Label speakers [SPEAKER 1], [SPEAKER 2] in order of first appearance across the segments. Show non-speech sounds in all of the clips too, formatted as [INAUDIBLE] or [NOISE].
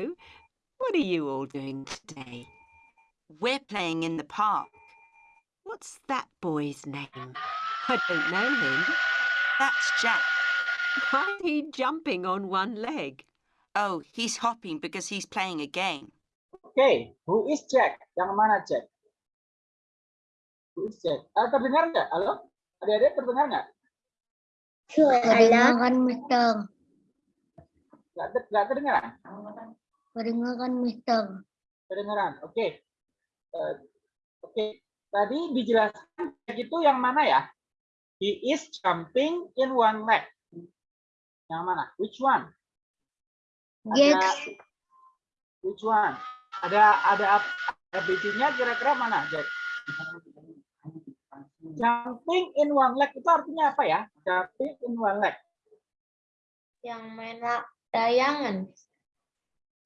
[SPEAKER 1] Hello. What are you all doing today?
[SPEAKER 2] We're playing in the park.
[SPEAKER 1] What's that boy's name? I don't know him.
[SPEAKER 2] That's Jack.
[SPEAKER 1] Why is he jumping on one leg?
[SPEAKER 2] Oh, he's hopping because he's playing a game.
[SPEAKER 3] Okay, who is Jack? Yang mana Jack? Who is Jack? Ah, terdengar nggak? Halo? Adik-adik terdengar nggak?
[SPEAKER 4] Kedengaran Mister.
[SPEAKER 3] Nggak, ter- nggak terdengaran?
[SPEAKER 4] Kedengaran Mister.
[SPEAKER 3] Kedengaran. Oke. Eh, Oke. Tadi dijelaskan itu yang mana ya? He is jumping in one leg. Yang mana? Which one? Ada which one? Ada ada ABC-nya kira-kira mana, Jack? Jumping in one leg itu artinya apa ya? Jumping in one leg.
[SPEAKER 4] Yang mana layangan.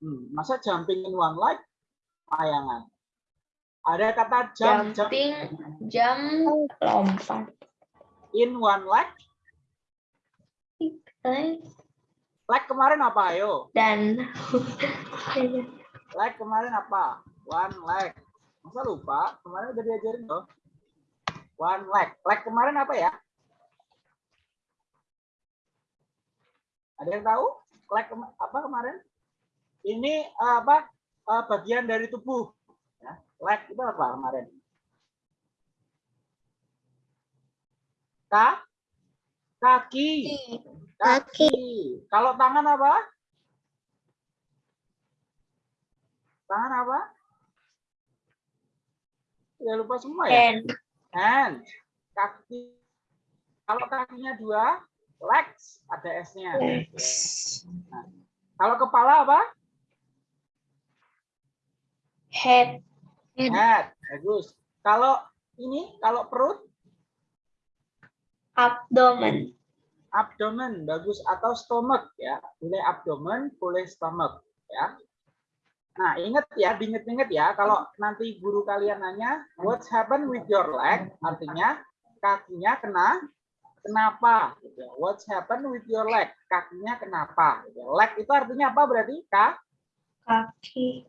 [SPEAKER 3] Hmm, masa jumping in one leg? Layangan. Ada kata jump, jump
[SPEAKER 4] Jumping, jam, lompat.
[SPEAKER 3] in one leg. Leg kemarin apa? Ayo.
[SPEAKER 4] Dan
[SPEAKER 3] Leg kemarin apa? One leg. Masa lupa? Kemarin udah diajarin loh. One leg. Leg kemarin apa ya? Ada yang tahu? Leg kema- apa kemarin? Ini apa? eh, bagian dari tubuh. Ya. Leg itu apa kemarin? Ka? Kaki. Kaki. Kalau tangan apa? Tangan apa? Ya lupa semua ya.
[SPEAKER 4] hand,
[SPEAKER 3] Hand. Kaki. Kalau kakinya dua, legs ada S-nya. Kalau kepala apa?
[SPEAKER 4] Head,
[SPEAKER 3] Head. Bagus. Kalau ini, kalau perut,
[SPEAKER 4] abdomen,
[SPEAKER 3] abdomen. Bagus. Atau stomach ya. Boleh abdomen, boleh stomach ya. Nah, ingat ya, diinget-inget ya, kalau nanti guru kalian nanya, what's happen with your leg? Artinya, kakinya kena, kenapa? Gitu ya. What's happen with your leg? Kakinya kenapa? Gitu ya. Leg itu artinya apa berarti? Kak?
[SPEAKER 4] kaki,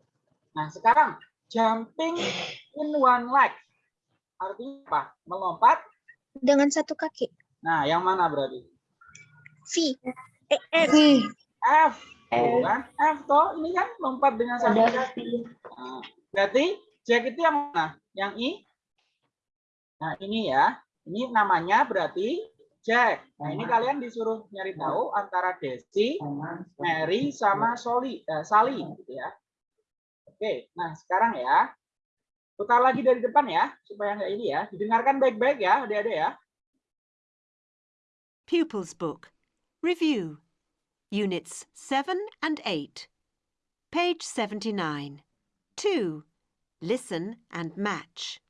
[SPEAKER 3] Nah, sekarang, jumping in one leg. Artinya apa? Melompat.
[SPEAKER 5] dengan satu kaki.
[SPEAKER 3] Nah, yang mana berarti?
[SPEAKER 5] V.
[SPEAKER 4] V,
[SPEAKER 3] F. Tuh kan? F toh, ini kan lompat dengan satu kaki. Nah, berarti Jack itu yang mana? Yang I? Nah, ini ya. Ini namanya berarti Jack. Nah, ini kalian disuruh nyari tahu antara Desi, Mary, sama Soli, eh, Sally. Gitu ya. Oke, nah sekarang ya. Putar lagi dari depan ya, supaya nggak ini ya. Didengarkan baik-baik ya, adik-adik ya.
[SPEAKER 1] Pupils Book. Review. Units 7 and 8. Page 79. 2. Listen and match.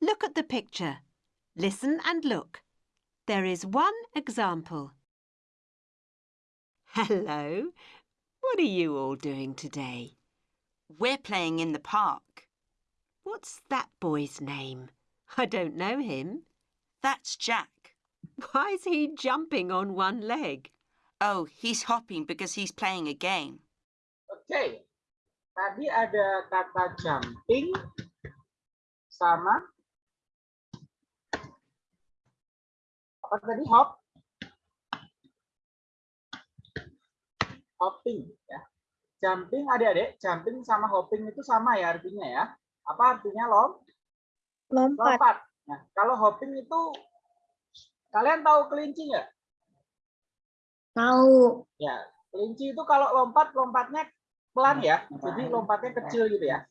[SPEAKER 1] Look at the picture. Listen and look. There is one example. Hello. What are you all doing today?
[SPEAKER 2] We're playing in the park.
[SPEAKER 1] What's that boy's name? I don't know him.
[SPEAKER 2] That's Jack.
[SPEAKER 1] Why is he jumping on one leg?
[SPEAKER 2] Oh, he's hopping because he's playing a game.
[SPEAKER 3] Oke. Tadi ada kata jumping sama apa tadi hop? Hopping ya. Jumping adik-adik, jumping sama hopping itu sama ya artinya ya. Apa artinya lom?
[SPEAKER 5] Lompat.
[SPEAKER 3] Lompat. Nah, kalau hopping itu kalian tahu kelinci nggak?
[SPEAKER 4] tahu,
[SPEAKER 3] Ya, kelinci itu kalau lompat lompatnya pelan ya, jadi lompatnya kecil gitu ya.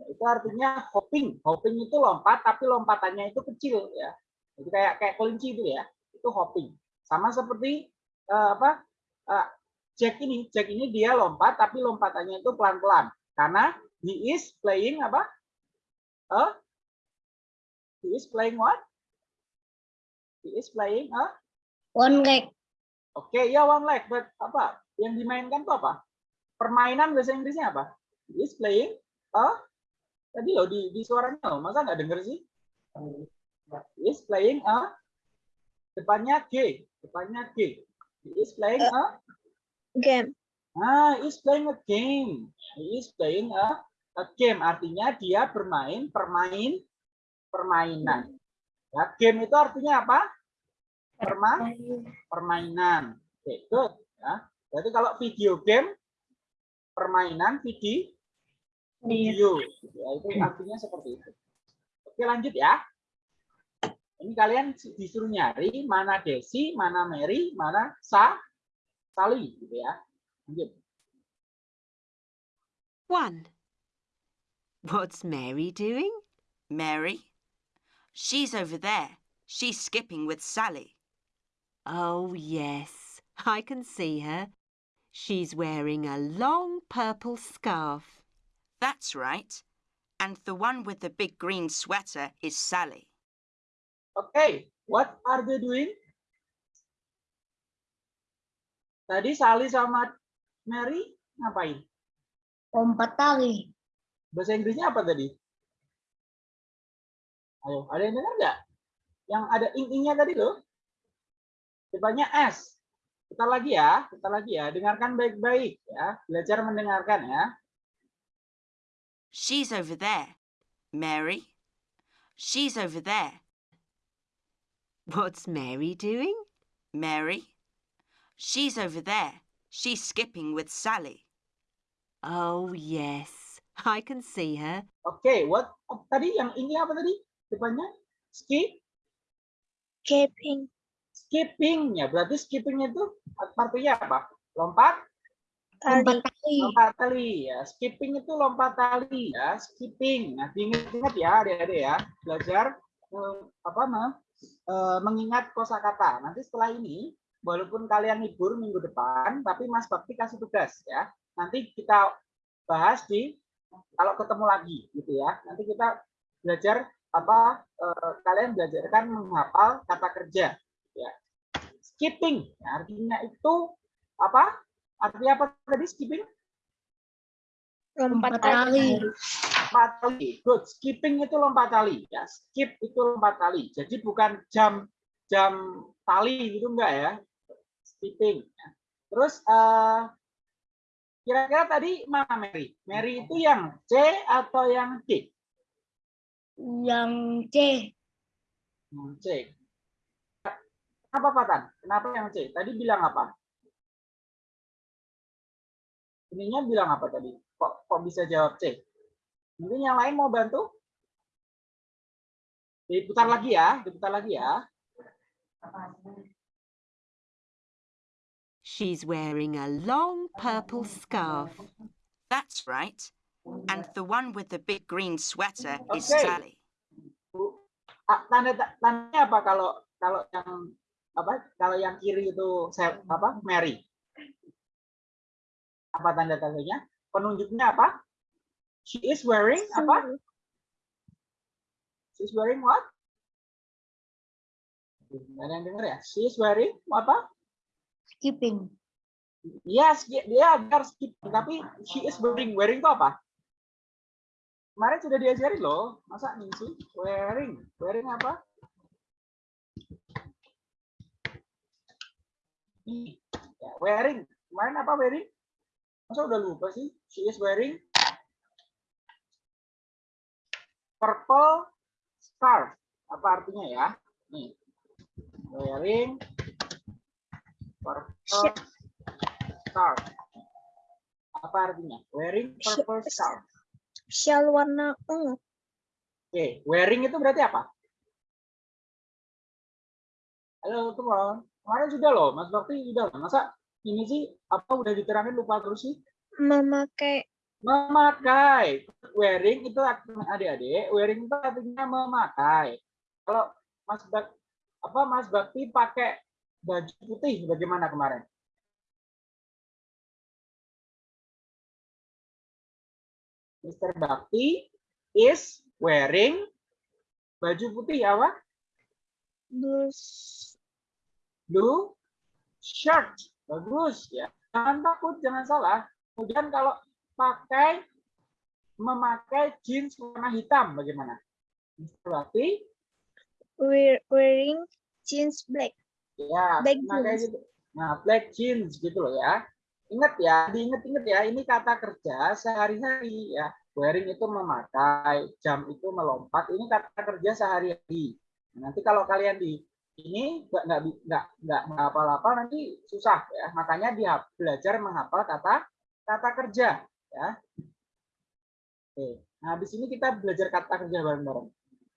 [SPEAKER 3] Ya, Itu artinya hopping. Hopping itu lompat tapi lompatannya itu kecil ya. Jadi kayak kayak kelinci itu ya. Itu hopping. Sama seperti eh, apa? eh, Jack ini, Jack ini dia lompat tapi lompatannya itu pelan-pelan karena he is playing apa? Eh? He is playing what? He is playing a
[SPEAKER 4] one leg,
[SPEAKER 3] Oke, ya one leg, but apa? Yang dimainkan tuh apa? Permainan bahasa Inggrisnya apa? He is playing a tadi loh di, di suaranya loh, masa nggak denger sih? He is playing a depannya G, depannya G. He is playing a
[SPEAKER 5] Game.
[SPEAKER 3] Ah, is playing a game. Is playing a, a game. Artinya dia bermain permain permainan. Ya, game itu artinya apa? Perma, permainan. Oke, good. Ya. Berarti kalau video game permainan video video. Ya, itu artinya seperti itu. Oke, lanjut ya. Ini kalian disuruh nyari mana Desi, mana Mary, mana Sa, Sally gitu ya. Lanjut.
[SPEAKER 1] One. What's Mary doing?
[SPEAKER 2] Mary? She's over there. She's skipping with Sally.
[SPEAKER 1] Oh, yes, I can see her. She's wearing a long purple scarf.
[SPEAKER 2] That's right. And the one with the big green sweater is Sally.
[SPEAKER 3] Okay, what are they doing? Tadi Sally sama Mary ngapain?
[SPEAKER 4] Lompat tali.
[SPEAKER 3] Bahasa Inggrisnya apa tadi? Ayo, ada yang dengar nggak? Yang ada ing-ingnya tadi loh. Depannya S. Kita lagi ya, kita lagi ya. Dengarkan baik-baik ya. Belajar mendengarkan ya.
[SPEAKER 2] She's over there. Mary? She's over there.
[SPEAKER 1] What's Mary doing?
[SPEAKER 2] Mary? She's over there. She's skipping with Sally.
[SPEAKER 1] Oh, yes, I can see her.
[SPEAKER 3] Oke, what tadi yang ini apa tadi? Depannya skip, skipping ya. Berarti skipping itu artinya apa? Lompat,
[SPEAKER 4] Lompat
[SPEAKER 5] Tali.
[SPEAKER 3] lompat tali ya. Skipping itu lompat tali ya. Skipping. Nah, diingat-ingat ya, adik-adik ya. Belajar eh, apa mah eh, mengingat kosakata. Nanti setelah ini, walaupun kalian libur minggu depan, tapi Mas Bakti kasih tugas ya. Nanti kita bahas di kalau ketemu lagi gitu ya. Nanti kita belajar apa eh, kalian belajarkan menghafal kata kerja ya. Skipping ya, artinya itu apa? Artinya apa tadi skipping?
[SPEAKER 5] Lompat tali.
[SPEAKER 3] lompat tali. Good. Skipping itu lompat tali. Ya, skip itu lompat tali. Jadi bukan jam jam tali gitu enggak ya. Skipping. ya. Terus eh, kira-kira tadi mana Mary? Mary itu yang C atau yang D?
[SPEAKER 4] Yang C.
[SPEAKER 3] Yang C. Kenapa Patan? Kenapa yang C? Tadi bilang apa? Ininya bilang apa tadi? Kok kok bisa jawab C? Mungkin yang lain mau bantu? Diputar lagi ya, diputar lagi ya.
[SPEAKER 1] She's wearing a long purple scarf.
[SPEAKER 2] That's right. And the one with the big green sweater is
[SPEAKER 3] Okay.
[SPEAKER 2] Sally.
[SPEAKER 3] Bu, ah, tanda tandanya apa kalau kalau yang apa kalau yang kiri itu saya apa Mary apa tanda tandanya penunjuknya apa she is wearing apa she is wearing what ada yang dengar ya she is wearing apa
[SPEAKER 4] Skipping.
[SPEAKER 3] yes dia dia benar skip tapi she is wearing wearing itu apa? Kemarin sudah diajari loh. Masa nih sih? Wearing. Wearing apa? Ya, wearing. Kemarin apa wearing? Masa udah lupa sih? She is wearing purple scarf. Apa artinya ya? Nih wearing purple scarf apa artinya wearing purple scarf
[SPEAKER 5] Shawl warna ungu.
[SPEAKER 3] Oke, wearing itu berarti apa? Halo, teman. Kemarin sudah loh, Mas Bakti sudah. loh. Masa ini sih apa udah diterangin lupa terus sih?
[SPEAKER 5] Memakai
[SPEAKER 3] Memakai. Wearing itu artinya adik-adik, wearing itu artinya memakai. Kalau Mas Bak apa Mas Bakti pakai baju putih bagaimana kemarin? Mr. Bakti is wearing baju putih apa?
[SPEAKER 5] blus
[SPEAKER 3] blue shirt. Bagus ya. Jangan takut, jangan salah. Kemudian kalau pakai memakai jeans warna hitam bagaimana? Berarti
[SPEAKER 5] wear- wearing jeans black.
[SPEAKER 3] Ya
[SPEAKER 5] Black
[SPEAKER 3] memakai
[SPEAKER 5] jeans.
[SPEAKER 3] gitu. Nah, black jeans gitu loh ya. Ingat ya, diinget-inget ya, ini kata kerja sehari-hari ya. Wearing itu memakai, jam itu melompat, ini kata kerja sehari-hari. Nanti kalau kalian di ini nggak nggak nggak nggak menghafal-hafal nanti susah ya. Makanya dia belajar menghafal kata kata kerja ya. Oke, nah habis ini kita belajar kata kerja bareng-bareng.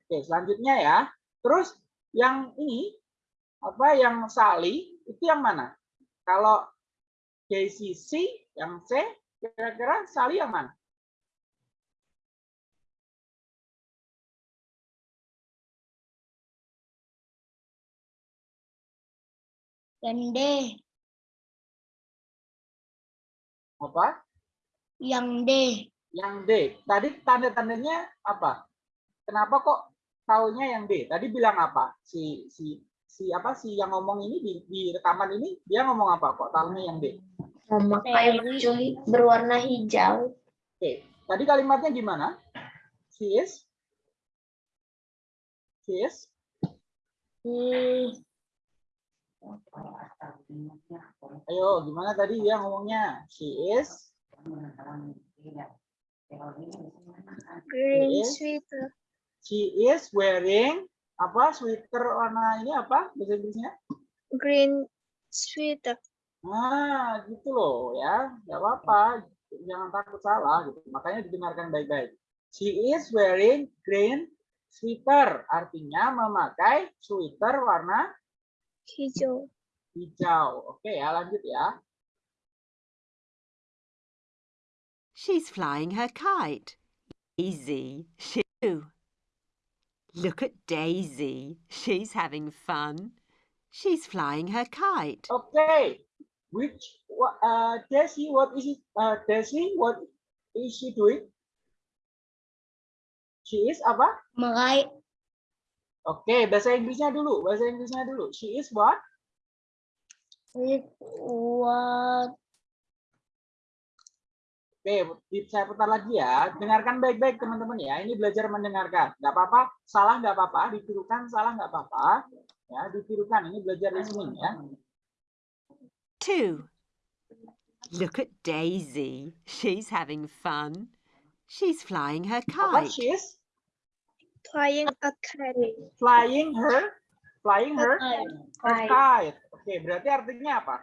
[SPEAKER 3] Oke, selanjutnya ya. Terus yang ini apa yang Sali itu yang mana? Kalau Daisy C, yang C, kira-kira Sali yang mana?
[SPEAKER 4] Yang D.
[SPEAKER 3] Apa?
[SPEAKER 4] Yang D.
[SPEAKER 3] Yang D. Tadi tanda-tandanya apa? Kenapa kok taunya yang D? Tadi bilang apa? Si si si apa si yang ngomong ini di, di rekaman ini dia ngomong apa kok tahunya yang D?
[SPEAKER 6] Memakai baju berwarna hijau.
[SPEAKER 3] Oke, tadi kalimatnya gimana? She is She is
[SPEAKER 4] Hmm,
[SPEAKER 3] Ayo, gimana tadi dia ngomongnya? She is
[SPEAKER 5] Green sweater.
[SPEAKER 3] she is wearing apa sweater warna ini apa bahasa Inggrisnya?
[SPEAKER 5] Green sweater.
[SPEAKER 3] Nah, gitu loh ya. Nggak apa-apa. Jangan takut salah gitu. Makanya didengarkan baik-baik. She is wearing green sweater. Artinya memakai sweater warna
[SPEAKER 5] Hijau.
[SPEAKER 3] hijau. Oke ya, lanjut ya.
[SPEAKER 1] She's flying her kite. Easy. She Look at Daisy. She's having fun. She's flying her kite.
[SPEAKER 3] Okay. Which uh, Daisy, what is it? Uh, Daisy, what is she doing? She is apa?
[SPEAKER 4] meraih
[SPEAKER 3] Oke, bahasa Inggrisnya dulu. Bahasa Inggrisnya dulu. She is what?
[SPEAKER 4] what
[SPEAKER 3] Oke, saya putar lagi ya. Dengarkan baik-baik teman-teman ya. Ini belajar mendengarkan. Nggak apa-apa, salah nggak apa-apa, ditirukan salah nggak apa-apa. Ya, ditirukan. Ini belajar listening ya.
[SPEAKER 1] Two. Look at Daisy. She's having fun. She's flying her kite.
[SPEAKER 3] She is
[SPEAKER 5] Flying a kite.
[SPEAKER 3] flying her, flying her, her
[SPEAKER 6] Kite.
[SPEAKER 3] kite. Oke, berarti artinya apa?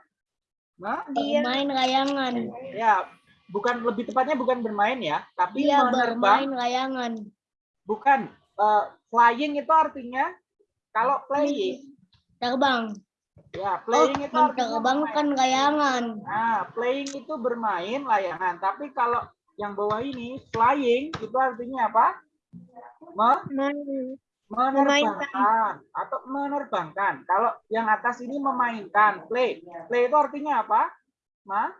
[SPEAKER 3] Nah,
[SPEAKER 5] Dia
[SPEAKER 4] bermain layangan
[SPEAKER 3] ya bukan lebih tepatnya bukan bermain ya, tapi
[SPEAKER 4] dia
[SPEAKER 3] menerbang.
[SPEAKER 4] bermain layangan
[SPEAKER 3] Bukan. eh, flying itu artinya kalau playing,
[SPEAKER 4] terbang
[SPEAKER 3] ya
[SPEAKER 4] oh
[SPEAKER 3] playing itu artinya bermain.
[SPEAKER 4] menerbangkan layangan
[SPEAKER 3] Nah, playing itu bermain layangan, tapi kalau yang bawah ini flying itu artinya apa? Me- menerbangkan atau menerbangkan. Kalau yang atas ini memainkan, play. Play itu artinya apa? Ma?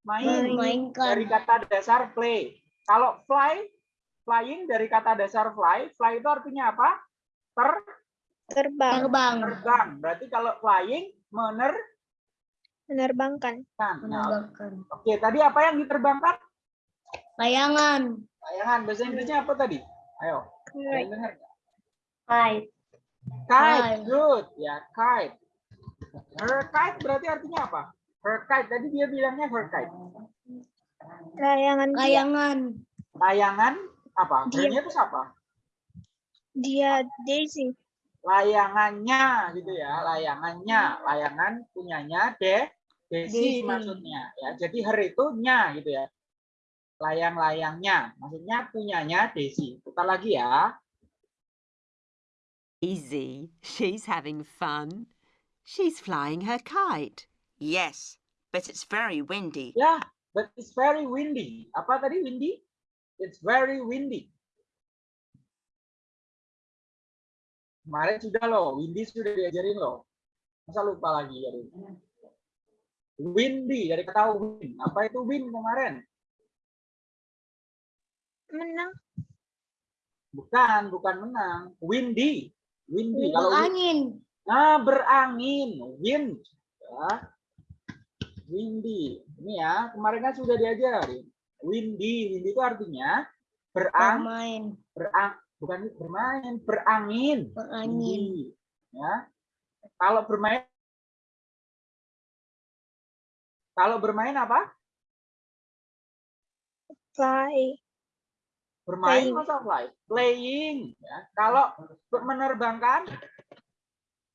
[SPEAKER 3] Main.
[SPEAKER 4] memainkan
[SPEAKER 3] Dari kata dasar play. Kalau fly, flying dari kata dasar fly, fly itu artinya apa? Ter
[SPEAKER 5] Terbang.
[SPEAKER 4] terbang
[SPEAKER 3] terbang. Berarti kalau flying menerbangkan.
[SPEAKER 5] Menerbangkan.
[SPEAKER 3] Nah,
[SPEAKER 4] menerbangkan
[SPEAKER 3] oke, tadi apa yang diterbangkan?
[SPEAKER 4] layangan
[SPEAKER 3] Layangan. Bahasa Inggrisnya apa tadi? Ayo.
[SPEAKER 5] Kite.
[SPEAKER 6] Kite.
[SPEAKER 3] Kite,
[SPEAKER 4] Kite.
[SPEAKER 3] good. Ya, kite. Her kite berarti artinya apa? Her kite. Tadi dia bilangnya her kite.
[SPEAKER 5] Layangan
[SPEAKER 4] layangan
[SPEAKER 3] Layangan apa?
[SPEAKER 5] Dia.
[SPEAKER 3] Itu siapa?
[SPEAKER 5] Dia Daisy.
[SPEAKER 3] Layangannya gitu ya. Layangannya. Layangan punyanya De Desi. maksudnya. Ya, jadi her itu nya gitu ya. Layang-layangnya. Maksudnya punyanya Desi. Putar lagi ya.
[SPEAKER 1] Daisy. She's having fun. She's flying her kite.
[SPEAKER 2] Yes, but it's very windy.
[SPEAKER 3] Ya, but it's very windy. Apa tadi windy? It's very windy. Kemarin sudah loh, windy sudah diajarin loh. Masa lupa lagi ya? Windy dari kata wind. Apa itu wind kemarin?
[SPEAKER 5] Menang.
[SPEAKER 3] Bukan, bukan menang. Windy. Windy. Kalau
[SPEAKER 4] angin
[SPEAKER 3] nah berangin, wind. Ya. Windy. Ini ya, kemarin kan sudah diajarin. Windy, windy itu artinya berang,
[SPEAKER 4] bermain
[SPEAKER 3] berang, bukan bermain, berangin.
[SPEAKER 4] berangin
[SPEAKER 3] Windy. Ya. Kalau bermain Kalau bermain apa?
[SPEAKER 5] Fly.
[SPEAKER 3] Bermain
[SPEAKER 5] Playing.
[SPEAKER 3] masa fly? Playing. Ya. Kalau menerbangkan,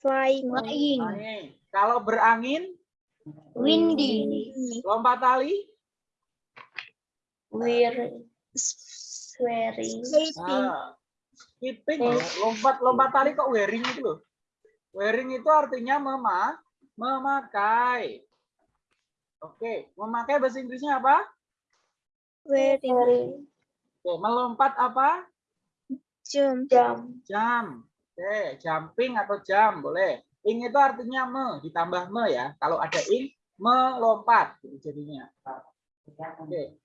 [SPEAKER 5] Flying.
[SPEAKER 4] Flying.
[SPEAKER 3] flying. Kalau berangin,
[SPEAKER 4] Windy.
[SPEAKER 3] lompat tali,
[SPEAKER 6] We're swearing.
[SPEAKER 5] Sleeping.
[SPEAKER 3] Ah, skipping, ya. lompat lompat tali kok wearing itu loh. Wearing itu artinya mema, memakai. Oke, memakai bahasa Inggrisnya apa?
[SPEAKER 5] Wearing.
[SPEAKER 3] Oke, melompat apa?
[SPEAKER 5] Jump.
[SPEAKER 6] Jump.
[SPEAKER 3] Jam. Oke, jumping atau jam boleh. Ing itu artinya me, ditambah me ya. Kalau ada ing, melompat gitu jadinya. Oke.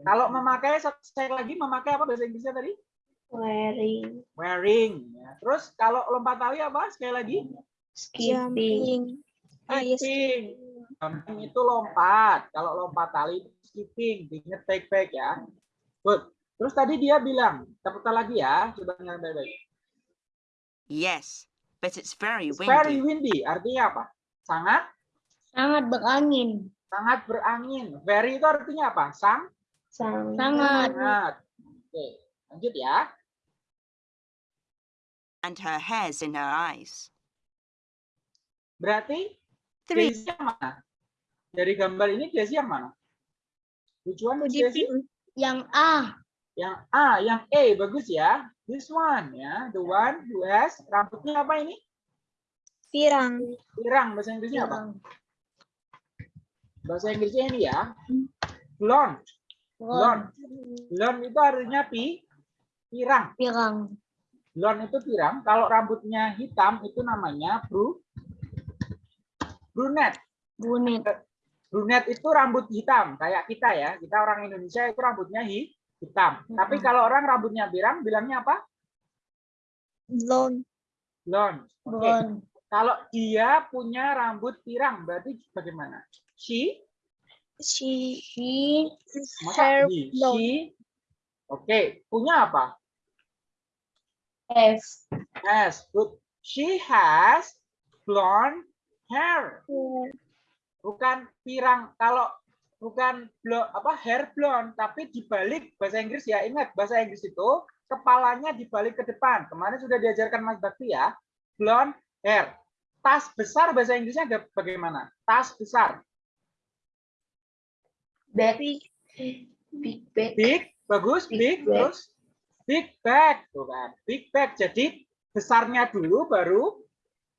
[SPEAKER 3] Kalau memakai sekali lagi memakai apa bahasa Inggrisnya tadi?
[SPEAKER 6] Wearing.
[SPEAKER 3] Wearing. Ya. Terus kalau lompat tali apa? Sekali lagi?
[SPEAKER 6] Skipping.
[SPEAKER 5] Ah, yes.
[SPEAKER 3] Skipping. Jumping itu lompat. Kalau lompat tali skipping. Diingat baik-baik ya. Good. Terus tadi dia bilang, kita lagi ya, coba dengar baik-baik.
[SPEAKER 2] Yes, but it's very
[SPEAKER 3] It's very
[SPEAKER 2] windy.
[SPEAKER 3] windy. Artinya apa? Sangat,
[SPEAKER 4] Sangat berangin.
[SPEAKER 3] sangat berangin. Very itu artinya apa? Sang,
[SPEAKER 6] Sang.
[SPEAKER 4] Sangat.
[SPEAKER 3] sangat. Oke, lanjut ya.
[SPEAKER 2] And her hair's in her eyes.
[SPEAKER 3] Berarti
[SPEAKER 1] Three.
[SPEAKER 3] Daisy yang mana? Dari gambar ini Daisy yang mana? Tujuan Daisy?
[SPEAKER 5] Sleeping.
[SPEAKER 4] Yang A.
[SPEAKER 3] Yang A, yang A bagus ya. This one ya, the one who has rambutnya apa ini?
[SPEAKER 5] Pirang.
[SPEAKER 3] Pirang bahasa Inggrisnya apa? Bahasa Inggrisnya ini ya. Blonde. Blonde. Blonde itu artinya pi pirang.
[SPEAKER 4] Pirang.
[SPEAKER 3] Blonde itu pirang. Kalau rambutnya hitam itu namanya bru brunette.
[SPEAKER 4] Brunette.
[SPEAKER 3] Brunette itu rambut hitam kayak kita ya. Kita orang Indonesia itu rambutnya hi- hitam. Tapi kalau orang rambutnya pirang bilangnya apa?
[SPEAKER 5] Blonde.
[SPEAKER 3] Blonde. Oke.
[SPEAKER 4] Blonde.
[SPEAKER 3] Kalau dia punya rambut pirang berarti bagaimana? She
[SPEAKER 5] She
[SPEAKER 4] She.
[SPEAKER 3] masa
[SPEAKER 5] hair
[SPEAKER 3] he?
[SPEAKER 5] blonde.
[SPEAKER 3] She Oke, punya apa?
[SPEAKER 6] F.
[SPEAKER 3] Has. Good. She has blonde hair.
[SPEAKER 5] Hair.
[SPEAKER 3] Bukan pirang. Kalau bukan blo, apa hair blonde, tapi dibalik bahasa Inggris ya. Ingat bahasa Inggris itu kepalanya dibalik ke depan. Kemarin sudah diajarkan Mas Bakti ya. Blonde hair. Tas besar bahasa Inggrisnya ada bagaimana? Tas besar.
[SPEAKER 6] Bag. Big bag.
[SPEAKER 3] Big, bagus,
[SPEAKER 6] Big
[SPEAKER 3] big,
[SPEAKER 6] bag.
[SPEAKER 3] terus big bag, tuh kan. Big bag. Jadi besarnya dulu baru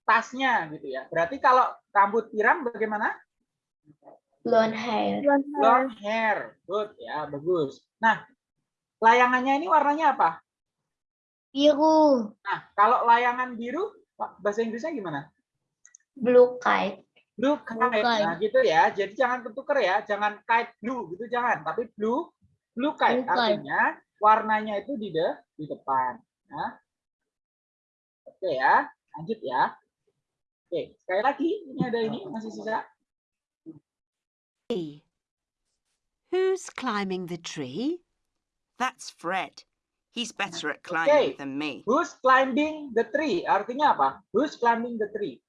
[SPEAKER 3] tasnya gitu ya. Berarti kalau rambut pirang bagaimana?
[SPEAKER 6] Blonde hair.
[SPEAKER 5] Blonde hair.
[SPEAKER 3] Long hair. Good ya, bagus. Nah, layangannya ini warnanya apa?
[SPEAKER 4] Biru.
[SPEAKER 3] Nah, kalau layangan biru bahasa Inggrisnya gimana?
[SPEAKER 6] Blue kite.
[SPEAKER 3] Blue kite.
[SPEAKER 4] Blue kite.
[SPEAKER 3] Nah, gitu ya. Jadi jangan ketuker ya, jangan kite blue gitu jangan, tapi blue blue kite
[SPEAKER 4] Blue kite.
[SPEAKER 3] artinya warnanya itu di de, di depan. Nah. Oke ya, lanjut ya. Oke, sekali lagi ini ada ini masih sisa.
[SPEAKER 1] E. Who's climbing the tree?
[SPEAKER 2] That's Fred. He's better at
[SPEAKER 3] Okay.
[SPEAKER 2] climbing than me.
[SPEAKER 3] Who's climbing the tree? Artinya apa? Who's climbing the tree?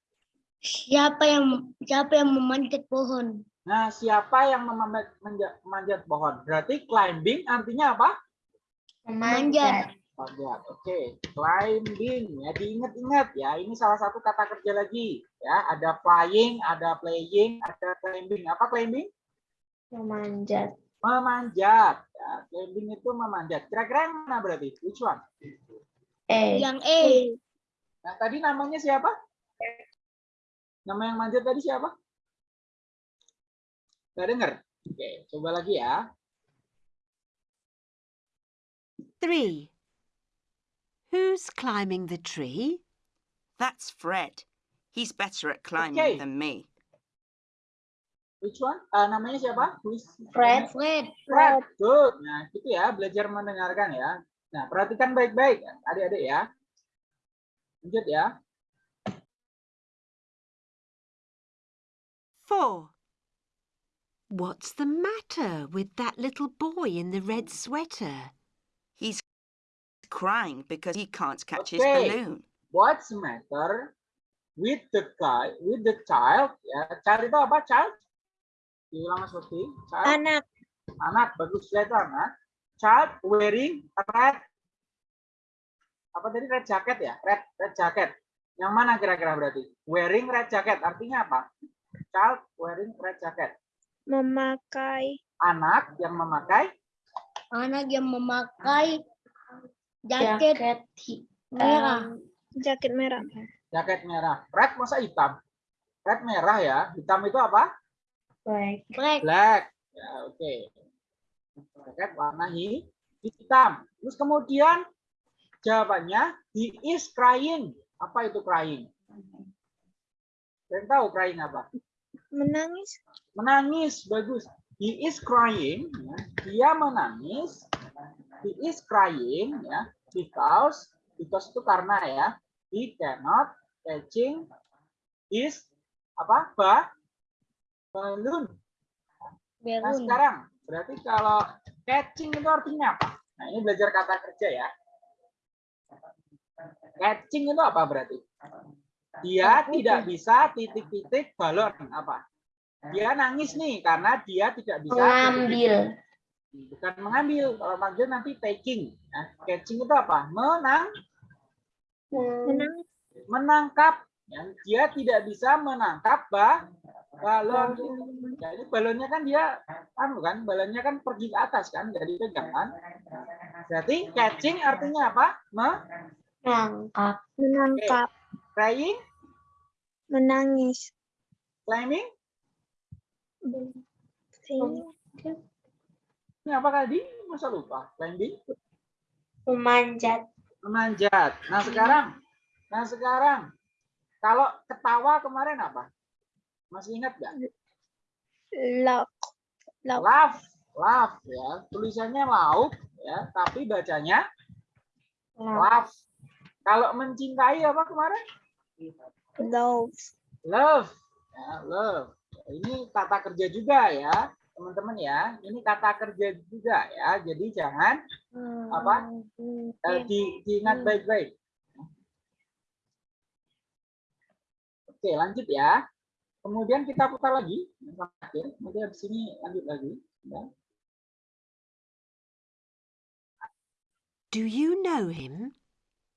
[SPEAKER 4] Siapa yang siapa yang memanjat pohon?
[SPEAKER 3] Nah, siapa yang memanjat, memanjat pohon? Berarti climbing artinya apa?
[SPEAKER 6] Memanjat.
[SPEAKER 3] Oke, climbing ya diingat-ingat ya. Ini salah satu kata kerja lagi ya. Ada flying, ada playing, ada climbing. Apa climbing?
[SPEAKER 6] Memanjat.
[SPEAKER 3] Memanjat. Ya, climbing itu memanjat. Kira-kira yang mana berarti? Which one?
[SPEAKER 6] E.
[SPEAKER 4] Yang E.
[SPEAKER 3] Nah, tadi namanya siapa? Nama yang manjat tadi siapa? Gak dengar? Oke, coba lagi ya.
[SPEAKER 1] Three. Who's climbing the tree?
[SPEAKER 2] That's Fred. He's better at climbing
[SPEAKER 3] Okay.
[SPEAKER 2] than me.
[SPEAKER 3] Which one? Ah, namanya siapa? Who is-
[SPEAKER 6] Fred.
[SPEAKER 4] Fred.
[SPEAKER 3] Fred. Good. Nah, gitu ya, belajar mendengarkan ya. Nah, perhatikan baik-baik adik-adik ya. Lanjut ya.
[SPEAKER 1] Four. What's the matter with that little boy in the red sweater?
[SPEAKER 2] He's crying because he can't catch his
[SPEAKER 3] Okay.
[SPEAKER 2] balloon.
[SPEAKER 3] What's the matter with the guy, with the child? Ya, child itu apa? Child? Mas Bakti. Child,
[SPEAKER 5] Anak.
[SPEAKER 3] anak bagus ya itu anak. Child wearing a red apa tadi red jacket ya? Red red jacket. Yang mana kira-kira berarti? Wearing red jacket artinya apa? Child wearing red jacket.
[SPEAKER 5] Memakai.
[SPEAKER 3] Anak yang memakai
[SPEAKER 4] Anak yang memakai jaket
[SPEAKER 6] Jaket
[SPEAKER 4] merah.
[SPEAKER 5] Jaket merah.
[SPEAKER 3] jaket merah. Red masa hitam? Red merah ya. Hitam itu apa?
[SPEAKER 6] black.
[SPEAKER 4] Black.
[SPEAKER 3] Black. Ya, oke. Jaket warna hi- hitam. Terus kemudian jawabannya he is crying. Apa itu crying? Kalian tahu crying apa?
[SPEAKER 5] Menangis.
[SPEAKER 3] Menangis, bagus. He is crying. ya. Dia menangis. He is crying ya because because itu karena ya he cannot catching his apa ba balloon. Nah sekarang berarti kalau catching itu artinya apa? Nah ini belajar kata kerja ya. Catching itu apa berarti? Dia tidak bisa titik-titik balon apa? Dia nangis nih karena dia tidak bisa
[SPEAKER 6] Mengambil.
[SPEAKER 3] Bukan mengambil. Kalau manggil nanti taking. Nah, catching itu apa? Menang, menangkap. Ya, dia tidak bisa menangkap ba balon. Jadi balonnya kan dia anu kan, balonnya kan pergi ke atas kan, jadi pegang kan. Berarti catching artinya apa? Me
[SPEAKER 6] Menangkap.
[SPEAKER 5] Menangkap.
[SPEAKER 3] crying,
[SPEAKER 5] Menangis.
[SPEAKER 3] climbing.
[SPEAKER 5] Sini.
[SPEAKER 3] Ini apa tadi? Masa lupa? Climbing,
[SPEAKER 6] Memanjat.
[SPEAKER 3] memanjat. Nah sekarang, nah sekarang, kalau ketawa kemarin apa? Masih ingat nggak?
[SPEAKER 5] Lauk. Lauk.
[SPEAKER 3] Laugh, laugh ya. Tulisannya lauk ya, tapi bacanya laugh. Kalau mencintai apa kemarin?
[SPEAKER 5] Love.
[SPEAKER 3] Love. Ya, love. Ini kata kerja juga ya, teman-teman ya. Ini kata kerja juga ya. Jadi jangan apa? eh, di, diingat baik-baik. Oke, lanjut ya. Kemudian kita putar lagi yang terakhir. Nanti habis ini lanjut lagi. Ya.
[SPEAKER 1] Do you know him?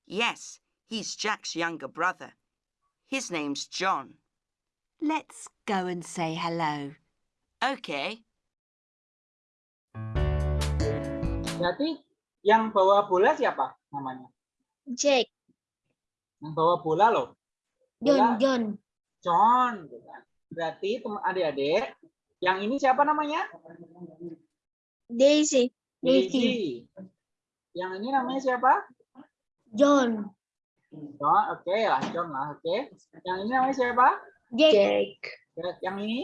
[SPEAKER 2] Yes, he's Jack's younger brother. His name's John.
[SPEAKER 1] Let's go and say hello.
[SPEAKER 2] Okay.
[SPEAKER 3] Berarti yang bawa bola siapa namanya?
[SPEAKER 5] Jake.
[SPEAKER 3] Yang bawa bola loh.
[SPEAKER 4] John,
[SPEAKER 3] Bola
[SPEAKER 4] John.
[SPEAKER 3] John. gitu kan. Berarti adik-adik, yang ini siapa namanya?
[SPEAKER 5] Daisy.
[SPEAKER 3] Daisy. Yang ini namanya siapa?
[SPEAKER 4] John.
[SPEAKER 3] John, oke lah, John lah, oke. Yang ini namanya siapa?
[SPEAKER 4] Jake.
[SPEAKER 3] Yang ini?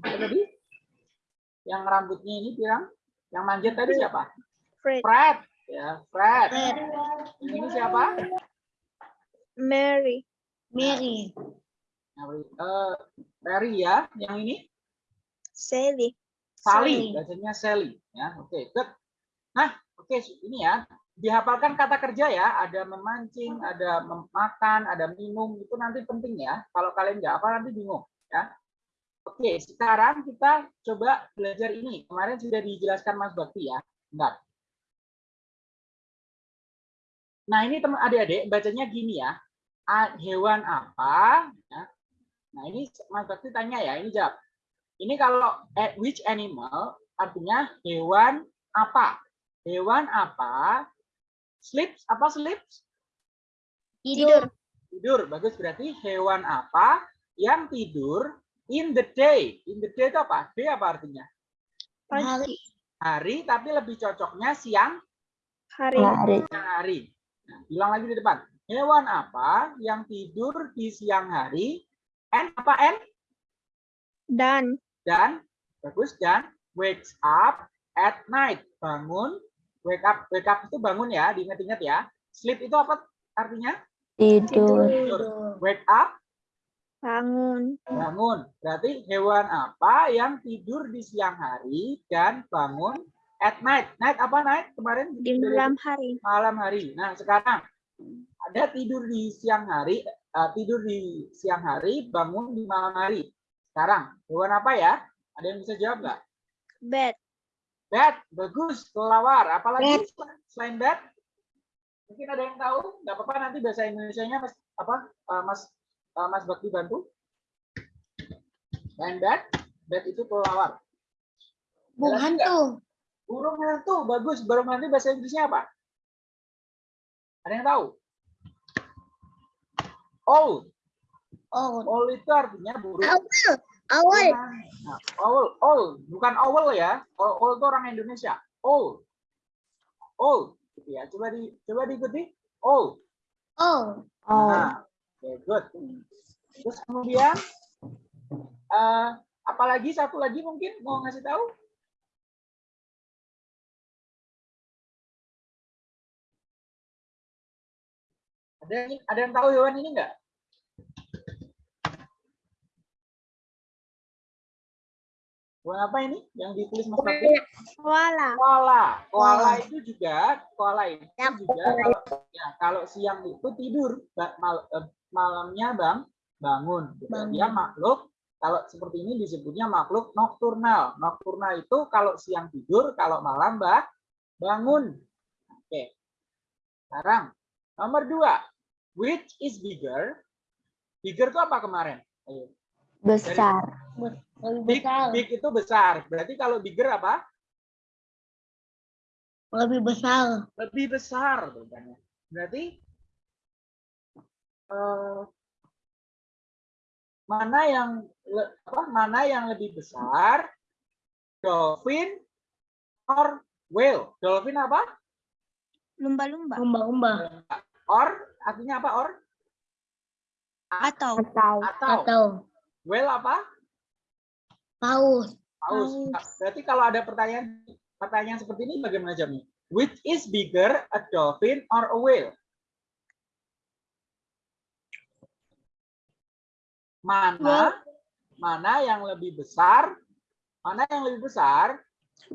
[SPEAKER 3] Apa tadi? Yang rambutnya ini pirang? Yang manjat tadi siapa?
[SPEAKER 5] Fred.
[SPEAKER 3] Fred. Ya, Fred.
[SPEAKER 4] Fred.
[SPEAKER 3] Ini siapa?
[SPEAKER 5] Mary.
[SPEAKER 4] Mary.
[SPEAKER 3] Eh, Mary ya. Yang ini?
[SPEAKER 5] Sally.
[SPEAKER 3] Sally, bacanya Sally. Ya, oke, good. Nah, oke, ini ya. Dihafalkan kata kerja ya, ada memancing, ada memakan, ada minum, itu nanti penting ya. Kalau kalian nggak apa nanti bingung ya. Oke, sekarang kita coba belajar ini. Kemarin sudah dijelaskan Mas Bakti ya. Bentar. Nah, ini teman adik-adik bacanya gini ya. Hewan apa? Ya. Nah, ini Mas Bakti tanya ya, ini jawab. Ini kalau at which animal artinya hewan apa? Hewan apa? Sleeps apa sleeps?
[SPEAKER 4] Tidur.
[SPEAKER 3] Tidur. Bagus berarti hewan apa yang tidur in the day? In the day itu apa? Day apa artinya?
[SPEAKER 4] Hari.
[SPEAKER 3] Hari tapi lebih cocoknya siang
[SPEAKER 5] Hari.
[SPEAKER 6] Hari.
[SPEAKER 3] siang hari. Nah, bilang lagi di depan. Hewan apa yang tidur di siang hari? And apa and?
[SPEAKER 5] Dan.
[SPEAKER 3] dan bagus dan wakes up at night bangun wake up wake up itu bangun ya diingat-ingat ya sleep itu apa artinya
[SPEAKER 6] Tidur.
[SPEAKER 3] tidur wake up
[SPEAKER 5] Bangun.
[SPEAKER 3] bangun berarti hewan apa yang tidur di siang hari dan bangun at night night apa night kemarin
[SPEAKER 5] Di malam hari.
[SPEAKER 3] malam hari nah sekarang ada tidur di siang hari eh, tidur di siang hari, bangun di malam hari. Sekarang, hewan apa ya? Ada yang bisa jawab nggak?
[SPEAKER 5] Bat.
[SPEAKER 3] Bat, bagus, kelawar. Apalagi selain bat? Mungkin ada yang tahu? Nggak apa-apa nanti bahasa Indonesia-nya Mas apa? eh, Mas eh, Mas Bakti bantu. Selain bat, bat itu lagi nggak?
[SPEAKER 4] hantu.
[SPEAKER 3] Burung hantu, bagus. Burung hantu bahasa Inggrisnya apa? Ada yang tahu? Owl.
[SPEAKER 4] Oh,
[SPEAKER 3] Owl itu artinya burung.
[SPEAKER 4] awal. Awal.
[SPEAKER 3] Nah, owl, owl, bukan owl ya. Owl, owl itu orang Indonesia. Owl. Owl. Ya, coba di coba diikuti. Owl.
[SPEAKER 4] Oh.
[SPEAKER 3] Nah, oke, good. Terus kemudian eh apalagi satu lagi mungkin mau ngasih tahu? Ada yang, ada yang tahu hewan ini enggak? Hewan apa ini yang ditulis Mas Bakti?
[SPEAKER 5] Koala.
[SPEAKER 3] Koala. Koala itu juga koala itu
[SPEAKER 4] Ya,
[SPEAKER 3] juga kalau ya kalau siang itu tidur, mal- eh, malamnya bang bangun. Gitu. Dia
[SPEAKER 4] Bangun.
[SPEAKER 3] makhluk kalau seperti ini disebutnya makhluk nokturnal. Nokturnal itu kalau siang tidur, kalau malam bah bangun. Oke. Sekarang nomor dua, which is bigger? Bigger itu apa kemarin? Ayo.
[SPEAKER 6] Besar.
[SPEAKER 4] Lebih
[SPEAKER 3] Big,
[SPEAKER 4] besar.
[SPEAKER 3] big itu besar. Berarti kalau bigger apa?
[SPEAKER 4] Lebih besar.
[SPEAKER 3] lebih besar bebannya. Berarti eh, mana yang apa mana yang lebih besar? Dolphin or whale? Dolphin apa?
[SPEAKER 5] Lumba-lumba.
[SPEAKER 4] Lumba-lumba.
[SPEAKER 3] Or artinya apa or?
[SPEAKER 5] Atau.
[SPEAKER 6] Atau.
[SPEAKER 3] Atau
[SPEAKER 4] Atau
[SPEAKER 3] whale apa?
[SPEAKER 4] paus.
[SPEAKER 3] Paus. Berarti kalau ada pertanyaan pertanyaan seperti ini bagaimana jawabnya? Which is bigger, a dolphin or a whale? Mana mana yang lebih besar? Mana yang lebih besar?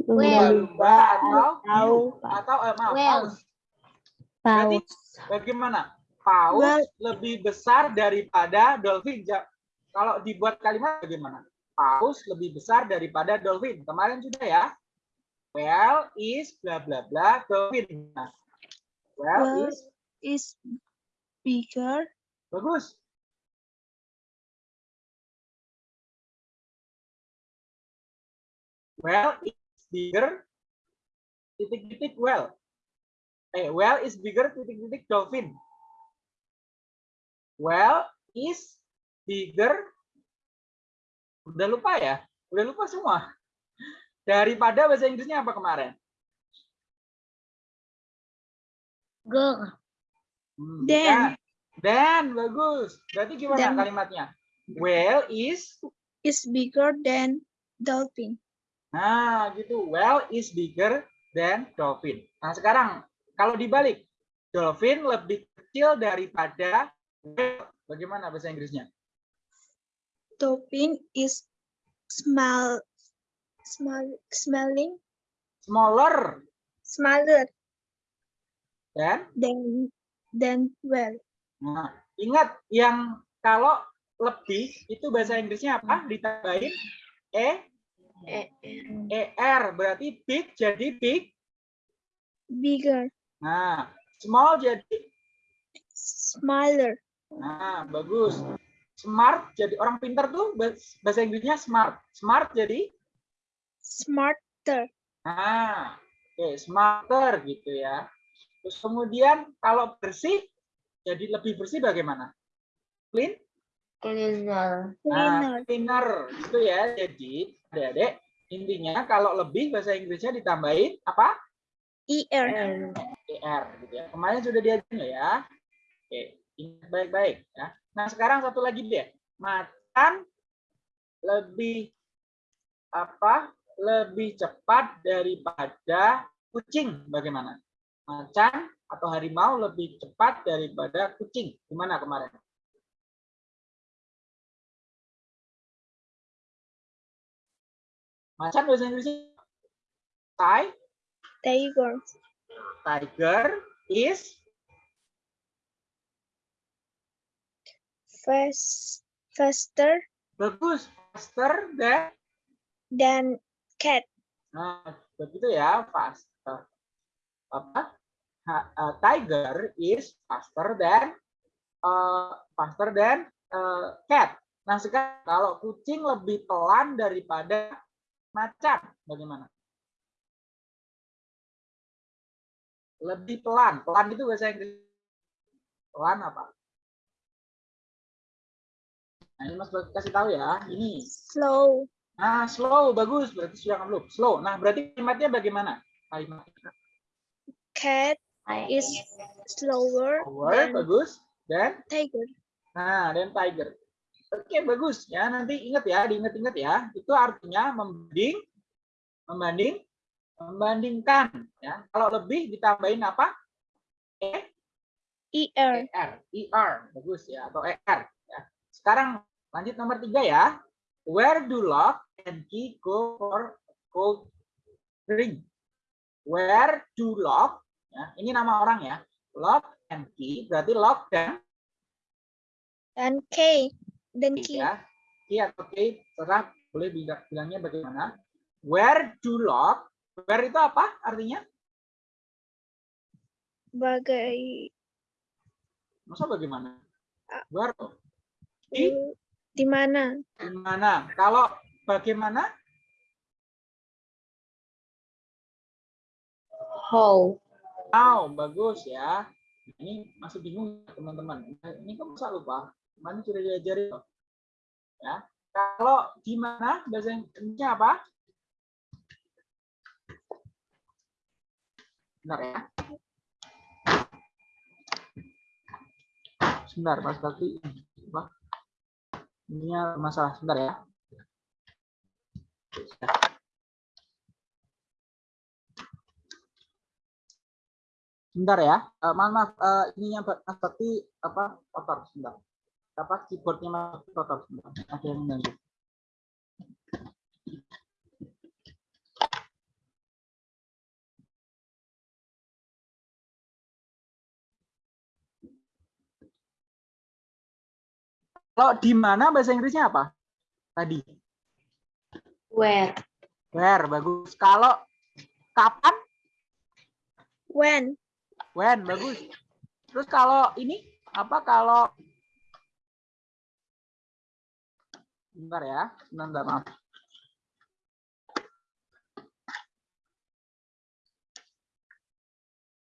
[SPEAKER 4] Whale.
[SPEAKER 3] Lumba atau
[SPEAKER 6] Atau.
[SPEAKER 3] atau eh, maaf, paus. Berarti
[SPEAKER 6] Paus.
[SPEAKER 3] bagaimana? Paus lebih besar daripada dolphin. Kalau dibuat kalimat bagaimana? Paus lebih besar daripada dolphin. Kemarin sudah ya. Whale is bla bla bla dolphin. Nah, whale
[SPEAKER 5] Whale.
[SPEAKER 3] is
[SPEAKER 5] Is bigger.
[SPEAKER 3] bagus. Whale is bigger titik-titik whale. Eh, whale is bigger titik-titik dolphin. Whale is bigger udah lupa ya? Udah lupa semua. Daripada bahasa Inggrisnya apa kemarin?
[SPEAKER 5] Dan.
[SPEAKER 3] bukan. Dan bagus. Berarti gimana
[SPEAKER 5] Dan.
[SPEAKER 3] kalimatnya? Whale is
[SPEAKER 5] Is bigger than dolphin.
[SPEAKER 3] Nah, gitu. Whale is bigger than dolphin. Nah, sekarang kalau dibalik, dolphin lebih kecil daripada whale. Bagaimana bahasa Inggrisnya?
[SPEAKER 5] Dolphin is small, small, smelling,
[SPEAKER 3] Smaller
[SPEAKER 5] smaller
[SPEAKER 3] than
[SPEAKER 5] than than whale.
[SPEAKER 3] Nah, ingat yang kalau lebih itu bahasa Inggrisnya apa? Ditambahin e er berarti big jadi big.
[SPEAKER 5] Bigger,
[SPEAKER 3] Nah, small jadi
[SPEAKER 5] smaller,
[SPEAKER 3] nah bagus. Smart jadi orang pintar tuh bahas- bahasa Inggrisnya smart. Smart jadi
[SPEAKER 5] smarter,
[SPEAKER 3] nah, oke smarter gitu ya. Terus kemudian kalau bersih jadi lebih bersih bagaimana? Clean?
[SPEAKER 6] Cleaner.
[SPEAKER 3] Nah,
[SPEAKER 5] cleaner,
[SPEAKER 3] cleaner gitu ya. Jadi, adik-adik, intinya kalau lebih bahasa Inggrisnya ditambahin apa?
[SPEAKER 5] er,
[SPEAKER 3] ER gitu ya. Kemarin sudah diajarin ya. Oke, ingat baik-baik ya. Nah, sekarang satu lagi deh. Macan lebih apa? Lebih cepat daripada kucing. Bagaimana? Macan atau harimau lebih cepat daripada kucing. Gimana kemarin? Macan bahasa Inggrisnya Ti-
[SPEAKER 5] tiger,
[SPEAKER 3] tiger is
[SPEAKER 5] fast, faster
[SPEAKER 3] Bagus. Faster than
[SPEAKER 5] than cat.
[SPEAKER 3] Nah, begitu ya, faster. Apa? Ha- uh, tiger is faster than uh, faster than uh, cat. Nah, sekarang kalau kucing lebih pelan daripada macan, bagaimana? Lebih pelan. Pelan itu bahasa Inggris. Pelan apa? Nah, ini Mas kasih tahu ya. Ini
[SPEAKER 5] Slow.
[SPEAKER 3] Nah, slow bagus. Berarti sudah belum. Slow. Nah, berarti kalimatnya bagaimana? Kalimatnya
[SPEAKER 5] Cat is slower than
[SPEAKER 3] bagus dan
[SPEAKER 5] tiger.
[SPEAKER 3] nah dan tiger. Oke, bagus ya. Nanti ingat ya, diingat-ingat ya. Itu artinya membanding membanding membandingkan ya. Kalau lebih ditambahin apa? E
[SPEAKER 5] Er.
[SPEAKER 3] ER, ER, bagus ya, atau ER. Ya. Sekarang lanjut nomor tiga ya. Where do lock and key go for cold drink? Where do lock? Ya, ini nama orang ya. Lock and key berarti lock dan
[SPEAKER 5] Dan
[SPEAKER 3] key
[SPEAKER 5] key.
[SPEAKER 3] ya. Key atau key terserah boleh bilang- bilangnya bagaimana. Where do lock? Where itu apa artinya?
[SPEAKER 5] Bagai
[SPEAKER 3] Masa bagaimana? Where? Di
[SPEAKER 5] di mana?
[SPEAKER 3] di mana? Kalau bagaimana?
[SPEAKER 6] How.
[SPEAKER 3] Wow, bagus ya. Ini masih bingung teman-teman. Ini kok masa lupa? Mana sudah diajarin loh. Ya. Kalau di mana bahasa Inggrisnya apa? Benar ya. Sebentar, Mas Bakti. Ininya masalah sebentar ya. Sebentar ya. Eh, maaf, maaf. Eh, ininya Mas Bakti apa? Kotor sebentar. Apa keyboardnya Mas Bakti kotor. Ada yang mengganggu. Kalau di mana bahasa Inggrisnya apa? Tadi.
[SPEAKER 6] Where.
[SPEAKER 3] Where, bagus. Kalau kapan?
[SPEAKER 5] When?
[SPEAKER 3] When, bagus. Terus kalau ini apa kalau Bentar ya, bentar, maaf.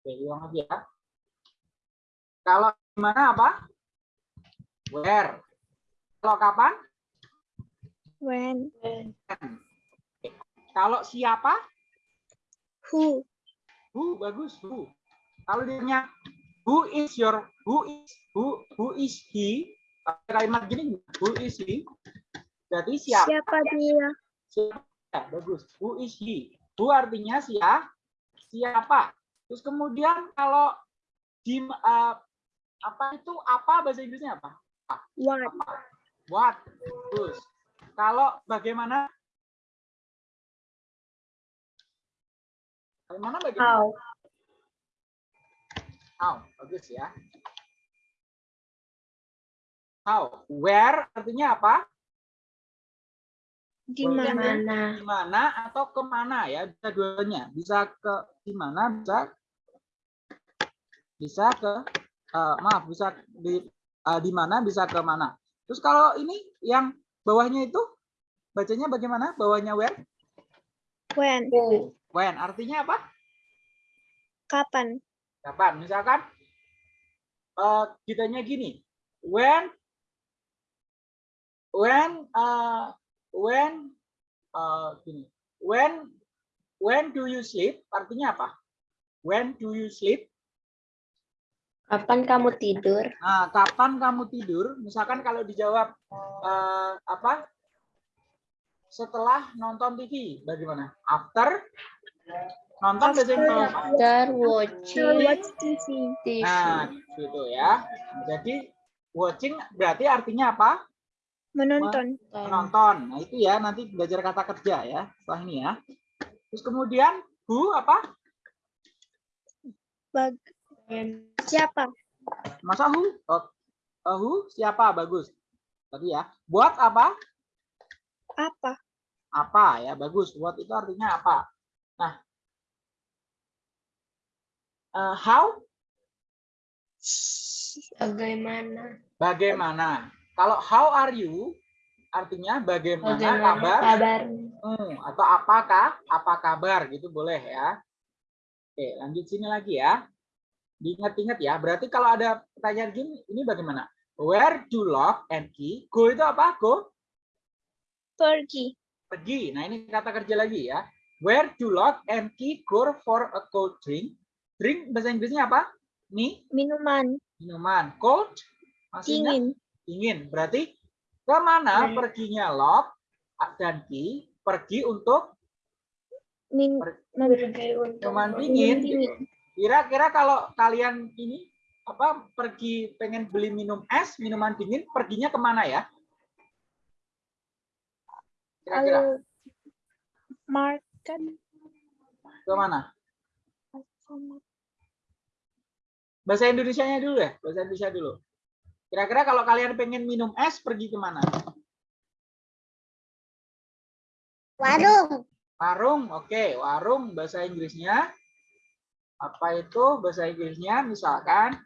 [SPEAKER 3] Oke, ulang lagi ya. Kalau di mana apa? Where. Kalau kapan?
[SPEAKER 5] When?
[SPEAKER 3] Kalau siapa?
[SPEAKER 5] Who?
[SPEAKER 3] Who bagus who. Kalau dia who is your who is who who is he? Kalimat gini who is he? Berarti siapa?
[SPEAKER 5] Siapa dia?
[SPEAKER 3] Siapa? Bagus. Who is he? Who artinya siapa? Siapa? Terus kemudian kalau di eh, apa itu apa bahasa Inggrisnya apa?
[SPEAKER 5] What?
[SPEAKER 3] Apa? What? Bagus. Kalau bagaimana? Bagaimana bagaimana?
[SPEAKER 6] How.
[SPEAKER 3] How, bagus ya. How, where artinya apa?
[SPEAKER 5] Di mana?
[SPEAKER 3] Di mana atau ke mana ya? Bisa duanya. Bisa ke di mana, bisa bisa ke eh, maaf, bisa di eh, di mana, bisa ke mana. Terus kalau ini yang bawahnya itu bacanya bagaimana? Bawahnya where?
[SPEAKER 5] When?
[SPEAKER 3] When artinya apa?
[SPEAKER 5] Kapan?
[SPEAKER 3] Kapan? Misalkan eh kitanya gini. When when eh when eh gini. When when do you sleep? Artinya apa? When do you sleep?
[SPEAKER 6] Kapan kamu tidur?
[SPEAKER 3] Nah, kapan kamu tidur? Misalkan kalau dijawab eh, apa? Setelah nonton TV, bagaimana? After nonton?
[SPEAKER 6] After
[SPEAKER 5] To
[SPEAKER 6] watching
[SPEAKER 5] watch TV.
[SPEAKER 6] TV.
[SPEAKER 3] Nah, gitu ya. Jadi watching berarti artinya apa?
[SPEAKER 5] Menonton.
[SPEAKER 3] Menonton. Nah, itu ya nanti belajar kata kerja ya setelah ini ya. Terus kemudian who apa?
[SPEAKER 5] Bag siapa?
[SPEAKER 3] Masa who? Oh, eh, who siapa? Bagus. Tadi ya. Buat apa?
[SPEAKER 5] Apa?
[SPEAKER 3] Apa ya? Bagus. What itu artinya apa? Nah. eh, how?
[SPEAKER 6] Bagaimana?
[SPEAKER 3] Bagaimana? Kalau how are you? Artinya bagaimana,
[SPEAKER 6] Bagaimana
[SPEAKER 3] kabar?
[SPEAKER 6] kabar?
[SPEAKER 3] Hmm, atau apakah? Apa kabar? Gitu boleh ya. Oke, lanjut sini lagi ya. Diingat-ingat ya. Berarti kalau ada pertanyaan gini, ini bagaimana? Where do lock and key? Go itu apa? Go?
[SPEAKER 5] Pergi.
[SPEAKER 3] Pergi. Nah, ini kata kerja lagi ya. Where do lock and key go for a cold drink? Drink bahasa Inggrisnya apa? Nih,
[SPEAKER 5] Minuman.
[SPEAKER 3] minuman. Cold? Maksudnya
[SPEAKER 5] Dingin.
[SPEAKER 3] Dingin. Berarti ke mana
[SPEAKER 6] Hmm.
[SPEAKER 3] perginya lock dan key? Pergi untuk
[SPEAKER 5] Min
[SPEAKER 6] Pergi untuk
[SPEAKER 3] dingin. Kira-kira kalau kalian ini apa pergi pengen beli minum es, minuman dingin, perginya ke mana ya? Kira-kira
[SPEAKER 5] market.
[SPEAKER 3] ke mana? Bahasa Indonesianya dulu deh, bahasa Indonesia dulu. Kira-kira kalau kalian pengen minum es, pergi ke mana?
[SPEAKER 4] Warung.
[SPEAKER 3] Warung, oke. Warung bahasa Inggrisnya apa itu bahasa Inggrisnya? Misalkan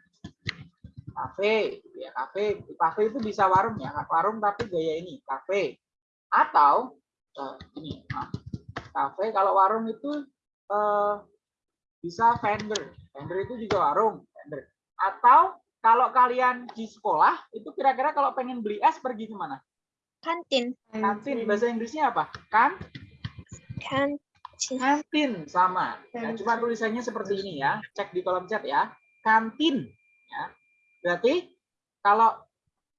[SPEAKER 3] kafe, ya kafe. Kafe itu bisa warung ya, warung tapi gaya ini, kafe. Atau eh, ini, maaf. kafe kalau warung itu eh, bisa vendor. Vendor itu juga warung, vendor. Atau kalau kalian di sekolah itu kira-kira kalau pengen beli es pergi ke mana?
[SPEAKER 5] Kantin.
[SPEAKER 3] Kantin. Bahasa Inggrisnya apa? Kan?
[SPEAKER 5] Kantin.
[SPEAKER 3] Kantin sama. Ya, cuma tulisannya seperti ini ya. Cek di kolom chat ya. Kantin. Ya. Berarti kalau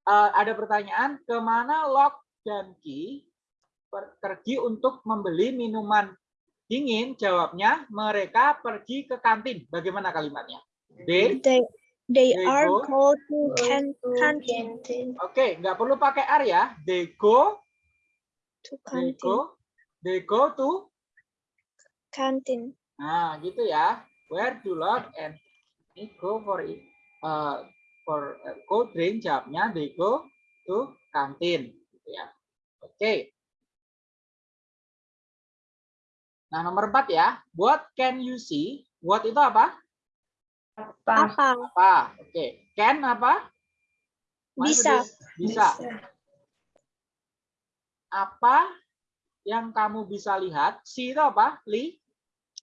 [SPEAKER 3] eh, ada pertanyaan ke mana Lock dan Ki per- pergi untuk membeli minuman dingin, jawabnya mereka pergi ke kantin. Bagaimana kalimatnya? They,
[SPEAKER 5] They they
[SPEAKER 3] They
[SPEAKER 5] are
[SPEAKER 3] go
[SPEAKER 5] go to kantin.
[SPEAKER 3] oke, nggak perlu pakai R ya. They go,
[SPEAKER 5] To
[SPEAKER 3] they go, they go to
[SPEAKER 5] Kantin.
[SPEAKER 3] Nah, gitu ya. Where do Lot and me go for it? Uh, for uh, cold drink jawabnya they go to kantin. Gitu ya. Oke. Nah, nomor empat ya. What can you see? What itu apa?
[SPEAKER 6] Apa?
[SPEAKER 5] Apa?
[SPEAKER 3] Apa? Oke. Can apa?
[SPEAKER 5] Bisa.
[SPEAKER 3] tulis? Bisa. Apa yang kamu bisa lihat? See itu apa? Li?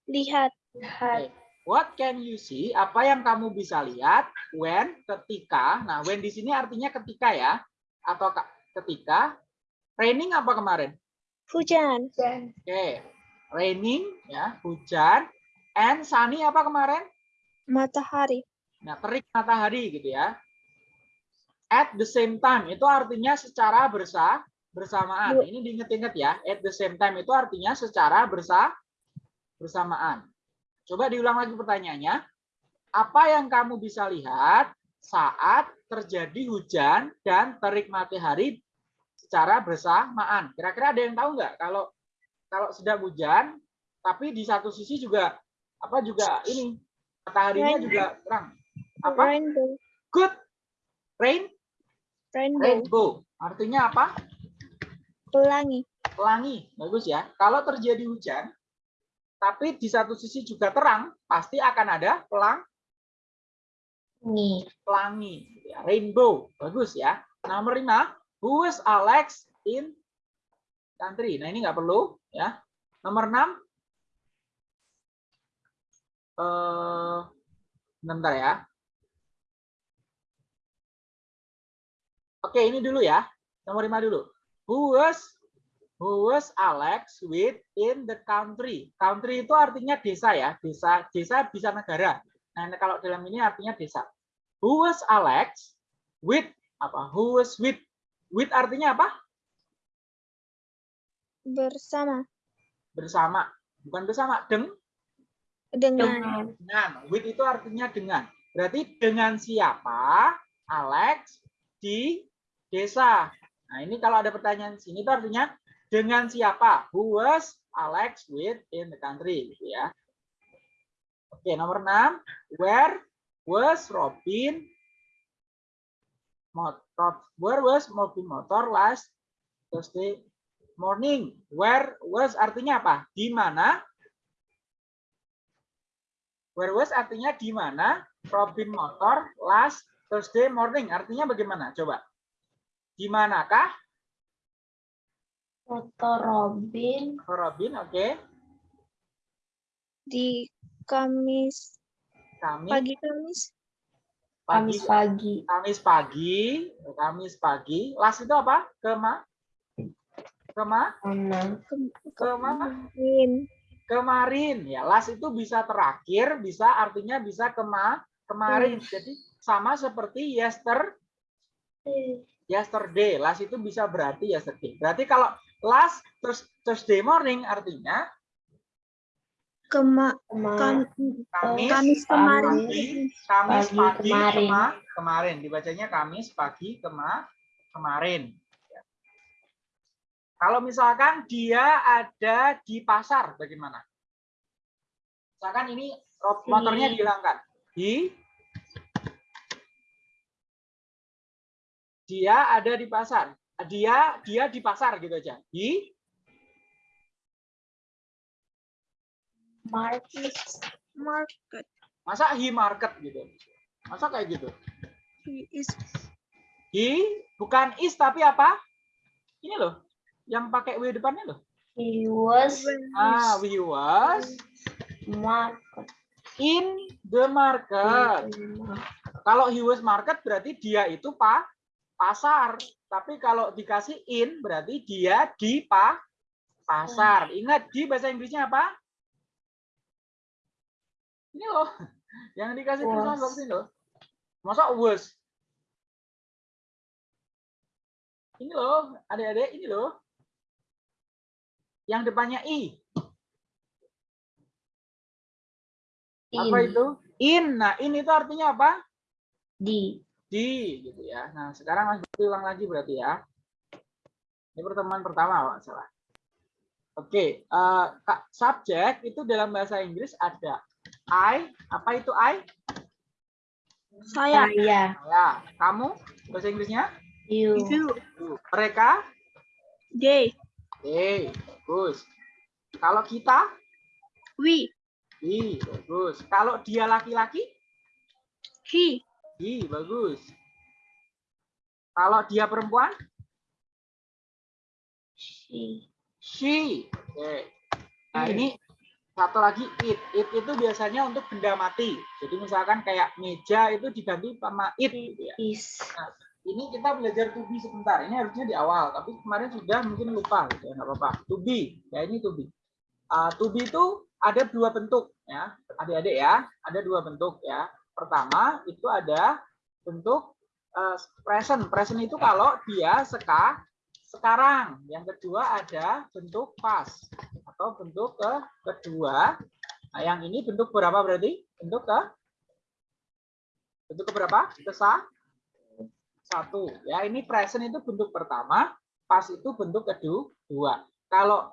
[SPEAKER 5] Lihat.
[SPEAKER 6] Lihat.
[SPEAKER 3] What can you see? Apa yang kamu bisa lihat when ketika? Nah, when di sini artinya ketika ya, atau ka- ketika raining apa kemarin?
[SPEAKER 5] Hujan.
[SPEAKER 3] Oke, raining ya, hujan. And sunny apa kemarin?
[SPEAKER 5] Matahari.
[SPEAKER 3] Nah, terik matahari gitu ya. At the same time itu artinya secara bersa bersamaan.
[SPEAKER 5] Bu-
[SPEAKER 3] Ini diinget-inget ya. At the same time itu artinya secara bersa bersamaan. Coba diulang lagi pertanyaannya. Apa yang kamu bisa lihat saat terjadi hujan dan terik matahari secara bersamaan? Kira-kira ada yang tahu nggak kalau kalau sedang hujan, tapi di satu sisi juga apa juga ini mataharinya
[SPEAKER 5] Rain.
[SPEAKER 3] juga terang. Apa?
[SPEAKER 5] Rainbow.
[SPEAKER 3] Good. Rain,
[SPEAKER 5] Rainbow.
[SPEAKER 3] rainbow. Artinya apa?
[SPEAKER 5] Pelangi.
[SPEAKER 3] Pelangi. Bagus ya. Kalau terjadi hujan, tapi di satu sisi juga terang, pasti akan ada pelang pelangi. ya. Rainbow. Bagus ya. Nomor lima. Who is Alex in country? Nah ini nggak perlu ya. Nomor enam. Eh, bentar ya. Oke, ini dulu ya. Nomor lima dulu. Who was who was Alex with in the country? Country itu artinya desa ya. Desa desa bisa negara. Nah, kalau dalam ini artinya desa. Who was Alex with apa? Who was with with artinya apa?
[SPEAKER 5] Bersama.
[SPEAKER 3] Bersama. Bukan bersama, deng
[SPEAKER 5] Dengan.
[SPEAKER 6] Dengan
[SPEAKER 3] dengan. With itu artinya dengan. Berarti dengan siapa Alex di desa? Nah, ini kalau ada pertanyaan sini itu artinya dengan siapa? Who was Alex with in the country gitu ya. Oke, nomor 6. Where was Robin Mot- Rob- Where was mobil motor last Thursday morning? Where was artinya apa? Di mana? Where was artinya di mana? Robin motor last Thursday morning. Artinya bagaimana? Coba. Di manakah
[SPEAKER 6] Motor Robin
[SPEAKER 3] Robin? Oke.
[SPEAKER 5] Di Kamis,
[SPEAKER 3] Kami
[SPEAKER 5] pagi Kamis.
[SPEAKER 3] pagi
[SPEAKER 6] Kamis pagi.
[SPEAKER 3] Kamis pagi, Kamis pagi. Last itu apa? Kema? Kema?
[SPEAKER 6] Mana?
[SPEAKER 5] Kemarin.
[SPEAKER 3] Kemarin. Ya, last itu bisa terakhir, bisa artinya bisa kema kemarin. Jadi sama seperti yester yesterday. Last itu bisa berarti yesterday. Berarti kalau last terus Thursday morning artinya
[SPEAKER 5] Kema, kam,
[SPEAKER 3] Kamis
[SPEAKER 5] Kamis kemarin.
[SPEAKER 3] pagi, Kamis
[SPEAKER 6] Pagi
[SPEAKER 3] pagi
[SPEAKER 6] kemarin.
[SPEAKER 3] kema- kemarin. Dibacanya Kamis pagi kema kemarin. Kalau misalkan dia ada di pasar, bagaimana? Misalkan ini motornya dihilangkan. Di dia ada di pasar. Dia dia di pasar gitu aja. Di
[SPEAKER 6] Market.
[SPEAKER 5] Market.
[SPEAKER 3] masa he market gitu. Masa kayak gitu.
[SPEAKER 5] He is
[SPEAKER 3] He bukan is tapi apa? Ini loh, yang pakai w depannya loh.
[SPEAKER 6] He was
[SPEAKER 3] Ah, we was
[SPEAKER 6] market.
[SPEAKER 3] in the market. Kalau he was market berarti dia itu pa pasar. Tapi kalau dikasih in berarti dia di pa pasar. Ingat di bahasa Inggrisnya apa? Ini loh, [LAUGHS] yang dikasih tulisan box ini loh. Masa was? Ini loh, adik-adik, ini loh. Yang depannya i. Apa
[SPEAKER 6] In.
[SPEAKER 3] itu? In. Nah, in itu artinya apa?
[SPEAKER 6] Di.
[SPEAKER 3] Di, gitu ya. Nah, sekarang Mas Bukti ulang lagi berarti ya. Ini pertemuan pertama, Pak, salah. Oke, eh, Kak, subjek itu dalam bahasa Inggris ada I, apa itu I?
[SPEAKER 5] saya.
[SPEAKER 6] Saya.
[SPEAKER 3] Ya, kamu bahasa Inggrisnya?
[SPEAKER 6] You.
[SPEAKER 5] You.
[SPEAKER 3] Mereka?
[SPEAKER 5] They.
[SPEAKER 3] Oke, bagus. Kalau kita?
[SPEAKER 5] We.
[SPEAKER 3] Di, bagus. Kalau dia laki-laki?
[SPEAKER 5] He.
[SPEAKER 3] Di, bagus. Kalau dia perempuan?
[SPEAKER 6] She.
[SPEAKER 3] She. Oke. Nah,
[SPEAKER 6] Hmm.
[SPEAKER 3] ini satu lagi it. It itu biasanya untuk benda mati. Jadi misalkan kayak meja itu diganti sama it gitu ya.
[SPEAKER 6] Is.
[SPEAKER 3] Ini kita belajar to be sebentar. Ini harusnya di awal, tapi kemarin sudah mungkin lupa gitu ya, apa-apa. To be. Ya ini to be. Uh, to be itu ada dua bentuk ya. Adik-adik ya, ada dua bentuk ya. Pertama itu ada bentuk uh, present. Present itu kalau dia seka sekarang. Yang kedua ada bentuk past atau bentuk ke kedua. Nah, yang ini bentuk berapa berarti? Bentuk ke bentuk ke berapa? Kesa satu. Ya, ini present itu bentuk pertama, past itu bentuk kedua. Kalau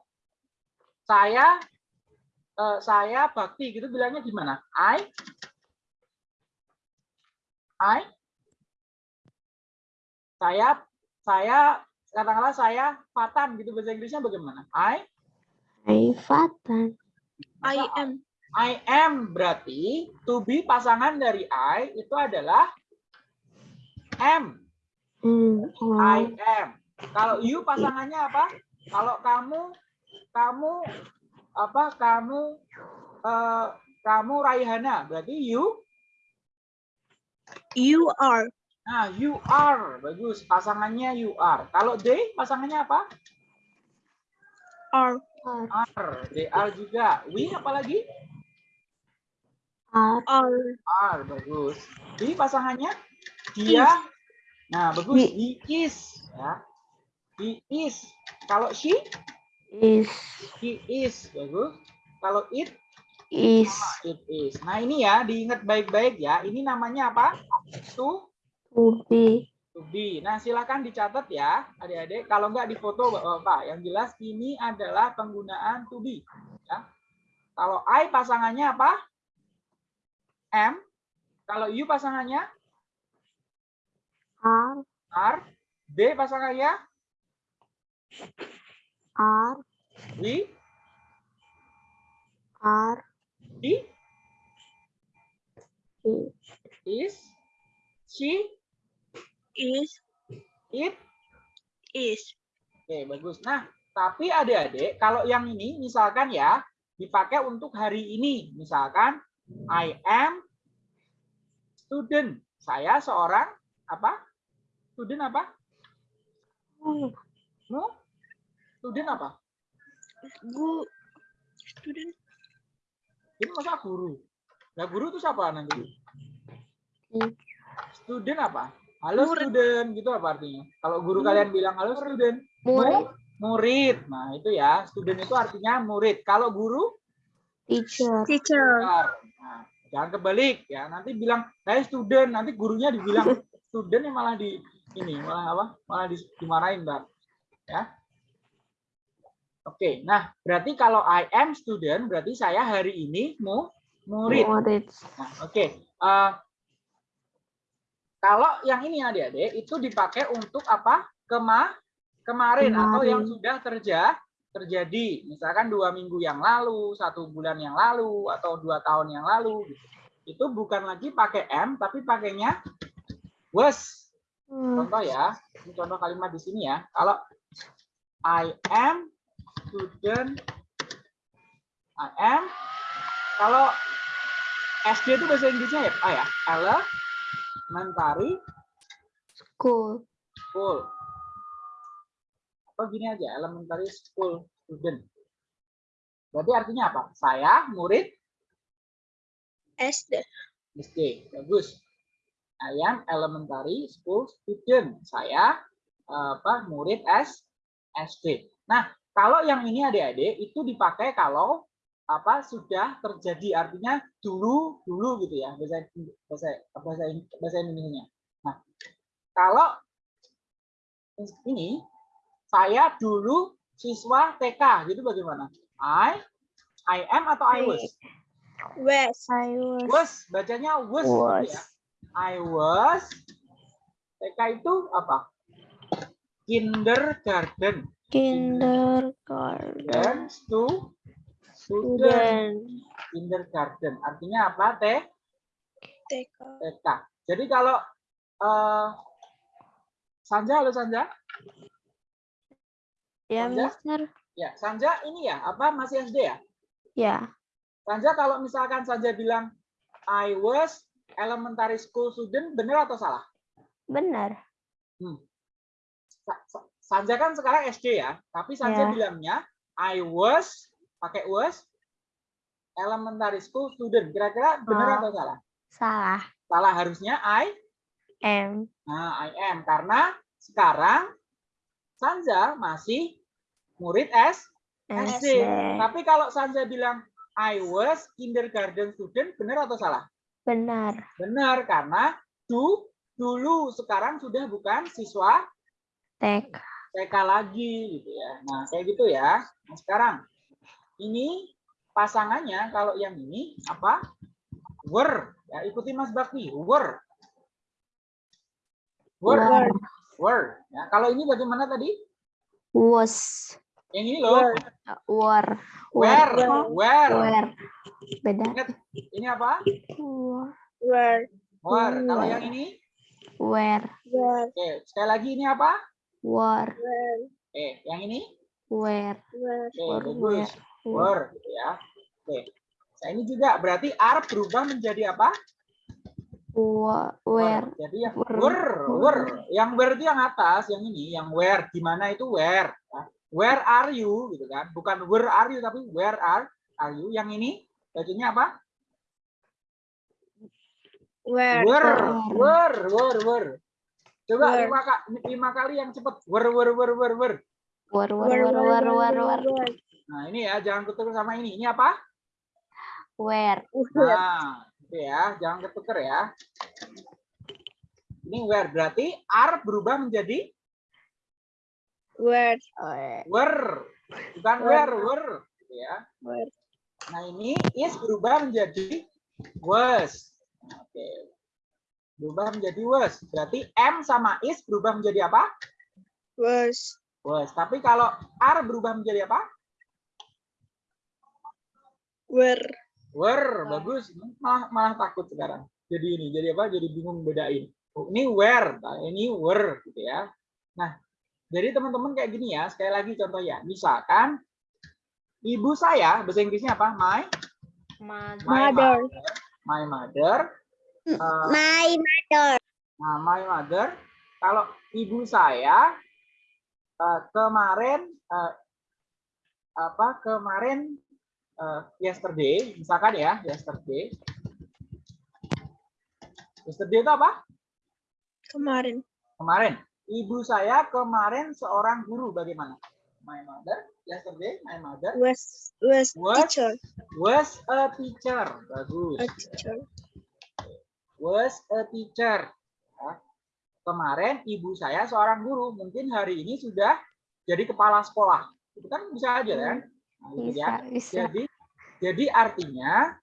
[SPEAKER 3] saya eh, saya bakti gitu bilangnya gimana? I I saya saya katakanlah saya Fatan gitu bahasa Inggrisnya bagaimana? I
[SPEAKER 6] Hai Fatan.
[SPEAKER 5] I am.
[SPEAKER 3] I am berarti to be pasangan dari I itu adalah am.
[SPEAKER 6] Hmm.
[SPEAKER 3] I am. Kalau you pasangannya apa? Kalau kamu kamu apa? Kamu eh, kamu Raihana berarti you.
[SPEAKER 5] You are.
[SPEAKER 3] Nah, you are bagus. Pasangannya you are. Kalau they pasangannya apa?
[SPEAKER 5] Are.
[SPEAKER 3] Are. They are juga. We apalagi?
[SPEAKER 6] Are.
[SPEAKER 5] Are.
[SPEAKER 3] Are bagus. Di pasangannya dia. Nah, bagus. He is ya. He is. Kalau she,
[SPEAKER 6] Is.
[SPEAKER 3] he is bagus. Kalau it,
[SPEAKER 6] Is.
[SPEAKER 3] it is. Nah, ini ya diingat baik-baik ya. Ini namanya apa? To
[SPEAKER 6] To be.
[SPEAKER 3] to be. Nah, silakan dicatat ya, adik-adik. Kalau nggak difoto Bapak, yang jelas ini adalah penggunaan to be. Ya. Kalau I pasangannya apa? Am. Kalau you pasangannya
[SPEAKER 6] Are.
[SPEAKER 3] Are. D pasangannya.
[SPEAKER 7] are,
[SPEAKER 3] We.
[SPEAKER 7] are,
[SPEAKER 3] He.
[SPEAKER 7] he,
[SPEAKER 3] Is. She.
[SPEAKER 5] Is.
[SPEAKER 3] It.
[SPEAKER 5] Is.
[SPEAKER 3] Oke, bagus. Nah, tapi adik-adik, kalau yang ini misalkan ya, dipakai untuk hari ini. Misalkan, I am student. Saya seorang apa? Student apa?
[SPEAKER 7] oh,
[SPEAKER 3] No? Student apa?
[SPEAKER 5] Gu. Student.
[SPEAKER 3] Ini masa guru? Nah, guru itu siapa nanti?
[SPEAKER 7] Hmm.
[SPEAKER 3] Student apa? Halo
[SPEAKER 5] Murid.
[SPEAKER 3] student, gitu apa artinya? Kalau guru kalian bilang halo student,
[SPEAKER 7] murid,
[SPEAKER 3] murid. Nah, itu ya, student itu artinya murid. Kalau guru,
[SPEAKER 7] teacher,
[SPEAKER 5] Teacher.
[SPEAKER 3] Nah, jangan kebalik ya. Nanti bilang saya student, nanti gurunya dibilang [LAUGHS] student yang malah di ini malah apa? Malah di, dimarahin, Mbak. Ya. Oke, nah berarti kalau I am student berarti saya hari ini mu murid.
[SPEAKER 7] murid,
[SPEAKER 3] Nah, oke. Eh, kalau yang ini adik-adik itu dipakai untuk apa? Kema kemarin, atau yang
[SPEAKER 7] Kemarin.
[SPEAKER 3] sudah terja terjadi. Misalkan dua minggu yang lalu, satu bulan yang lalu, atau dua tahun yang lalu. gitu. Itu bukan lagi pakai am, tapi pakainya was.
[SPEAKER 7] Hmm,
[SPEAKER 3] Contoh ya, ini contoh kalimat di sini ya. Kalau I am student, I am. Kalau SD itu bahasa Inggrisnya ya, ah ya, elementary
[SPEAKER 7] school,
[SPEAKER 3] school. Atau gini aja, elementary school student. Berarti artinya apa? Saya murid
[SPEAKER 5] SD.
[SPEAKER 3] SD. Bagus. I am elementary school student. Saya apa murid S SD. Nah, kalau yang ini adik-adik itu dipakai kalau apa sudah terjadi artinya dulu dulu gitu ya bahasa bahasa bahasa bahasa Indonesia. Nah, kalau ini saya dulu siswa TK gitu bagaimana? I I am atau I was?
[SPEAKER 5] West.
[SPEAKER 7] I was,
[SPEAKER 3] Was bacanya was, gitu
[SPEAKER 7] was,
[SPEAKER 3] ya. I was TK itu apa? Kindergarten.
[SPEAKER 7] kindergarten,
[SPEAKER 3] stu student kindergarten. Artinya apa? Teh
[SPEAKER 5] TK.
[SPEAKER 3] TK. Jadi kalau eh Sanja, halo Sanja.
[SPEAKER 7] ya
[SPEAKER 3] Sanja?
[SPEAKER 7] mister,
[SPEAKER 3] Ya, Sanja ini ya, apa masih SD ya?
[SPEAKER 7] ya,
[SPEAKER 3] Sanja kalau misalkan Sanja bilang I was elementary school student, benar atau salah?
[SPEAKER 7] benar,
[SPEAKER 3] Sa- Sanja kan sekarang SD ya, tapi Sanja
[SPEAKER 7] Ya.
[SPEAKER 3] bilangnya I was pakai was elementary school student. Kira-kira benar
[SPEAKER 7] Oh.
[SPEAKER 3] atau salah?
[SPEAKER 7] salah,
[SPEAKER 3] Salah harusnya I.
[SPEAKER 7] am,
[SPEAKER 3] Nah, I am karena sekarang Sanja masih murid S SD.
[SPEAKER 7] SD,
[SPEAKER 3] Tapi kalau Sanja bilang I was kindergarten student, benar atau salah?
[SPEAKER 7] Benar,
[SPEAKER 3] Benar karena du, dulu sekarang sudah bukan siswa
[SPEAKER 7] TK,
[SPEAKER 3] TK lagi gitu ya. Nah, kayak gitu ya. Nah, sekarang ini pasangannya kalau yang ini apa? Were. Ya, ikuti Mas Bakti. Were. Were.
[SPEAKER 7] Were.
[SPEAKER 3] Were. Ya, kalau ini bagaimana tadi?
[SPEAKER 7] was,
[SPEAKER 3] Yang ini loh.
[SPEAKER 7] were,
[SPEAKER 3] Where. Where.
[SPEAKER 7] where, beda,
[SPEAKER 3] Ingat, ini apa?
[SPEAKER 5] Where.
[SPEAKER 3] Were. Kalau yang ini?
[SPEAKER 7] where,
[SPEAKER 5] Where.
[SPEAKER 3] Oke, sekali lagi ini apa?
[SPEAKER 7] were,
[SPEAKER 5] Where.
[SPEAKER 3] Oke, yang ini?
[SPEAKER 7] where,
[SPEAKER 5] Where.
[SPEAKER 3] Oke, bagus. gitu ya. Oke. Nah, ini juga berarti are berubah menjadi apa?
[SPEAKER 7] wa- where,
[SPEAKER 3] Jadi yang
[SPEAKER 7] were,
[SPEAKER 3] were. Yang itu yang atas, yang ini, yang where. Di mana itu where? ya. Where are you gitu kan? Bukan where are you tapi where are are you? Yang ini bacanya apa?
[SPEAKER 5] Where.
[SPEAKER 3] Were.
[SPEAKER 7] were,
[SPEAKER 3] were, were. Coba
[SPEAKER 5] Were.
[SPEAKER 3] lima, ka- lima kali yang cepat. Were, were, were. were, were,
[SPEAKER 5] Where.
[SPEAKER 7] were, were, were, were,
[SPEAKER 5] Where.
[SPEAKER 3] Nah ini ya, jangan ketukar sama ini. Ini apa?
[SPEAKER 7] where,
[SPEAKER 5] Where.
[SPEAKER 3] Nah, itu ya, jangan ketukar ya. Ini where berarti are berubah menjadi
[SPEAKER 5] Where.
[SPEAKER 7] where,
[SPEAKER 3] were, bukan where, were, gitu ya.
[SPEAKER 5] Where.
[SPEAKER 3] Nah ini is berubah menjadi was. Oke. berubah menjadi was. Berarti am sama is berubah menjadi apa?
[SPEAKER 5] Was.
[SPEAKER 3] Was. Tapi kalau are berubah menjadi apa?
[SPEAKER 5] Were.
[SPEAKER 3] Were, bagus. Malah malah takut sekarang. Jadi ini, jadi apa? Jadi bingung bedain. Oh, ini where, nah, ini were gitu ya. Nah, jadi teman-teman kayak gini ya. Sekali lagi contoh ya. Misalkan ibu saya bahasa Inggrisnya apa? My my
[SPEAKER 5] Mother.
[SPEAKER 3] My mother. uh,
[SPEAKER 4] My mother.
[SPEAKER 3] Nah, my mother, kalau ibu saya eh, kemarin eh, apa kemarin eh, yesterday, misalkan ya yesterday, yesterday itu apa?
[SPEAKER 5] Kemarin.
[SPEAKER 3] Kemarin. Ibu saya kemarin seorang guru. Bagaimana? My mother yesterday, my mother
[SPEAKER 5] Was. Was
[SPEAKER 3] Was.
[SPEAKER 5] teacher.
[SPEAKER 3] was a teacher. Bagus.
[SPEAKER 5] A teacher.
[SPEAKER 3] was a teacher. Ya. Kemarin ibu saya seorang guru, mungkin hari ini sudah jadi kepala sekolah. Itu kan bisa aja kan? Nah, gitu
[SPEAKER 7] Bisa,
[SPEAKER 3] ya.
[SPEAKER 7] bisa.
[SPEAKER 3] Jadi jadi artinya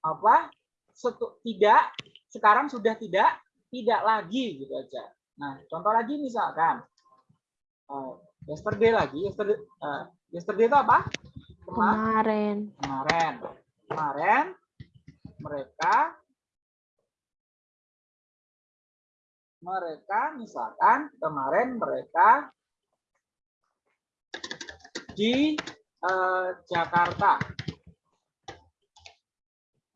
[SPEAKER 3] apa? Setu, tidak sekarang sudah tidak tidak lagi gitu aja. Nah, contoh lagi misalkan eh, yesterday lagi, yesterday eh, yesterday itu apa? Kema-
[SPEAKER 7] Kemarin.
[SPEAKER 3] kemarin. Kemarin mereka mereka misalkan kemarin mereka di eh, Jakarta.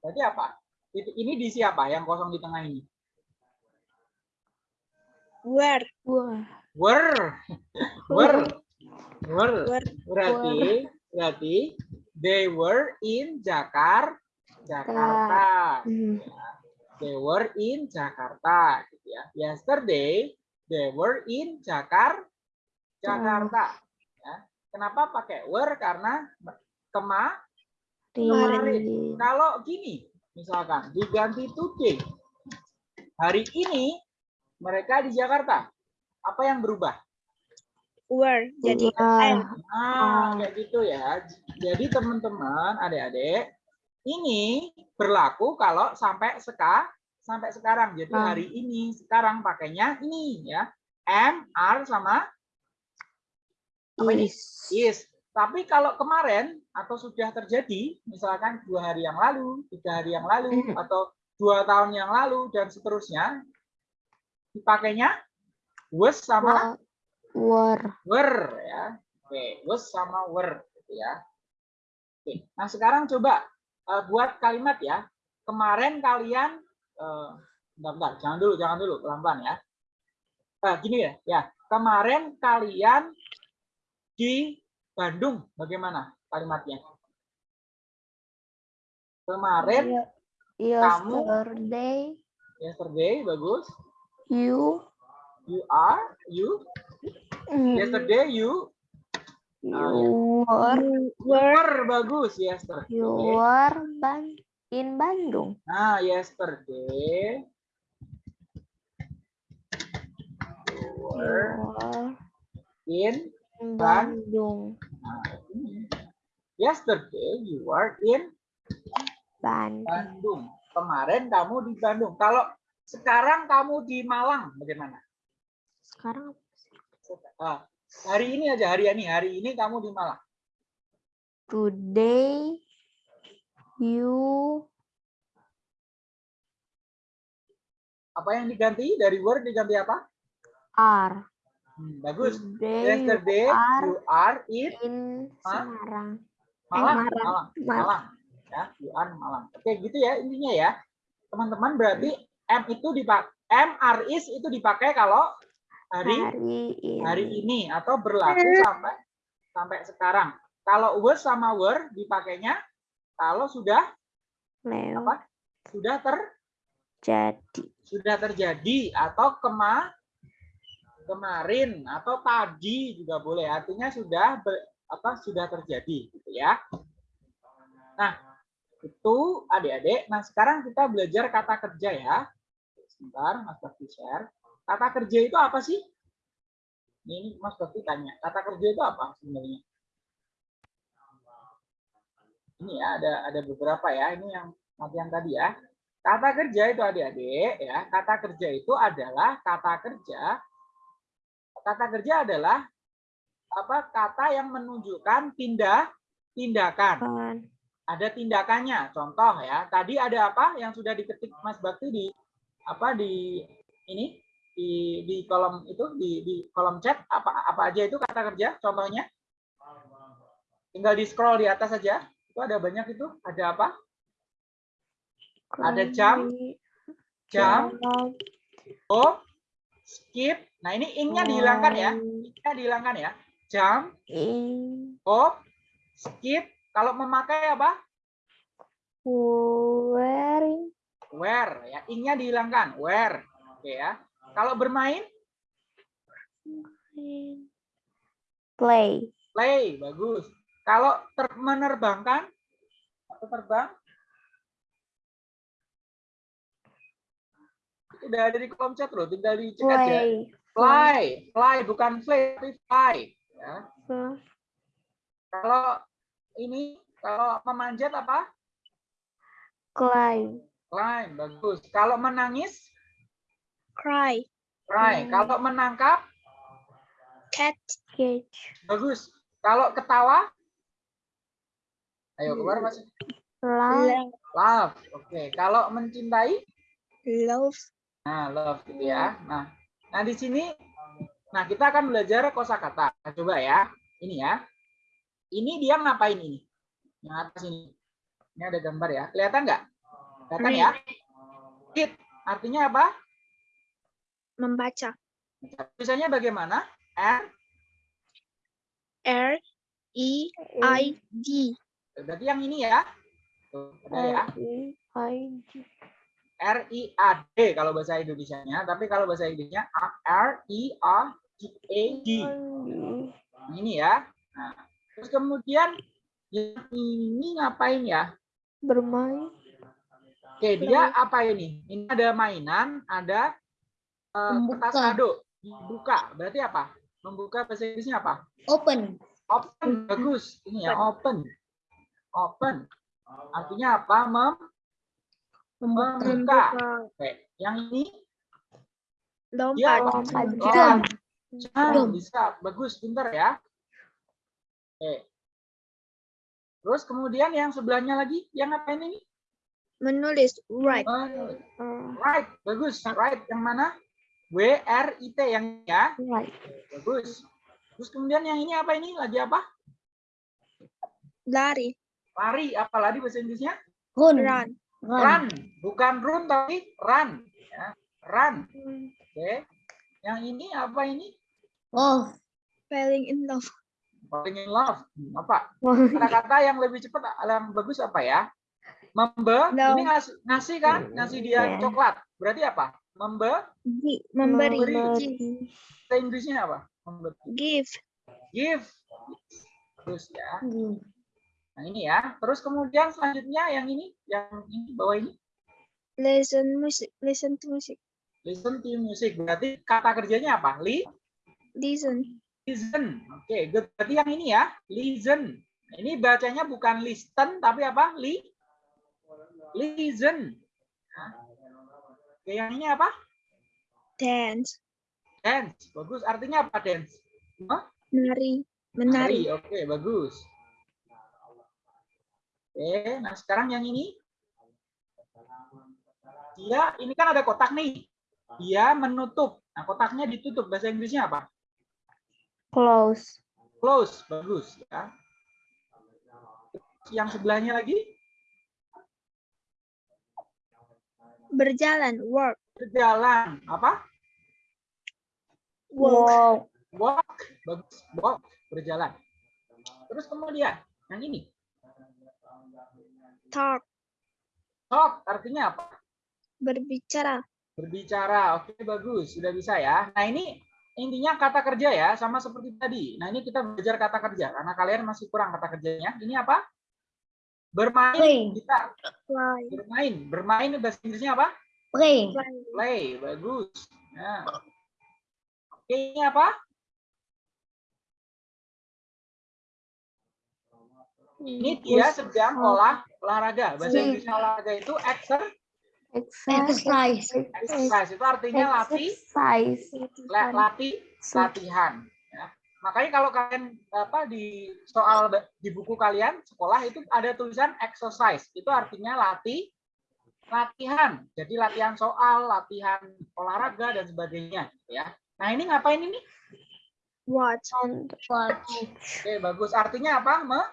[SPEAKER 3] Jadi apa? Ini di siapa? Yang kosong di tengah ini
[SPEAKER 5] Were
[SPEAKER 3] were were Were. berarti berarti they were in Jakar Jakarta
[SPEAKER 7] Hmm.
[SPEAKER 3] they were in Jakarta gitu ya. Yesterday they were in Jakar Jakarta. Ya. Kenapa pakai were? Karena kema
[SPEAKER 7] Kemarin.
[SPEAKER 3] kalau gini misalkan diganti today. Hari ini mereka di Jakarta. Apa yang berubah?
[SPEAKER 5] Were. Jadi am.
[SPEAKER 3] Nah, kayak gitu ya. Jadi teman-teman, adik-adik, ini berlaku kalau sampai seka sampai sekarang. Jadi
[SPEAKER 7] Ah.
[SPEAKER 3] hari ini sekarang pakainya ini ya. Am, are sama apa ini?
[SPEAKER 7] Is.
[SPEAKER 3] is. Tapi kalau kemarin atau sudah terjadi, misalkan dua hari yang lalu, tiga hari yang lalu,
[SPEAKER 7] Hmm.
[SPEAKER 3] atau dua tahun yang lalu dan seterusnya, dipakainya was sama
[SPEAKER 7] Were. Were.
[SPEAKER 3] ya. Oke, was sama were gitu ya. Oke. Nah, sekarang coba eh, buat kalimat ya. Kemarin kalian eh bentar, bentar, jangan dulu, jangan dulu, pelan-pelan ya. Eh, gini ya, ya. Kemarin kalian di Bandung bagaimana kalimatnya? Kemarin Kamu-
[SPEAKER 7] Yesterday.
[SPEAKER 3] yesterday bagus.
[SPEAKER 7] You.
[SPEAKER 3] You are you
[SPEAKER 7] mm,
[SPEAKER 3] yesterday you
[SPEAKER 7] You were.
[SPEAKER 3] were bagus yesterday.
[SPEAKER 7] You were ban in Bandung.
[SPEAKER 3] Nah, yesterday you
[SPEAKER 7] You
[SPEAKER 3] were in
[SPEAKER 7] in
[SPEAKER 3] Ban-
[SPEAKER 7] Bandung.
[SPEAKER 3] yesterday you were in
[SPEAKER 7] Bandung.
[SPEAKER 3] Bandung. Kemarin kamu di Bandung. Kalau sekarang kamu di Malang bagaimana?
[SPEAKER 7] Sekarang
[SPEAKER 3] Ah, hari ini aja hari ini hari ini kamu di Malang.
[SPEAKER 7] today you
[SPEAKER 3] Apa yang diganti dari were diganti apa?
[SPEAKER 7] are.
[SPEAKER 3] Hmm, bagus.
[SPEAKER 7] Today you
[SPEAKER 3] Yesterday
[SPEAKER 7] are
[SPEAKER 3] you are in
[SPEAKER 7] in? Semarang.
[SPEAKER 3] Malang,
[SPEAKER 7] Malang.
[SPEAKER 3] Malang,
[SPEAKER 7] Malang.
[SPEAKER 3] Malang. Ya, you are Malang. Oke, gitu ya intinya ya. Teman-teman berarti M itu dipakai M R is itu dipakai kalau hari
[SPEAKER 7] Hari ini.
[SPEAKER 3] hari ini atau berlaku sampai sampai sekarang. Kalau was sama were dipakainya kalau sudah
[SPEAKER 7] Lewat
[SPEAKER 3] apa? Sudah ter
[SPEAKER 7] jadi.
[SPEAKER 3] sudah terjadi atau kema kemarin atau tadi juga boleh. Artinya sudah ber- apa sudah terjadi gitu ya. Nah, itu adik-adik. Nah, sekarang kita belajar kata kerja ya. Sebentar, Mas Bakti share. Kata kerja itu apa sih? Ini Mas Bakti tanya, kata kerja itu apa sebenarnya? Ini ya, ada ada beberapa ya. Ini yang latihan tadi ya. Kata kerja itu adik-adik ya, kata kerja itu adalah kata kerja kata kerja adalah apa kata yang menunjukkan tindak tindakan. Ada tindakannya. Contoh ya, tadi ada apa yang sudah diketik Mas Bakti di apa di ini di di kolom itu di di kolom chat apa apa aja itu kata kerja contohnya? Tinggal di scroll di atas saja. Itu ada banyak itu. Ada apa? Ada jam, Jam, oh, skip. Nah, ini ing-nya dihilangkan ya. Ing-nya dihilangkan ya. Jam, oh, skip. Kalau memakai apa?
[SPEAKER 7] wearing,
[SPEAKER 3] Wear ya. Ing-nya dihilangkan. Wear. Oke ya. Kalau bermain,
[SPEAKER 7] play,
[SPEAKER 3] play. Bagus. Kalau ter- menerbangkan atau terbang, udah ada di kolom chat loh. Tinggal dicek aja.
[SPEAKER 7] play,
[SPEAKER 3] Fly. Fly. Bukan play, tapi fly. Ya.
[SPEAKER 7] Fly.
[SPEAKER 3] Kalau ini, kalau memanjat apa?
[SPEAKER 7] climb,
[SPEAKER 3] Climb. Bagus. Kalau menangis,
[SPEAKER 5] Cry.
[SPEAKER 3] cry.
[SPEAKER 7] Hmm.
[SPEAKER 3] Kalau menangkap,
[SPEAKER 5] Cat.
[SPEAKER 7] catch,
[SPEAKER 3] bagus. Kalau ketawa, ayo keluar mas.
[SPEAKER 7] laugh,
[SPEAKER 5] Love.
[SPEAKER 3] Love. Oke. Kalau mencintai,
[SPEAKER 5] Love.
[SPEAKER 3] nah love gitu ya. Nah, nah di sini, nah kita akan belajar kosakata. Coba ya, ini ya. Ini dia ngapain ini? Yang atas ini. Ini ada gambar ya. Kelihatan nggak? Kelihatan ya? Read. Artinya apa?
[SPEAKER 5] Membaca.
[SPEAKER 3] Tulisannya bagaimana? R.
[SPEAKER 5] R. E. I. D.
[SPEAKER 3] Berarti yang ini ya. Tuh, ada ya.
[SPEAKER 7] R E I G,
[SPEAKER 3] R I A D kalau bahasa Indonesianya, tapi kalau bahasa Inggrisnya R I A G A D. Ini ya. Nah, terus kemudian yang ini ngapain ya?
[SPEAKER 7] bermain,
[SPEAKER 3] Oke, dia apa ini? Ini ada mainan, ada
[SPEAKER 4] Membuka.
[SPEAKER 3] kertas kado, dibuka. Berarti apa? Membuka bahasa Inggrisnya apa?
[SPEAKER 4] Open.
[SPEAKER 3] Open, bagus. Ini ya, open. Open. Artinya apa? Mem membuka.
[SPEAKER 5] Membuka.
[SPEAKER 3] Oke, yang ini
[SPEAKER 5] Lompat.
[SPEAKER 3] dia
[SPEAKER 7] lompat
[SPEAKER 3] lompat.
[SPEAKER 7] Jam.
[SPEAKER 3] bisa. Bagus, pintar ya. Oke. Terus kemudian yang sebelahnya lagi, yang ngapain ini?
[SPEAKER 5] Menulis. Write.
[SPEAKER 3] Oh,
[SPEAKER 7] uh,
[SPEAKER 3] right, bagus. Right, yang mana? W R I T yang ini ya.
[SPEAKER 7] right,
[SPEAKER 3] Bagus. Terus kemudian yang ini apa ini? Lagi apa?
[SPEAKER 5] Lari.
[SPEAKER 3] Lari, apa lagi bahasa Inggrisnya?
[SPEAKER 4] Run.
[SPEAKER 5] Run.
[SPEAKER 4] Run.
[SPEAKER 3] Run, bukan run tapi run. Ya. Run. Oke. Yang ini apa ini?
[SPEAKER 4] Oh,
[SPEAKER 5] Falling in love.
[SPEAKER 3] Falling in love. Hmm, Apa? Kata-kata yang lebih cepat, yang bagus apa ya? Membe,
[SPEAKER 5] No.
[SPEAKER 3] ini ngasih, ngasih kan? Ngasih dia
[SPEAKER 7] Yeah.
[SPEAKER 3] coklat. Berarti apa? Membe,
[SPEAKER 5] Gi- Memberi.
[SPEAKER 3] Memberi. Inggrisnya apa? Memberi.
[SPEAKER 5] Give.
[SPEAKER 3] Give. Terus ya.
[SPEAKER 4] hmm.
[SPEAKER 3] Nah ini ya. Terus kemudian selanjutnya yang ini, yang ini bawah ini.
[SPEAKER 5] Listen music. Listen to music.
[SPEAKER 3] Listen to music. Berarti kata kerjanya apa? Li,
[SPEAKER 5] Listen.
[SPEAKER 3] Listen. Oke, good. Berarti yang ini ya, listen. Nah, ini bacanya bukan listen tapi apa? Li, listen. Oke, yang ini apa?
[SPEAKER 5] Dance.
[SPEAKER 3] Dance. Bagus. Artinya apa dance? Hah?
[SPEAKER 5] Menari. Menari.
[SPEAKER 3] Oke, bagus. Oke, nah sekarang yang ini. Dia, ini kan ada kotak nih. Dia menutup. Nah, kotaknya ditutup. Bahasa Inggrisnya apa?
[SPEAKER 7] Close,
[SPEAKER 3] Close. Bagus. ya. Yang sebelahnya lagi,
[SPEAKER 5] Berjalan. Work.
[SPEAKER 3] berjalan. Apa?
[SPEAKER 5] Walk.
[SPEAKER 7] walk,
[SPEAKER 3] Walk. Bagus. Walk. Berjalan. Terus kemudian, yang ini.
[SPEAKER 5] Talk.
[SPEAKER 3] Talk. Artinya apa?
[SPEAKER 5] Berbicara.
[SPEAKER 3] Berbicara, oke bagus, sudah bisa ya. Nah ini intinya kata kerja ya, sama seperti tadi. Nah ini kita belajar kata kerja, karena kalian masih kurang kata kerjanya. Ini apa? Bermain,
[SPEAKER 4] Play.
[SPEAKER 3] kita
[SPEAKER 5] Fly.
[SPEAKER 3] bermain. Bermain bahasa Inggrisnya apa?
[SPEAKER 4] Play.
[SPEAKER 3] Play, bagus. Nah. Oke, ini apa? Ini dia sedang olah olahraga. Bahasa. Inggrisnya olahraga itu exer,
[SPEAKER 7] Exercise.
[SPEAKER 3] Exercise itu artinya latih,
[SPEAKER 7] Exercise.
[SPEAKER 3] la- latih, latihan. Ya. Makanya kalau kalian apa di soal di buku kalian sekolah itu ada tulisan exercise. Itu artinya latih, latihan. Jadi latihan soal, latihan olahraga dan sebagainya. Ya. Nah ini ngapain ini?
[SPEAKER 5] Watch.
[SPEAKER 3] Oke bagus. Artinya apa? Me-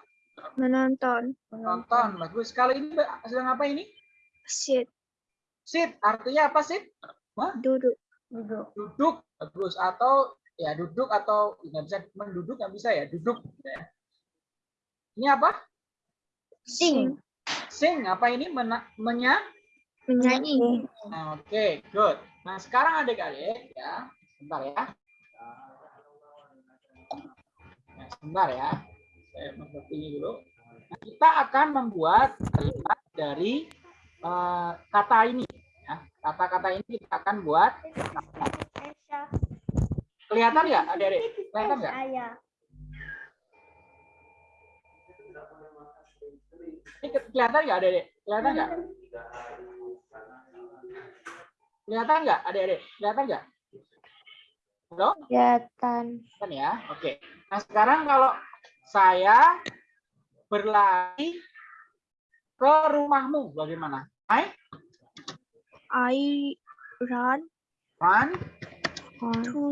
[SPEAKER 5] Menonton.
[SPEAKER 3] Nonton. Bagus. Kalau ini sedang apa ini?
[SPEAKER 5] Sit.
[SPEAKER 3] Sit. Artinya apa sit?
[SPEAKER 5] Duduk.
[SPEAKER 3] Duduk. Bagus. Atau ya duduk atau nggak bisa menduduk nggak bisa ya duduk. Ya. Ini apa?
[SPEAKER 4] Sing.
[SPEAKER 3] Sing. Apa ini? Mena- menya?
[SPEAKER 5] Menyanyi.
[SPEAKER 3] Nah, Oke, good. Nah, sekarang adik-adik ya, sebentar ya. Nah, sebentar ya. Saya membuat ini dulu. Nah, kita akan membuat kalimat dari eh, kata ini. Ya. Kata-kata ini kita akan buat. Kelihatan nggak, adik-adik? Kelihatan nggak? Ini ke- kelihatan nggak, adik-adik? Kelihatan nggak? Kelihatan nggak, adik-adik? Kelihatan nggak? Halo?
[SPEAKER 7] Kelihatan.
[SPEAKER 3] Kan ya, oke. Nah sekarang kalau saya berlari ke rumahmu, bagaimana? I
[SPEAKER 5] I run
[SPEAKER 3] run
[SPEAKER 5] to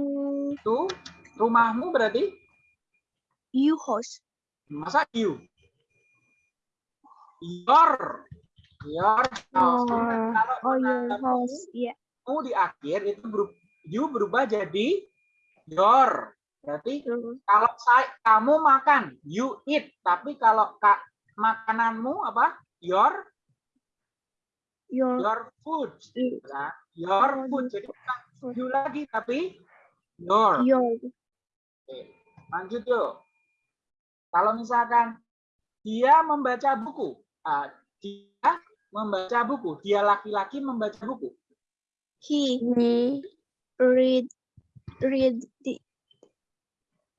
[SPEAKER 3] to rumahmu berarti
[SPEAKER 5] you house.
[SPEAKER 3] masa you? Your your house.
[SPEAKER 7] Your-
[SPEAKER 3] Kalau
[SPEAKER 5] Oh, your house. Yeah.
[SPEAKER 3] di akhir itu berubah, you berubah jadi your. Berarti kalau saya kamu makan you eat tapi kalau kak makananmu apa your?
[SPEAKER 5] Your
[SPEAKER 3] your food. Ya your food. Jadi bukan you lagi tapi your.
[SPEAKER 5] Your.
[SPEAKER 3] Oke, lanjut yuk. Kalau misalkan dia membaca buku ah, dia membaca buku dia laki-laki membaca buku.
[SPEAKER 5] He
[SPEAKER 7] He
[SPEAKER 5] read read the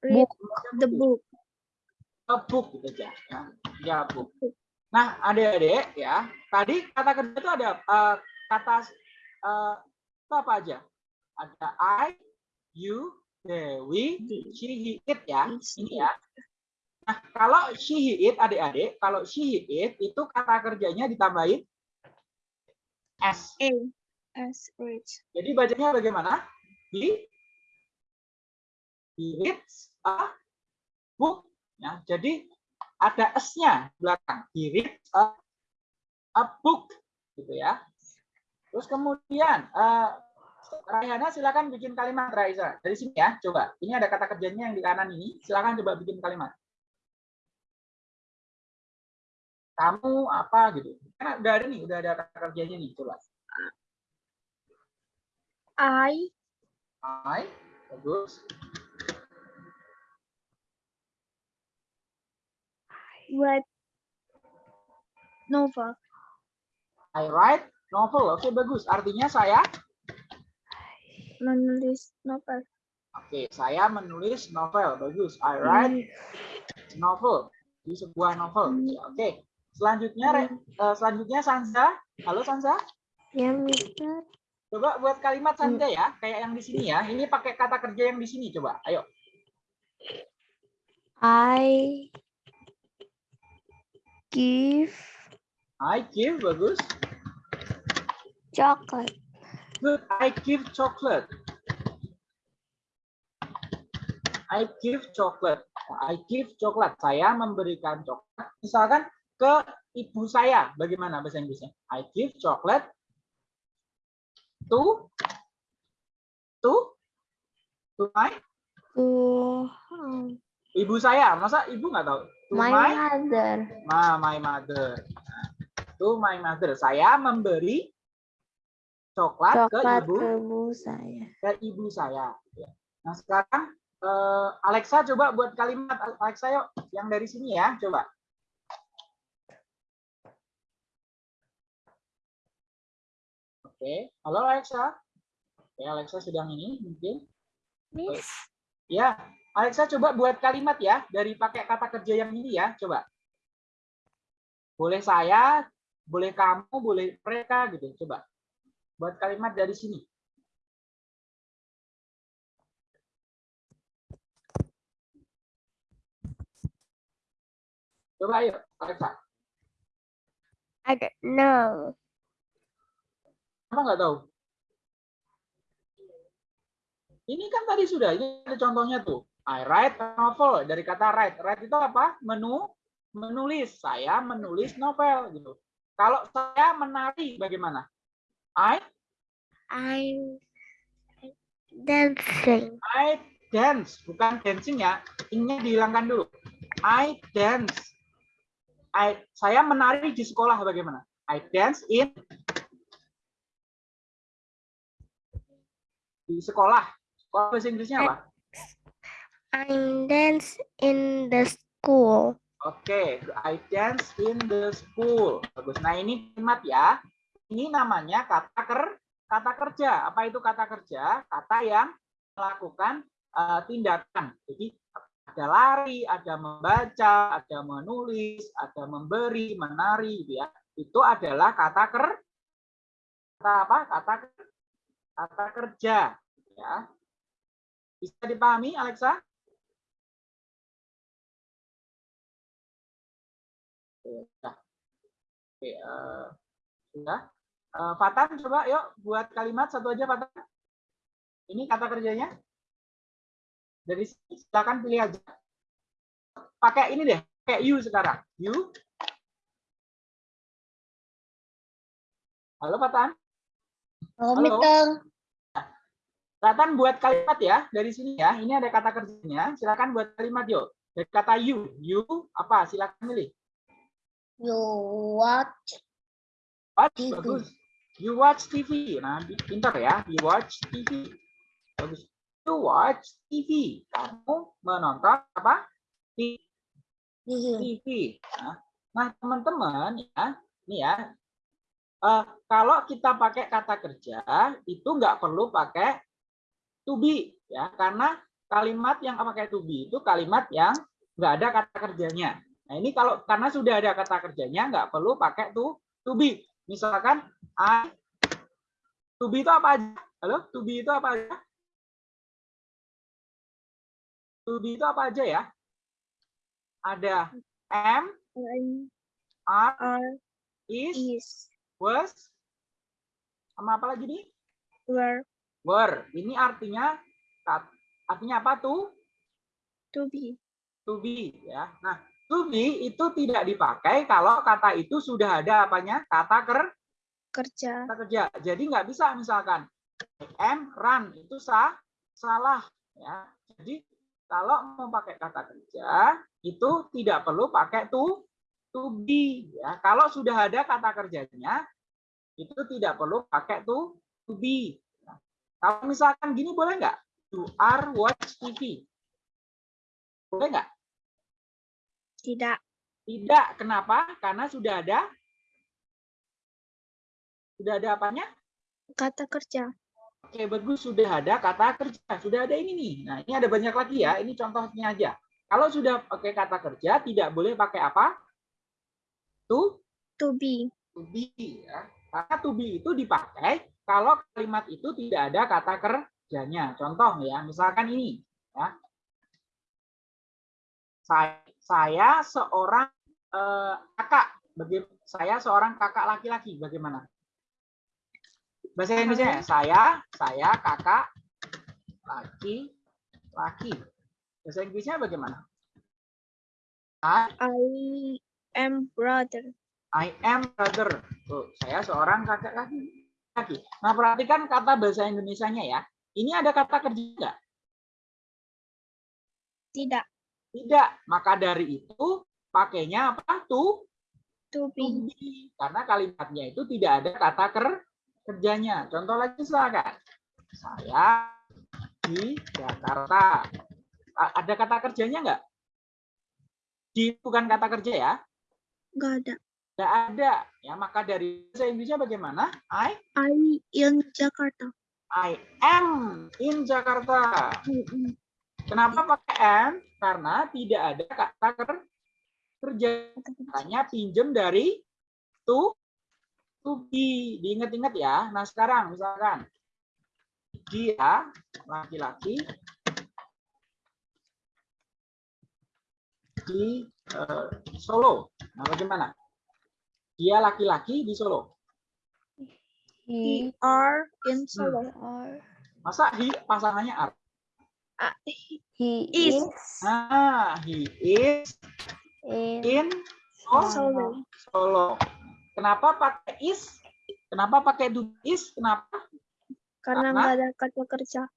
[SPEAKER 5] read
[SPEAKER 7] Book.
[SPEAKER 5] the book.
[SPEAKER 3] a book gitu aja ya ya book nah adik-adik ya tadi kata kerja itu ada eh, kata eh, itu apa aja? Ada I you they we she he it ya ini ya. Nah kalau she he it adik-adik kalau she he it itu kata kerjanya ditambahin s.
[SPEAKER 5] A as rich.
[SPEAKER 3] jadi bacanya bagaimana? He he reads a book. Ya jadi ada s-nya belakang. He reads a, a book gitu ya. Terus kemudian eh Raihana silakan bikin kalimat Raisa dari sini ya coba. Ini ada kata kerjanya yang di kanan ini. Silakan coba bikin kalimat. Kamu apa gitu. Kan udah ada nih udah ada kata kerjanya nih coba.
[SPEAKER 5] I
[SPEAKER 3] I bagus
[SPEAKER 5] read novel.
[SPEAKER 3] I write novel oke bagus artinya saya
[SPEAKER 5] Menulis novel.
[SPEAKER 3] Oke, saya menulis novel. Bagus. I write novel. Di sebuah novel. Oke. Selanjutnya Re- eh, selanjutnya Sansa. Halo Sansa.
[SPEAKER 7] ya Mister.
[SPEAKER 3] Coba buat kalimat Sansa ya, kayak yang di sini ya. Ini pakai kata kerja yang di sini coba. Ayo.
[SPEAKER 7] I give
[SPEAKER 3] I give bagus.
[SPEAKER 7] chocolate.
[SPEAKER 3] Good. I give chocolate. I give chocolate. I give coklat. Saya memberikan coklat. Misalkan ke ibu saya. Bagaimana bahasa Inggrisnya? I give chocolate to to to my
[SPEAKER 7] To um,
[SPEAKER 3] ibu saya. Masa ibu nggak tahu? To
[SPEAKER 7] my
[SPEAKER 3] my
[SPEAKER 7] mother.
[SPEAKER 3] ma my mother. Nah, To my mother. Saya memberi coklat,
[SPEAKER 7] Coklat
[SPEAKER 3] ke ibu
[SPEAKER 7] ke ibu saya.
[SPEAKER 3] ke ibu saya. Ya. Nah sekarang eh, Alexa coba buat kalimat Alexa yuk yang dari sini ya coba. Oke, halo Alexa. Oke, Alexa sedang ini mungkin.
[SPEAKER 7] Miss.
[SPEAKER 3] Ya, Alexa coba buat kalimat ya dari pakai kata kerja yang ini ya, coba. Boleh saya, boleh kamu, boleh mereka gitu, coba. buat kalimat dari sini. Coba ayo, Alexa.
[SPEAKER 5] I don't know.
[SPEAKER 3] Kenapa nggak tahu? Ini kan tadi sudah, ini ada contohnya tuh. I write a novel dari kata write. Write itu apa? Menu, menulis. Saya menulis novel gitu. Kalau saya menari bagaimana? I
[SPEAKER 5] I'm dancing.
[SPEAKER 3] I dance, bukan dancing ya. Ing-nya dihilangkan dulu. I dance. I saya menari di sekolah bagaimana? I dance in di sekolah. Sekolah bahasa Inggrisnya apa?
[SPEAKER 5] I'm dance in the school.
[SPEAKER 3] Oke, I dance in the school. Bagus. Nah, ini kalimat ya. Ini namanya kata ker kata kerja. Apa itu kata kerja? Kata yang melakukan eh, tindakan. Jadi ada lari, ada membaca, ada menulis, ada memberi, menari gitu ya. Itu adalah kata ker kata apa? Kata kata kerja ya. Bisa dipahami Alexa? Oke, sudah. Oke, eh, sudah. Eh, Fatan coba yuk buat kalimat satu aja Fatan. Ini kata kerjanya. Dari sini silakan pilih aja. Pakai ini deh, pakai you sekarang. You. Halo Fatan. Halo.
[SPEAKER 4] Mister.
[SPEAKER 3] Fatan buat kalimat ya dari sini ya. Ini ada kata kerjanya. Silakan buat kalimat yuk. Dari kata you, you apa? Silakan pilih.
[SPEAKER 4] You watch
[SPEAKER 3] Watch,
[SPEAKER 4] TV.
[SPEAKER 3] bagus. You watch TV. Nah, pintar ya. You watch TV. Bagus. You watch TV. Kamu menonton apa?
[SPEAKER 4] TV.
[SPEAKER 3] TV. Nah, nah, teman-teman ya, ini ya. eh, kalau kita pakai kata kerja itu nggak perlu pakai to be ya, karena kalimat yang pakai to be itu kalimat yang nggak ada kata kerjanya. Nah ini kalau karena sudah ada kata kerjanya nggak perlu pakai to to be. Misalkan I to be itu apa aja? Halo, to be itu apa aja? To be itu apa aja ya? Ada am, are,
[SPEAKER 5] are
[SPEAKER 3] is,
[SPEAKER 5] is
[SPEAKER 3] was, sama apa lagi nih?
[SPEAKER 5] were
[SPEAKER 3] Were. Ini artinya artinya apa tuh?
[SPEAKER 5] to be.
[SPEAKER 3] To be ya. Nah, to be itu tidak dipakai kalau kata itu sudah ada apanya? Kata ker
[SPEAKER 5] Kerja.
[SPEAKER 3] kata kerja. Jadi nggak bisa misalkan am run itu sah salah ya. Jadi kalau mau pakai kata kerja itu tidak perlu pakai to to be ya. Kalau sudah ada kata kerjanya itu tidak perlu pakai to to be. Nah, kalau misalkan gini boleh nggak? You are watch TV. Boleh nggak?
[SPEAKER 5] Tidak.
[SPEAKER 3] Tidak. Kenapa? Karena sudah ada sudah ada apanya?
[SPEAKER 5] Kata kerja.
[SPEAKER 3] Oke, bagus. Sudah ada kata kerja. Sudah ada ini nih. Nah, ini ada banyak lagi ya. Ini contohnya aja. Kalau sudah pakai kata kerja, tidak boleh pakai apa? To,
[SPEAKER 5] To be.
[SPEAKER 3] to be. Ya. Karena to be itu dipakai kalau kalimat itu tidak ada kata kerjanya. Contoh ya, misalkan ini. Ya. Saya, saya seorang eh, kakak. Baga- saya seorang kakak laki-laki. Bagaimana? Bahasa Indonesia ya? Saya, saya kakak laki laki. Bahasa Inggrisnya bagaimana? I,
[SPEAKER 5] I am brother.
[SPEAKER 3] I am brother. Tuh, saya seorang kakak laki laki. Nah, perhatikan kata bahasa Indonesianya ya. Ini ada kata kerja enggak?
[SPEAKER 5] Tidak.
[SPEAKER 3] Tidak. Maka dari itu pakainya apa? To,
[SPEAKER 5] To be.
[SPEAKER 3] be. Karena kalimatnya itu tidak ada kata ker kerjanya. Contoh lagi silakan. Saya di Jakarta. Ada kata kerjanya enggak? Di bukan kata kerja ya.
[SPEAKER 5] Gak ada.
[SPEAKER 3] Tidak ada. Ya, maka dari bahasa Indonesia bagaimana? I
[SPEAKER 5] I in Jakarta.
[SPEAKER 3] I am in Jakarta. Kenapa pakai am? Karena tidak ada kata ker- kerja. Makanya pinjem dari to to be. Diingat-ingat ya. Nah, sekarang misalkan dia laki-laki di eh, Solo. Nah, bagaimana? Dia laki-laki di Solo.
[SPEAKER 7] He
[SPEAKER 5] are in Solo.
[SPEAKER 7] are.
[SPEAKER 3] Masa he pasangannya are?
[SPEAKER 5] Ah, he-
[SPEAKER 7] He
[SPEAKER 5] Is.
[SPEAKER 7] is
[SPEAKER 3] Nah, he is
[SPEAKER 7] in
[SPEAKER 3] in Solo.
[SPEAKER 5] Solo.
[SPEAKER 3] Solo. Kenapa pakai is? Kenapa pakai do is? Kenapa?
[SPEAKER 5] Karena nggak ada kata kerja.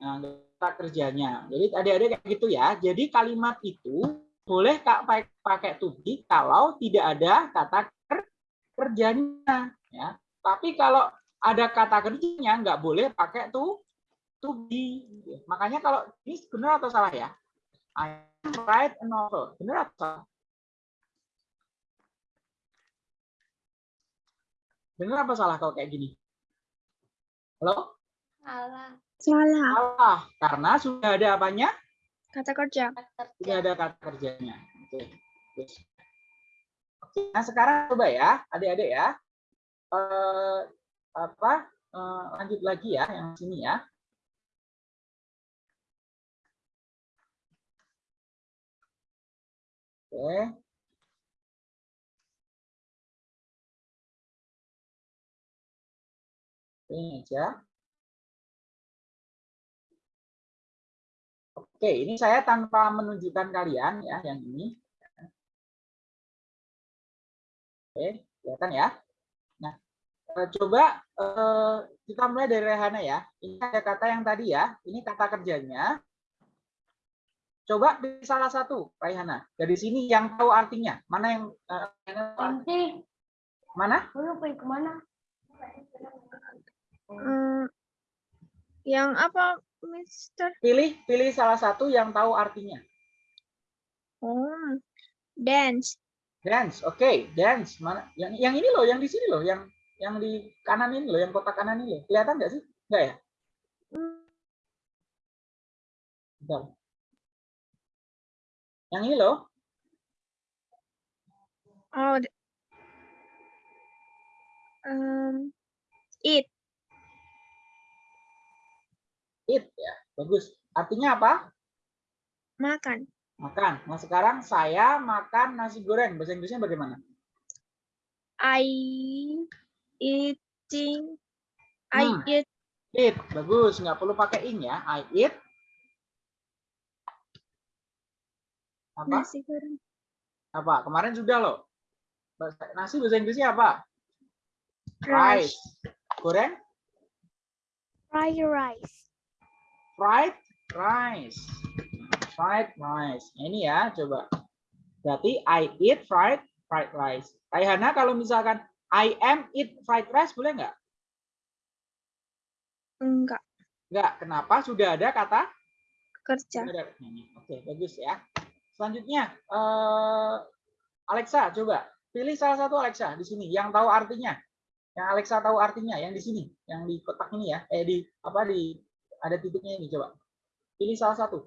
[SPEAKER 3] Nah, kata kerjanya. Jadi adik-adik kayak gitu ya. Jadi kalimat itu boleh kak pakai pakai to be kalau tidak ada kata ker- kerjanya. Ya. Tapi kalau ada kata kerjanya nggak boleh pakai to to be. Makanya kalau ini benar atau salah ya? I write a novel. Benar atau salah? Benar apa salah kalau kayak gini? Halo?
[SPEAKER 6] Salah.
[SPEAKER 5] Salah.
[SPEAKER 3] Salah. Karena sudah ada apanya?
[SPEAKER 5] Kata kerja.
[SPEAKER 3] Tidak ada kata kerjanya. Oke. Oke. Nah sekarang coba ya, adik-adik ya. Eh, apa? eh, lanjut lagi ya, yang sini ya. Oke. Ini aja. Oke, ini saya tanpa menunjukkan kalian ya yang ini. Oke, kelihatan ya. Nah, eh, coba eh, kita mulai dari Rehana ya. Ini ada kata yang tadi ya. Ini kata kerjanya. Coba pilih salah satu, Raihana. Dari sini yang tahu artinya. Mana yang eh?
[SPEAKER 6] Nanti,
[SPEAKER 3] mana?
[SPEAKER 6] lu pergi ke mana?
[SPEAKER 5] Hmm, yang apa, Mister?
[SPEAKER 3] Pilih pilih salah satu yang tahu artinya.
[SPEAKER 5] Oh, dance.
[SPEAKER 3] Dance, oke, dance. Mana? Yang yang ini loh, yang di sini loh, yang yang di kanan ini loh, yang kotak kanan ini loh. Kelihatan nggak sih? Nggak ya? Bentar. Yang ini loh,
[SPEAKER 5] Oh, um, eat.
[SPEAKER 3] it ya. Bagus. Artinya apa?
[SPEAKER 5] Makan.
[SPEAKER 3] Makan. Nah, sekarang saya makan nasi goreng. Bahasa Inggrisnya bagaimana?
[SPEAKER 5] I eating. I
[SPEAKER 3] Hmm.
[SPEAKER 5] eat
[SPEAKER 3] Eat. Bagus. Nggak perlu pakai ing ya. I eat. Apa?
[SPEAKER 5] nasi goreng.
[SPEAKER 3] Apa? Kemarin sudah loh. Nasi bahasa Inggrisnya apa?
[SPEAKER 5] Rice.
[SPEAKER 3] Goreng?
[SPEAKER 7] Fry rice.
[SPEAKER 3] fried rice. Fried rice. Nah, Ini ya, coba. Berarti I eat fried fried rice. Raihana kalau misalkan I am eat fried rice boleh nggak?
[SPEAKER 5] Enggak.
[SPEAKER 3] Nggak. Kenapa? Sudah ada kata
[SPEAKER 5] Kerja.
[SPEAKER 3] Ini. Oke, bagus ya. Selanjutnya, eh, Alexa, coba pilih salah satu Alexa di sini yang tahu artinya. Yang Alexa tahu artinya, yang di sini, yang di kotak ini ya, eh di apa di ada titiknya ini coba. Pilih salah satu.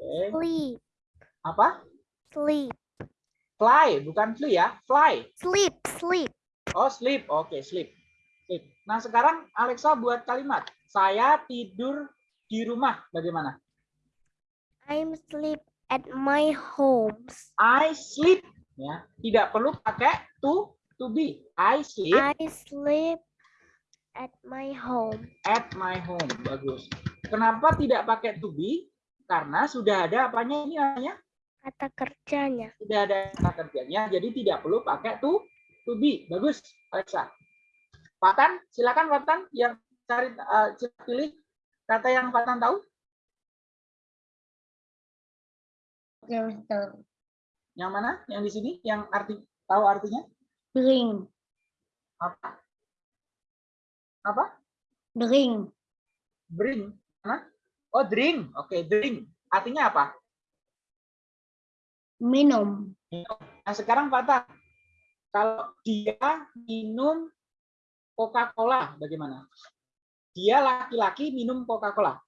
[SPEAKER 3] Oke,
[SPEAKER 7] Sleep.
[SPEAKER 3] apa?
[SPEAKER 7] Sleep.
[SPEAKER 3] Fly, bukan flee ya, fly.
[SPEAKER 7] Sleep. Sleep.
[SPEAKER 3] Oh, sleep. Oke, sleep. Sleep. Nah, sekarang Alexa buat kalimat. Saya tidur di rumah. Bagaimana?
[SPEAKER 7] I'm sleep at my homes.
[SPEAKER 3] I sleep. Ya, tidak perlu pakai to to be. I sleep
[SPEAKER 7] I sleep at my home.
[SPEAKER 3] at my home. Bagus. Kenapa tidak pakai to be? Karena sudah ada apanya ini namanya?
[SPEAKER 7] Kata kerjanya.
[SPEAKER 3] Sudah ada kata kerjanya, jadi tidak perlu pakai to to be. Bagus, Alexa. Patan, silakan Patan yang cari eh, pilih kata yang Patan tahu.
[SPEAKER 6] Oke, Mister.
[SPEAKER 3] Yang mana? Yang di sini yang arti tahu artinya?
[SPEAKER 6] Drink.
[SPEAKER 3] Apa? Apa?
[SPEAKER 6] Drink.
[SPEAKER 3] Bring. Mana? Oh, drink. Oke, drink. Artinya apa?
[SPEAKER 6] Minum.
[SPEAKER 3] Nah, sekarang Fata, kalau dia minum Coca-Cola, bagaimana? Dia laki-laki minum Coca-Cola.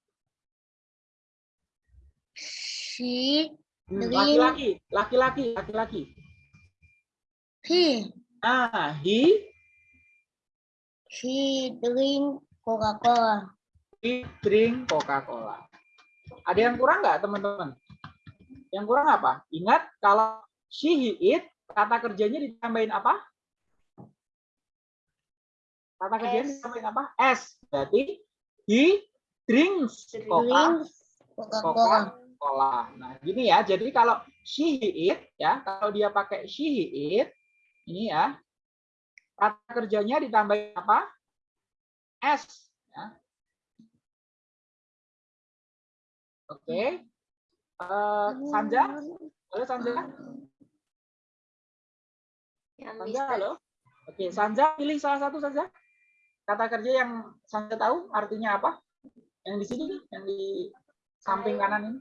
[SPEAKER 6] She
[SPEAKER 3] Hmm. Laki-laki, laki-laki, laki-laki.
[SPEAKER 4] He
[SPEAKER 3] Ah, he
[SPEAKER 4] he drink Coca-Cola.
[SPEAKER 3] he drink Coca-Cola. Ada yang kurang nggak teman-teman? Yang kurang apa? Ingat kalau she he eat kata kerjanya ditambahin apa? Kata kerjanya ditambahin apa? S. Berarti he drinks Coca-Cola.
[SPEAKER 4] Drinks Coca-Cola.
[SPEAKER 3] Nah, gini ya. Jadi kalau she he eat ya, kalau dia pakai she he eat ini ya. Kata kerjanya ditambahin apa? S ya. Oke. Eh, Sanja, halo Sanja.
[SPEAKER 6] Yang
[SPEAKER 3] Sanja, halo. Oke, Sanja pilih salah satu saja. Kata kerja yang Sanja tahu artinya apa? Yang di sini, yang di samping kanan ini.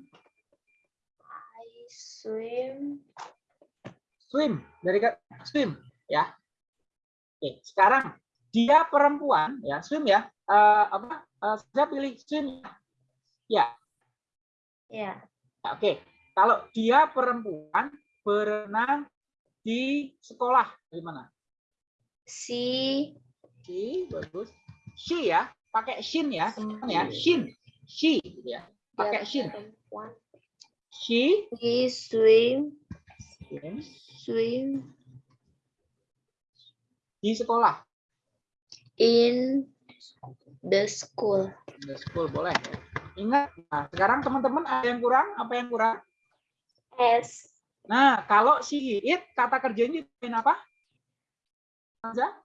[SPEAKER 6] I swim.
[SPEAKER 3] Swim dari kata swim, ya. Oke, sekarang dia perempuan, ya swim ya. Eh, apa? Eh, Sanja pilih swim. Ya,
[SPEAKER 6] Ya.
[SPEAKER 3] oke. Kalau dia perempuan berenang di sekolah, gimana?
[SPEAKER 6] Si
[SPEAKER 3] She, bagus. She ya, pakai shin ya, teman ya. Shin, she, gitu ya. Pakai shin. She,
[SPEAKER 6] He swim
[SPEAKER 3] shin,
[SPEAKER 6] swim
[SPEAKER 3] di sekolah.
[SPEAKER 6] in the school.
[SPEAKER 3] The school boleh. Ingat, nah, sekarang teman-teman ada yang kurang? Apa yang kurang?
[SPEAKER 6] S
[SPEAKER 3] Nah, kalau she it kata kerjanya apa? Aja?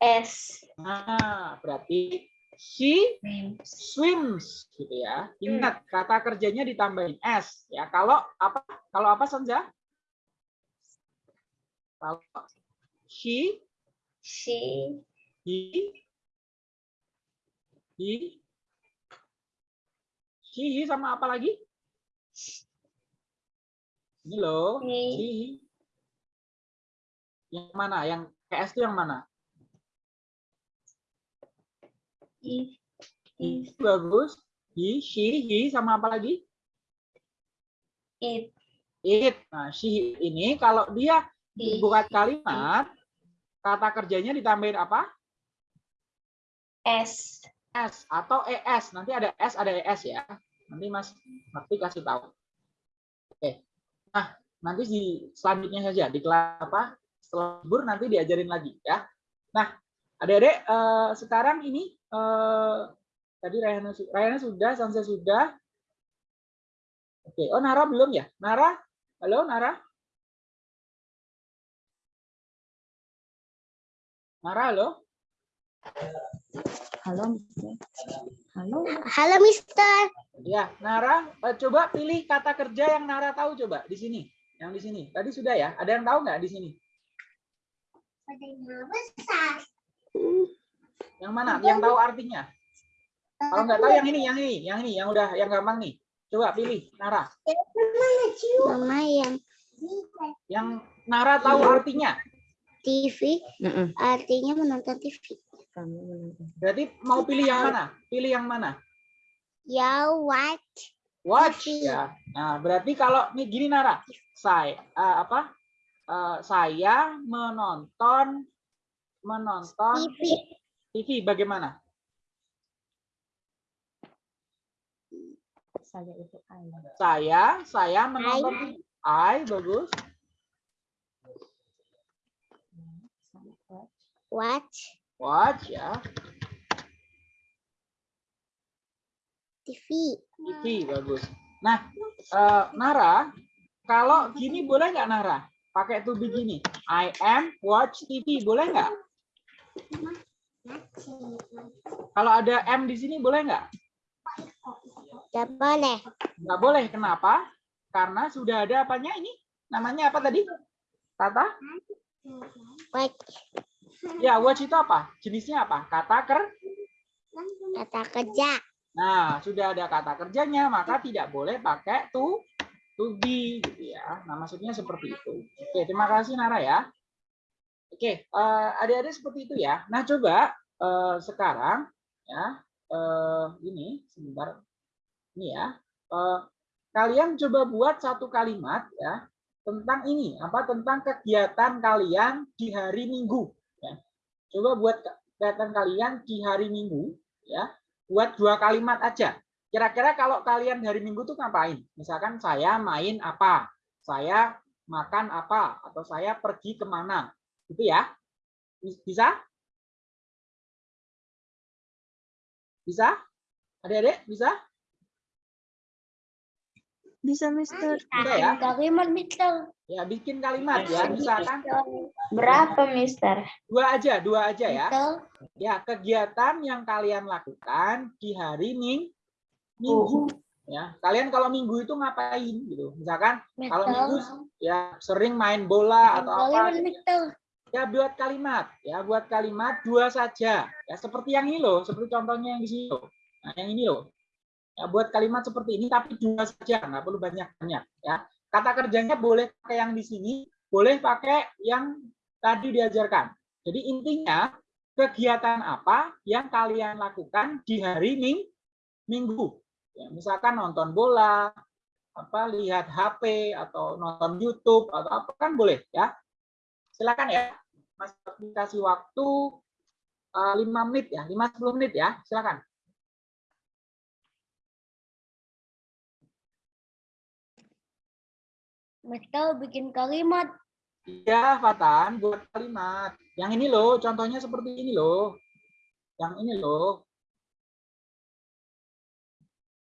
[SPEAKER 6] S
[SPEAKER 3] Nah, berarti she swims gitu ya. Ingat kata kerjanya ditambahin s ya. Kalau apa? Kalau apa Sanja? Kalau she,
[SPEAKER 6] she
[SPEAKER 3] he, he, she, he sama apa lagi? Ini loh,
[SPEAKER 6] He.
[SPEAKER 3] Yang mana? Yang PS itu yang mana?
[SPEAKER 6] He
[SPEAKER 3] He, bagus. He, she, he sama apa lagi?
[SPEAKER 6] it
[SPEAKER 3] It. Nah, she ini kalau dia
[SPEAKER 6] He.
[SPEAKER 3] buat kalimat, kata kerjanya ditambahin apa?
[SPEAKER 6] S
[SPEAKER 3] S atau ES. Nanti ada S, ada ES ya. Nanti Mas Bakti kasih tahu. Oke. Nah, nanti di selanjutnya saja di kelas apa? Setelah libur nanti diajarin lagi ya. Nah, adik-adik eh, sekarang ini eh, tadi Rayana, Rayana sudah, Sansa sudah. Oke, oh Nara belum ya? Nara? Halo Nara? Nara, halo?
[SPEAKER 8] Halo, Mister. Halo.
[SPEAKER 4] Halo, Mister.
[SPEAKER 3] Ya, Nara, eh, coba pilih kata kerja yang Nara tahu coba di sini. Yang di sini. Tadi sudah ya? Ada yang tahu nggak di sini? Yang mana? Yang tahu artinya? Kalau nggak tahu yang ini, yang ini, yang ini, yang udah yang gampang nih. Coba pilih, Nara.
[SPEAKER 4] Mama yang
[SPEAKER 3] Yang Nara tahu artinya.
[SPEAKER 4] TV artinya menonton TV.
[SPEAKER 8] Kamu menonton.
[SPEAKER 3] Berarti mau pilih yang mana? Pilih yang mana?
[SPEAKER 4] Ya?
[SPEAKER 3] Watch
[SPEAKER 4] TV.
[SPEAKER 3] ya. Nah, berarti kalau nih gini Nara, saya eh, apa? Eh, saya menonton menonton
[SPEAKER 4] TV.
[SPEAKER 3] TV bagaimana?
[SPEAKER 8] Saya itu ayah.
[SPEAKER 3] Saya, saya menonton TV. I bagus.
[SPEAKER 8] Watch.
[SPEAKER 4] Watch
[SPEAKER 3] ya.
[SPEAKER 4] TV.
[SPEAKER 3] TV bagus. Nah, eh, Nara, kalau gini boleh nggak Nara? Pakai to be gini. I am watch TV boleh nggak? Kalau ada M di sini boleh nggak?
[SPEAKER 4] Gak boleh.
[SPEAKER 3] Nggak boleh. Kenapa? Karena sudah ada apanya ini? Namanya apa tadi? Kata?
[SPEAKER 4] Watch
[SPEAKER 3] Ya, watch itu apa? Jenisnya apa? Kata ker?
[SPEAKER 4] kata kerja.
[SPEAKER 3] Nah, sudah ada kata kerjanya, maka tidak boleh pakai to to be gitu ya. Nah, maksudnya seperti itu. Oke, terima kasih Nara ya. Oke, eh, adik-adik seperti itu ya. Nah, coba eh, sekarang ya, eh, ini sebentar. Ini ya. eh, kalian coba buat satu kalimat ya tentang ini apa tentang kegiatan kalian di hari Minggu ya. Coba buat kegiatan kalian di hari Minggu ya. Buat dua kalimat aja. Kira-kira kalau kalian hari Minggu tuh ngapain? Misalkan saya main apa? Saya makan apa? Atau saya pergi ke mana? Gitu ya. Bisa? Bisa? Adik-adik bisa?
[SPEAKER 5] Bisa, Mister.
[SPEAKER 3] Bisa ya?
[SPEAKER 6] Kalimat, Mister.
[SPEAKER 3] Ya, bikin kalimat ya. Misalkan
[SPEAKER 6] Berapa, Mister?
[SPEAKER 3] dua aja, dua aja ya.
[SPEAKER 6] Mister?
[SPEAKER 3] Ya, kegiatan yang kalian lakukan di hari Ming Minggu. Ya, kalian kalau Minggu itu ngapain gitu? Misalkan kalau Minggu ya sering main bola atau apa.
[SPEAKER 6] Kalimat, Mister.
[SPEAKER 3] Ya buat kalimat, ya buat kalimat dua saja. Ya seperti yang ini loh, seperti contohnya yang di sini loh. Nah, yang ini loh. Ya buat kalimat seperti ini tapi dua saja, nggak perlu banyak-banyak ya. Kata kerjanya boleh pakai yang di sini, boleh pakai yang tadi diajarkan. Jadi intinya kegiatan apa yang kalian lakukan di hari Ming Minggu. Ya, misalkan nonton bola, apa lihat HP atau nonton YouTube atau apa kan boleh ya. Silakan ya. Mas kasih waktu uh, 5 menit ya, 5-10 menit ya, silakan.
[SPEAKER 6] Mister bikin kalimat.
[SPEAKER 3] Iya, Fatan, buat kalimat. Yang ini loh, contohnya seperti ini loh. Yang ini loh.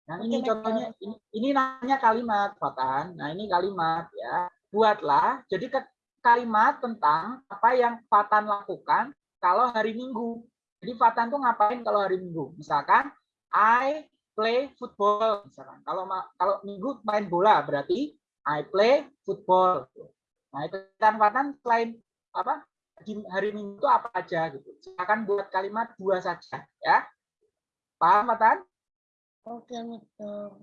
[SPEAKER 3] Yang ini
[SPEAKER 6] Oke,
[SPEAKER 3] contohnya, ini, ini namanya kalimat, Fatan. Nah, ini kalimat ya. Buatlah, jadi ke, kalimat tentang apa yang Fatan lakukan kalau hari Minggu. Jadi Fatan tuh ngapain kalau hari Minggu? Misalkan, I play football. Misalkan, kalau kalau Minggu main bola, berarti I play football. Nah, itu kan Fatan selain apa hari Minggu itu apa aja gitu. Silakan buat kalimat dua saja ya. Paham Fatan?
[SPEAKER 6] Oke, Mister.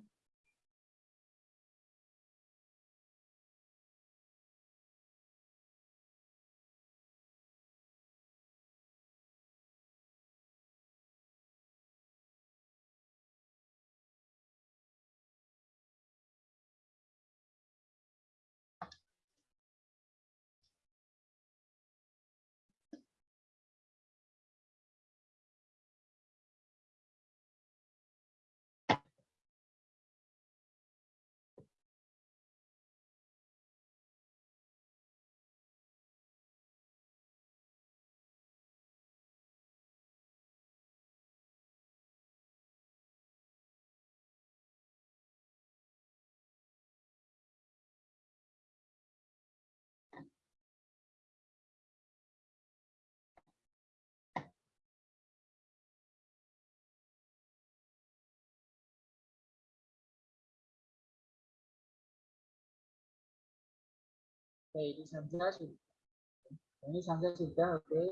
[SPEAKER 3] Ini Sanza sudah. Ini Sanza sudah, oke.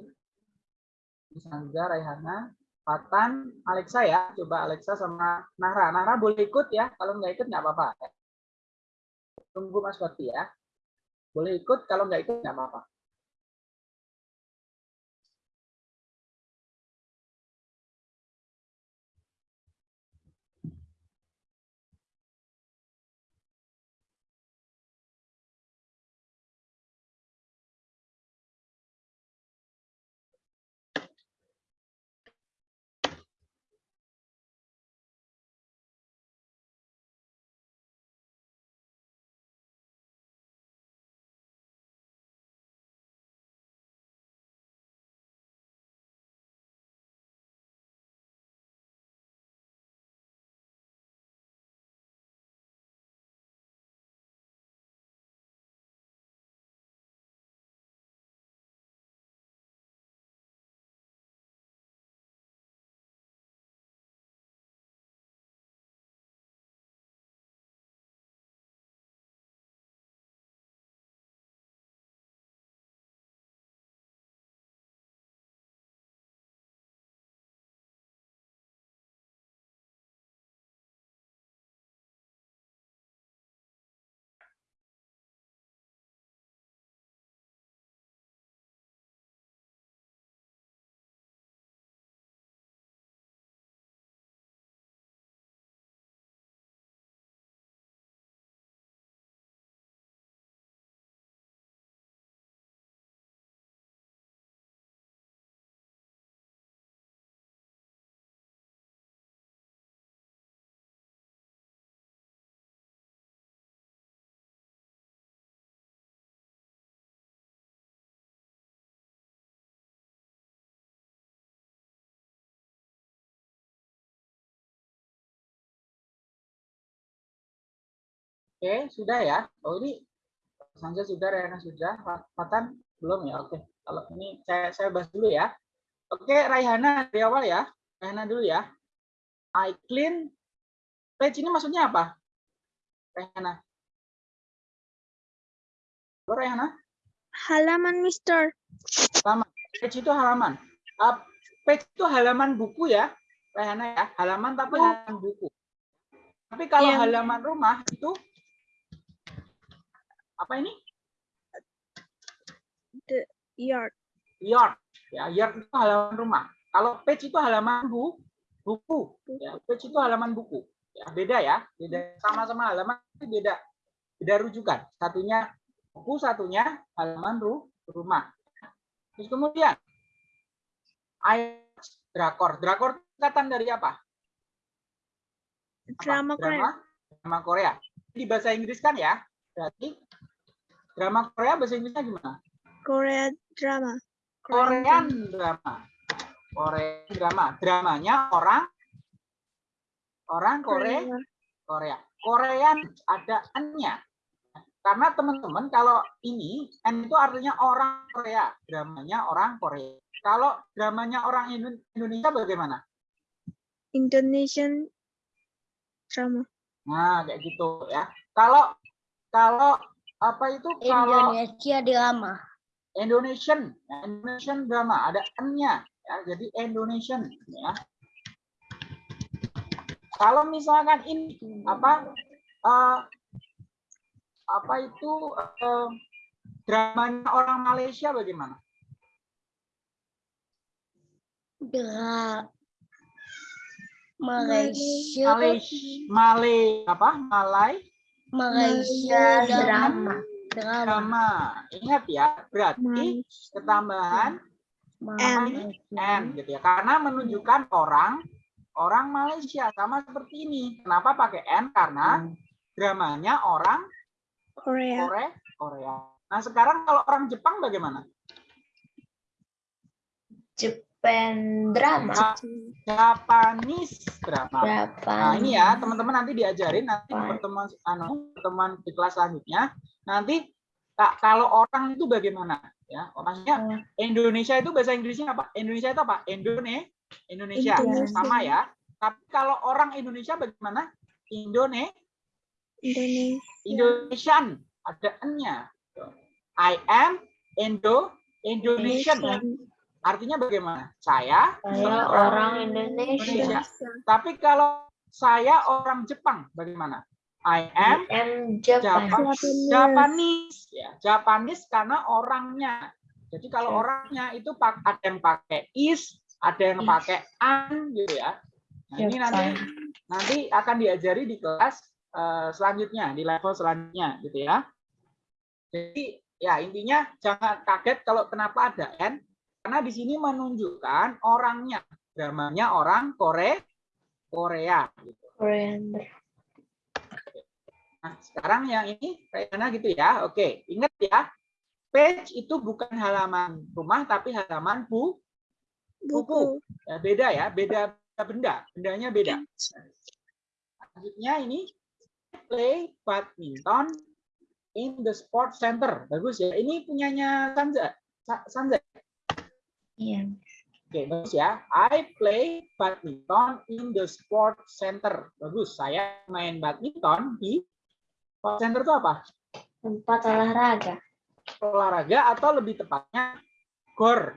[SPEAKER 3] Ini Sanza, Raihana, Fatan, Alexa ya. Coba Alexa sama Nahra. Nahra boleh ikut ya. Kalau nggak ikut nggak apa-apa. Tunggu Mas Wati ya. Boleh ikut, kalau nggak ikut nggak apa-apa. Oke, sudah ya. Oh ini Sanja sudah, Rayana sudah, Fatan belum ya. Oke, kalau ini saya saya bahas dulu ya. Oke, Raihana dari awal ya. Raihana dulu ya. I clean page ini maksudnya apa? Raihana. Halo Raihana.
[SPEAKER 5] Halaman, Mister.
[SPEAKER 3] Halaman. Page itu halaman. Uh, page itu halaman buku ya. Raihana ya. Halaman tapi
[SPEAKER 5] Oh.
[SPEAKER 3] halaman buku. Tapi kalau
[SPEAKER 5] Iya.
[SPEAKER 3] halaman rumah itu apa ini?
[SPEAKER 5] Yard.
[SPEAKER 3] yard. Ya yard itu halaman rumah. Kalau page itu halaman bu buku. Ya page itu halaman buku. Ya beda ya. Beda. Sama-sama halaman tapi beda. Beda rujukan. Satunya buku satunya halaman ru rumah. Terus kemudian I drakor. Drakor itu singkatan dari apa, Apa?
[SPEAKER 5] Drama Korea.
[SPEAKER 3] drama drama Korea. Di bahasa Inggris kan ya? Berarti drama Korea bahasa Inggrisnya gimana
[SPEAKER 5] Korea drama.
[SPEAKER 3] Korean drama. Korean drama. Dramanya orang orang Korea, Korea. Korean ada N-nya. Karena teman-teman kalau ini N itu artinya orang Korea, dramanya orang Korea. Kalau dramanya orang Indo- Indonesia bagaimana?
[SPEAKER 5] Indonesian drama.
[SPEAKER 3] Nah, kayak gitu ya. Kalau kalau apa itu kalau
[SPEAKER 4] Indonesia drama.
[SPEAKER 3] Indonesian, Indonesian drama ada N-nya, ya, jadi Indonesian. Ya. Kalau misalkan ini apa eh, apa itu eh, dramanya orang Malaysia bagaimana?
[SPEAKER 4] Dra Malaysia.
[SPEAKER 3] Malaysia, Malay apa? Malay
[SPEAKER 4] Malaysia drama. Drama.
[SPEAKER 3] drama. Ingat ya, berarti ketambahan
[SPEAKER 5] M.
[SPEAKER 3] N gitu ya. Karena menunjukkan orang orang Malaysia sama seperti ini. Kenapa pakai N? Karena dramanya orang
[SPEAKER 5] Korea.
[SPEAKER 3] Korea. Korea. Nah, sekarang kalau orang Jepang bagaimana?
[SPEAKER 6] Japan drama.
[SPEAKER 3] Ja- Japanese drama.
[SPEAKER 6] Berapa?
[SPEAKER 3] Nah, ini ya, teman-teman nanti diajarin nanti pertemuan anu, pertemuan di kelas selanjutnya. Nanti Kak, kalau orang itu bagaimana? Ya, maksudnya Indonesia itu bahasa Inggrisnya apa? Indonesia itu apa? Indone, Indonesia.
[SPEAKER 5] Indonesia.
[SPEAKER 3] Sama ya. Tapi kalau orang Indonesia bagaimana? Indone,
[SPEAKER 5] Indonesia.
[SPEAKER 3] Indonesian. Ada N-nya. I am Indo, Indonesian. Artinya bagaimana? Saya
[SPEAKER 6] Saya orang Indonesia.
[SPEAKER 3] Indonesia. Tapi kalau saya orang Jepang, bagaimana? I am
[SPEAKER 6] M Japan.
[SPEAKER 3] Japan, Japanese. Ya, Japanese karena orangnya. Jadi kalau
[SPEAKER 6] Ya.
[SPEAKER 3] orangnya itu ada yang pakai is, ada yang
[SPEAKER 6] Is.
[SPEAKER 3] pakai an gitu ya. Nah, ini nanti nanti akan diajari di kelas eh, selanjutnya, di level selanjutnya gitu ya. Jadi ya intinya jangan kaget kalau kenapa ada N karena di sini menunjukkan orangnya. Dramanya orang Korea Korea gitu. Nah, sekarang yang ini kayaknya gitu ya. Oke, ingat ya. Page itu bukan halaman rumah tapi halaman bu buku. Ya, beda ya, beda benda. Bendanya beda. Selanjutnya ini play badminton in the sport center. Bagus ya. Ini punyanya Sanza. Sa- Sanza.
[SPEAKER 6] Iya.
[SPEAKER 3] Oke, bagus ya. I play badminton in the sport center. Bagus. Saya main badminton di sport center itu apa?
[SPEAKER 6] Tempat olahraga.
[SPEAKER 3] olahraga atau lebih tepatnya gor.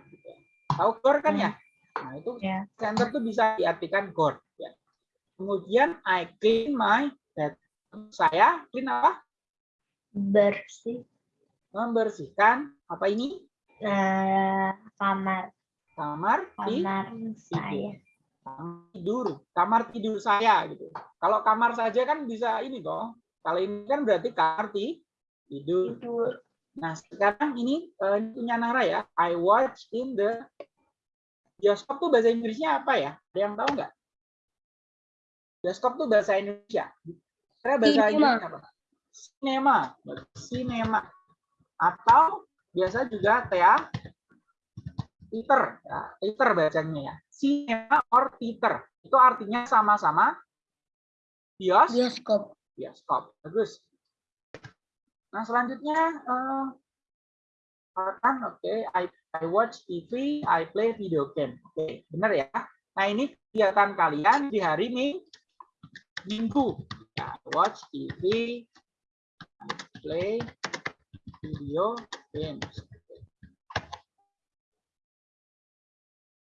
[SPEAKER 3] Tahu gor kan ya? Nah itu
[SPEAKER 6] Ya.
[SPEAKER 3] center tuh bisa diartikan gor. Ya. Kemudian I clean my bed. Saya clean apa?
[SPEAKER 6] Bersih.
[SPEAKER 3] Membersihkan apa ini?
[SPEAKER 6] Nah, kamar
[SPEAKER 3] Kamar
[SPEAKER 6] kamar saya.
[SPEAKER 3] kamar tidur. Kamar tidur saya gitu. Kalau kamar saja kan bisa ini toh. Kalau ini kan berarti kamar ti- tidur.
[SPEAKER 6] Tidur.
[SPEAKER 3] Nah, sekarang ini eh, ini punya Nara ya. I watch in the bioskop tuh bahasa Inggrisnya apa ya? Ada yang tahu nggak? Bioskop tuh bahasa Indonesia. Karena bahasa. Inggrisnya apa? Cinema. Cinema. Atau biasa juga tea theater. Ya, theater bacanya ya. Cinema or theater. Itu artinya sama-sama bios
[SPEAKER 4] Bioskop.
[SPEAKER 3] bioskop. Bagus. Nah, selanjutnya eh kan oke, I, I watch TV, I play video game. Oke, benar ya. Nah, ini kegiatan kalian di hari Ming- Minggu. Ya, watch TV, I play video games.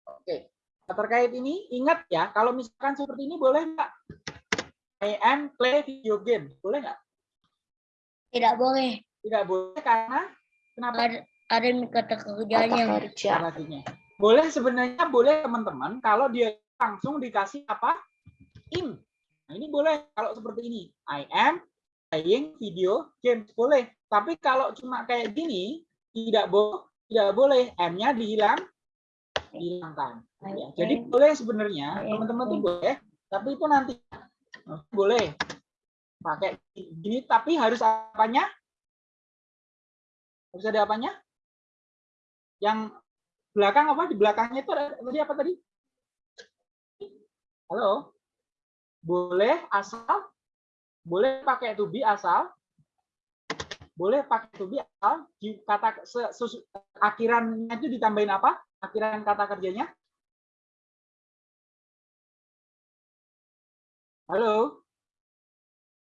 [SPEAKER 3] Oke. Nah, terkait ini ingat ya, kalau misalkan seperti ini boleh nggak? I am play video game, boleh nggak?
[SPEAKER 4] Tidak boleh.
[SPEAKER 3] Tidak boleh karena kenapa?
[SPEAKER 4] Ada ada kata kerjanya.
[SPEAKER 6] kerja.
[SPEAKER 3] Artinya. Boleh sebenarnya boleh teman-teman kalau dia langsung dikasih apa? In. Nah, ini boleh kalau seperti ini. I am playing video games boleh. Tapi kalau cuma kayak gini tidak boleh tidak boleh M-nya dihilang dihilangkan. Ya, jadi boleh sebenarnya teman-teman tuh boleh, tapi itu nanti boleh pakai gini tapi harus apanya? Harus ada apanya? Yang belakang apa? Di belakangnya itu ada tadi apa tadi? Halo? Boleh asal? Boleh pakai to be asal? Boleh pakai to be? Di kata se- akhirannya itu ditambahin apa? Akhiran kata kerjanya? Halo?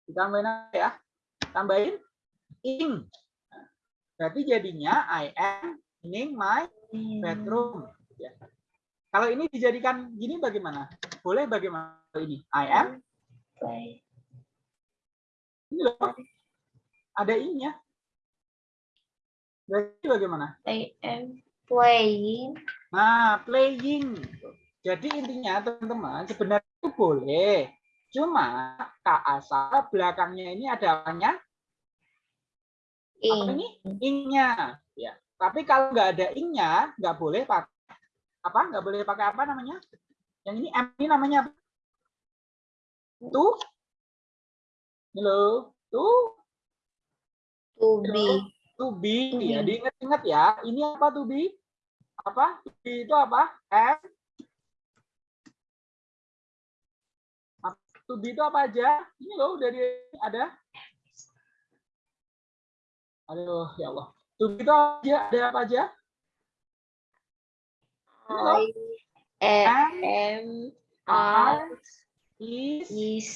[SPEAKER 3] Ditambahin apa ya? Tambahin ing. Berarti jadinya I am in my bedroom. Ya. Kalau ini dijadikan gini bagaimana? Boleh bagaimana ini? I am ini loh. Ada ing-nya. Berarti bagaimana?
[SPEAKER 6] I am playing.
[SPEAKER 3] Nah, playing. Jadi intinya teman-teman sebenarnya itu boleh. Cuma kak asal belakangnya ini ada apanya? Apa
[SPEAKER 6] In.
[SPEAKER 3] ini? Ing-nya. Ya. Tapi kalau nggak ada ing-nya, nggak boleh pakai apa? Nggak boleh pakai apa namanya? Yang ini M ini namanya? Tuh. Halo. Tuh.
[SPEAKER 6] To be.
[SPEAKER 3] To be. Ya, diingat-ingat ya. Ini apa to be? Apa? To be itu apa? M. Apa- To be itu apa aja? Ini loh dari ada. Aduh, ya Allah. To be itu aja ada apa aja?
[SPEAKER 6] I am
[SPEAKER 3] are,
[SPEAKER 6] are
[SPEAKER 3] is,
[SPEAKER 6] is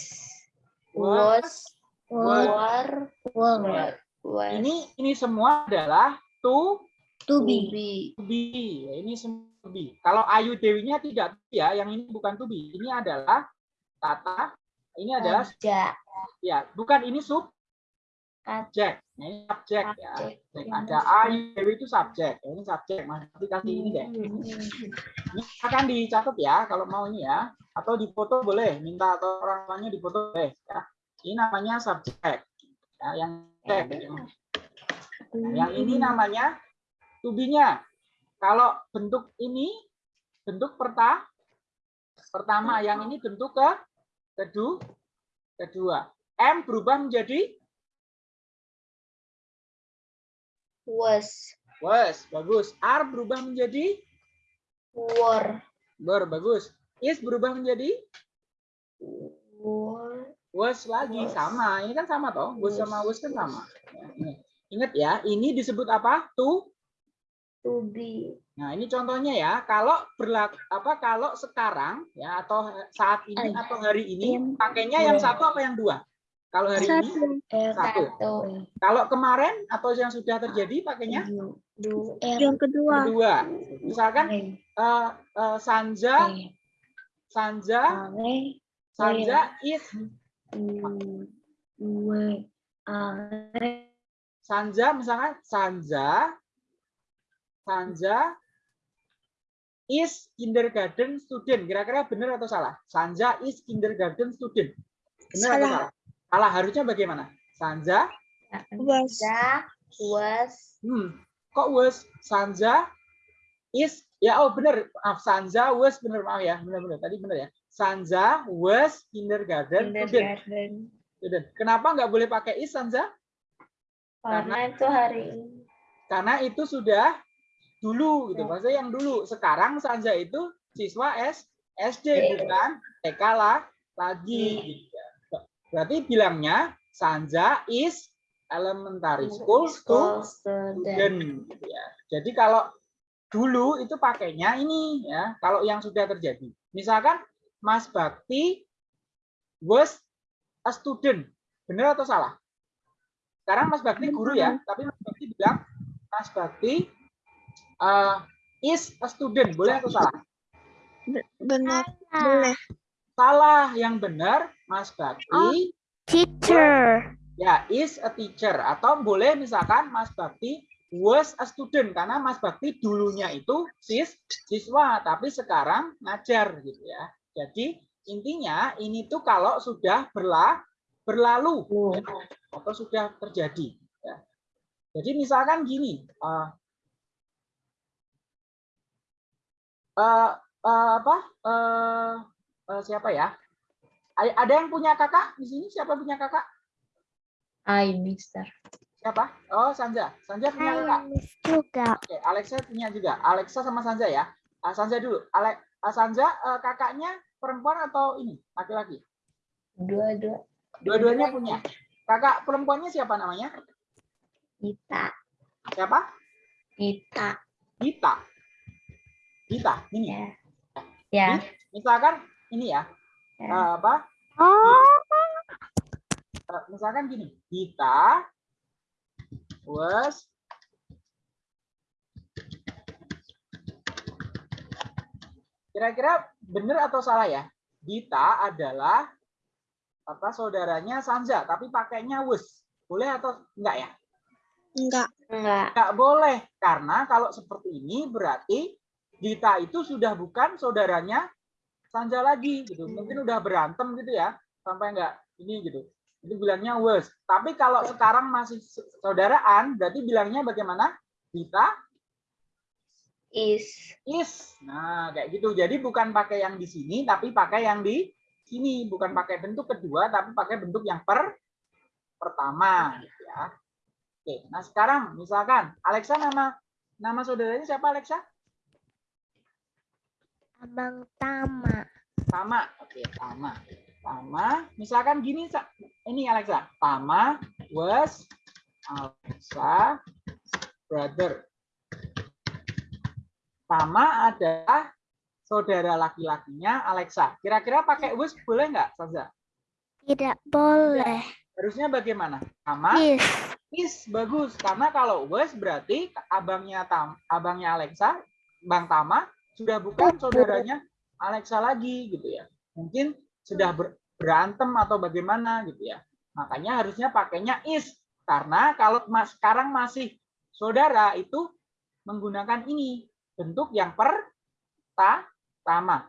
[SPEAKER 3] was, were
[SPEAKER 6] Were. Was
[SPEAKER 3] Ini ini semua adalah to
[SPEAKER 4] To
[SPEAKER 6] to
[SPEAKER 4] be.
[SPEAKER 6] be.
[SPEAKER 3] be. Ya, Ini semua to be. Kalau Ayu Dewinya tidak to be ya, yang ini bukan to be. Ini adalah kata ini adalah
[SPEAKER 6] kerja
[SPEAKER 3] ya, bukan ini sub subjek. Nah, ini subjek ya.
[SPEAKER 6] Subjek.
[SPEAKER 3] Subjek. Ada Ayu Dewi itu subjek. Ya, Ini subjek. Mas nanti kasih ini deh. Ini akan dicatat ya kalau mau ini ya. Atau difoto boleh, minta atau orang tuanya difoto boleh ya. Ini namanya subjek. Ya, yang subjek. Yang ini namanya to be-nya. Kalau bentuk ini bentuk perta pertama, yang ini bentuk ke kedua kedua. M berubah menjadi
[SPEAKER 6] was
[SPEAKER 3] was, bagus. R berubah menjadi
[SPEAKER 6] were
[SPEAKER 3] ber, bagus. Is berubah menjadi
[SPEAKER 6] were
[SPEAKER 3] was lagi
[SPEAKER 6] Was.
[SPEAKER 3] sama. Ini kan sama toh. Was
[SPEAKER 6] Was.
[SPEAKER 3] sama was kan sama. Ya, ini. Ingat ya, ini disebut apa? To
[SPEAKER 6] to be
[SPEAKER 3] Nah, ini contohnya ya. Kalau berlaku apa kalau sekarang ya atau saat ini
[SPEAKER 6] Ay.
[SPEAKER 3] atau hari ini pakainya yang satu apa yang dua? Kalau hari ini
[SPEAKER 5] Satu.
[SPEAKER 3] satu.
[SPEAKER 6] satu
[SPEAKER 3] Kalau kemarin atau yang sudah terjadi pakainya
[SPEAKER 6] du
[SPEAKER 5] Yang kedua.
[SPEAKER 3] kedua. Misalkan eh, eh, Sanja, Sanja,
[SPEAKER 4] Are.
[SPEAKER 3] Sanja is Sanja misalkan Sanja Sanja is kindergarten student. Kira-kira benar atau salah? Sanja is kindergarten student. Benar atau
[SPEAKER 5] Salah.
[SPEAKER 3] salah? Salah harusnya bagaimana? Sanja,
[SPEAKER 5] Was.
[SPEAKER 6] Sanja was
[SPEAKER 3] hmm, kok was Sanja is ya oh benar maaf Sanja was benar maaf ya benar-benar tadi benar ya Sanja was kindergarten student.
[SPEAKER 6] kindergarten
[SPEAKER 3] student. Kenapa nggak boleh pakai is Sanja?
[SPEAKER 6] karena itu hari ini
[SPEAKER 3] karena itu sudah dulu gitu
[SPEAKER 6] Ya.
[SPEAKER 3] maksudnya yang dulu sekarang Sanja itu siswa S SD
[SPEAKER 6] Ya.
[SPEAKER 3] bukan TK lah lagi
[SPEAKER 6] Ya.
[SPEAKER 3] gitu. berarti bilangnya Sanja is elementary school to
[SPEAKER 6] School student.
[SPEAKER 3] student gitu ya. Jadi kalau dulu itu pakainya ini ya, kalau yang sudah terjadi. Misalkan Mas Bakti was a student. Benar atau salah? Sekarang Mas Bakti guru ya, tapi Mas Bakti bilang Mas Bakti uh, is a student. Boleh atau salah?
[SPEAKER 5] Be- Benar. Boleh.
[SPEAKER 3] Salah yang benar Mas Bakti
[SPEAKER 7] Teacher.
[SPEAKER 3] ya is a teacher atau boleh misalkan Mas Bakti was a student karena Mas Bakti dulunya itu sis siswa tapi sekarang ngajar gitu ya. Jadi intinya ini tuh kalau sudah berla berlalu ya, atau sudah terjadi ya. Jadi misalkan gini eh, eh, eh, apa eh, eh, siapa ya? A- Ada yang punya kakak di sini? Siapa punya kakak?
[SPEAKER 6] I, Mister.
[SPEAKER 3] Siapa? Oh, Sanja. Sanja punya kakak.
[SPEAKER 7] Juga.
[SPEAKER 3] Oke, Alexa punya juga. Alexa sama Sanja ya. Ah, Sanja dulu. Ale ah, Sanja eh, kakaknya perempuan atau ini laki-laki?
[SPEAKER 6] Dua-dua.
[SPEAKER 3] Dua-duanya punya. Kakak perempuannya siapa namanya?
[SPEAKER 6] Kita.
[SPEAKER 3] Siapa?
[SPEAKER 6] Kita.
[SPEAKER 3] Dita. Dita. Ini.
[SPEAKER 6] Ya. Ya.
[SPEAKER 3] Misalkan ini ya.
[SPEAKER 6] ya.
[SPEAKER 3] eh, apa?
[SPEAKER 7] Oh,
[SPEAKER 3] Eh, misalkan gini. Dita was Kira-kira benar atau salah ya? Dita adalah apa saudaranya Sanja, tapi pakainya was. Boleh atau enggak ya?
[SPEAKER 5] Enggak.
[SPEAKER 6] Enggak.
[SPEAKER 3] Enggak boleh karena kalau seperti ini berarti Dita itu sudah bukan saudaranya Sanja lagi gitu. Mungkin udah berantem gitu ya, sampai enggak ini gitu. Itu bilangnya was. Tapi kalau sekarang masih saudaraan, berarti bilangnya bagaimana? Dita
[SPEAKER 6] Is.
[SPEAKER 3] is. Nah, kayak gitu. Jadi bukan pakai yang di sini, tapi pakai yang di sini. Bukan pakai bentuk kedua, tapi pakai bentuk yang per pertama. Gitu ya. Oke, nah sekarang misalkan Alexa nama nama saudaranya siapa Alexa?
[SPEAKER 7] Abang Tama.
[SPEAKER 3] Tama. Oke, Tama. Tama. Misalkan gini, ini Alexa. Tama was Alexa brother. Tama adalah saudara laki-lakinya Alexa. Kira-kira pakai was boleh nggak, Saza?
[SPEAKER 7] Tidak boleh.
[SPEAKER 3] Harusnya bagaimana? Tama
[SPEAKER 7] Is.
[SPEAKER 3] is bagus karena kalau was berarti abangnya Tam, abangnya Alexa, Bang Tama sudah bukan saudaranya Alexa lagi gitu ya. Mungkin sudah ber- berantem atau bagaimana gitu ya. Makanya harusnya pakainya is karena kalau mas sekarang masih saudara itu menggunakan ini bentuk yang pertama.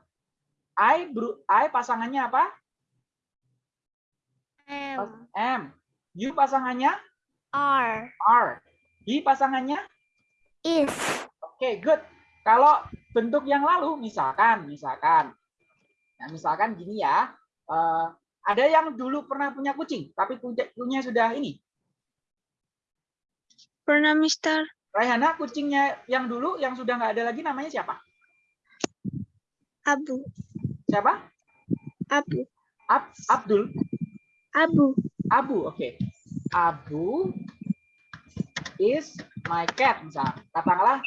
[SPEAKER 3] I I pasangannya apa?
[SPEAKER 7] M.
[SPEAKER 3] M. You pasangannya
[SPEAKER 7] R.
[SPEAKER 3] R. Di pasangannya
[SPEAKER 7] Is.
[SPEAKER 3] Oke, good. Kalau bentuk yang lalu, misalkan, misalkan, nah, misalkan gini ya, eh, ada yang dulu pernah punya kucing, tapi punya, punya sudah ini.
[SPEAKER 5] Pernah, Mister?
[SPEAKER 3] Raihana, kucingnya yang dulu, yang sudah nggak ada lagi, namanya siapa?
[SPEAKER 5] Abu.
[SPEAKER 3] Siapa?
[SPEAKER 5] Abu.
[SPEAKER 3] Ab, Abdul.
[SPEAKER 5] Abu.
[SPEAKER 3] Abu, oke. Abu is my cat, misalnya. Katakanlah,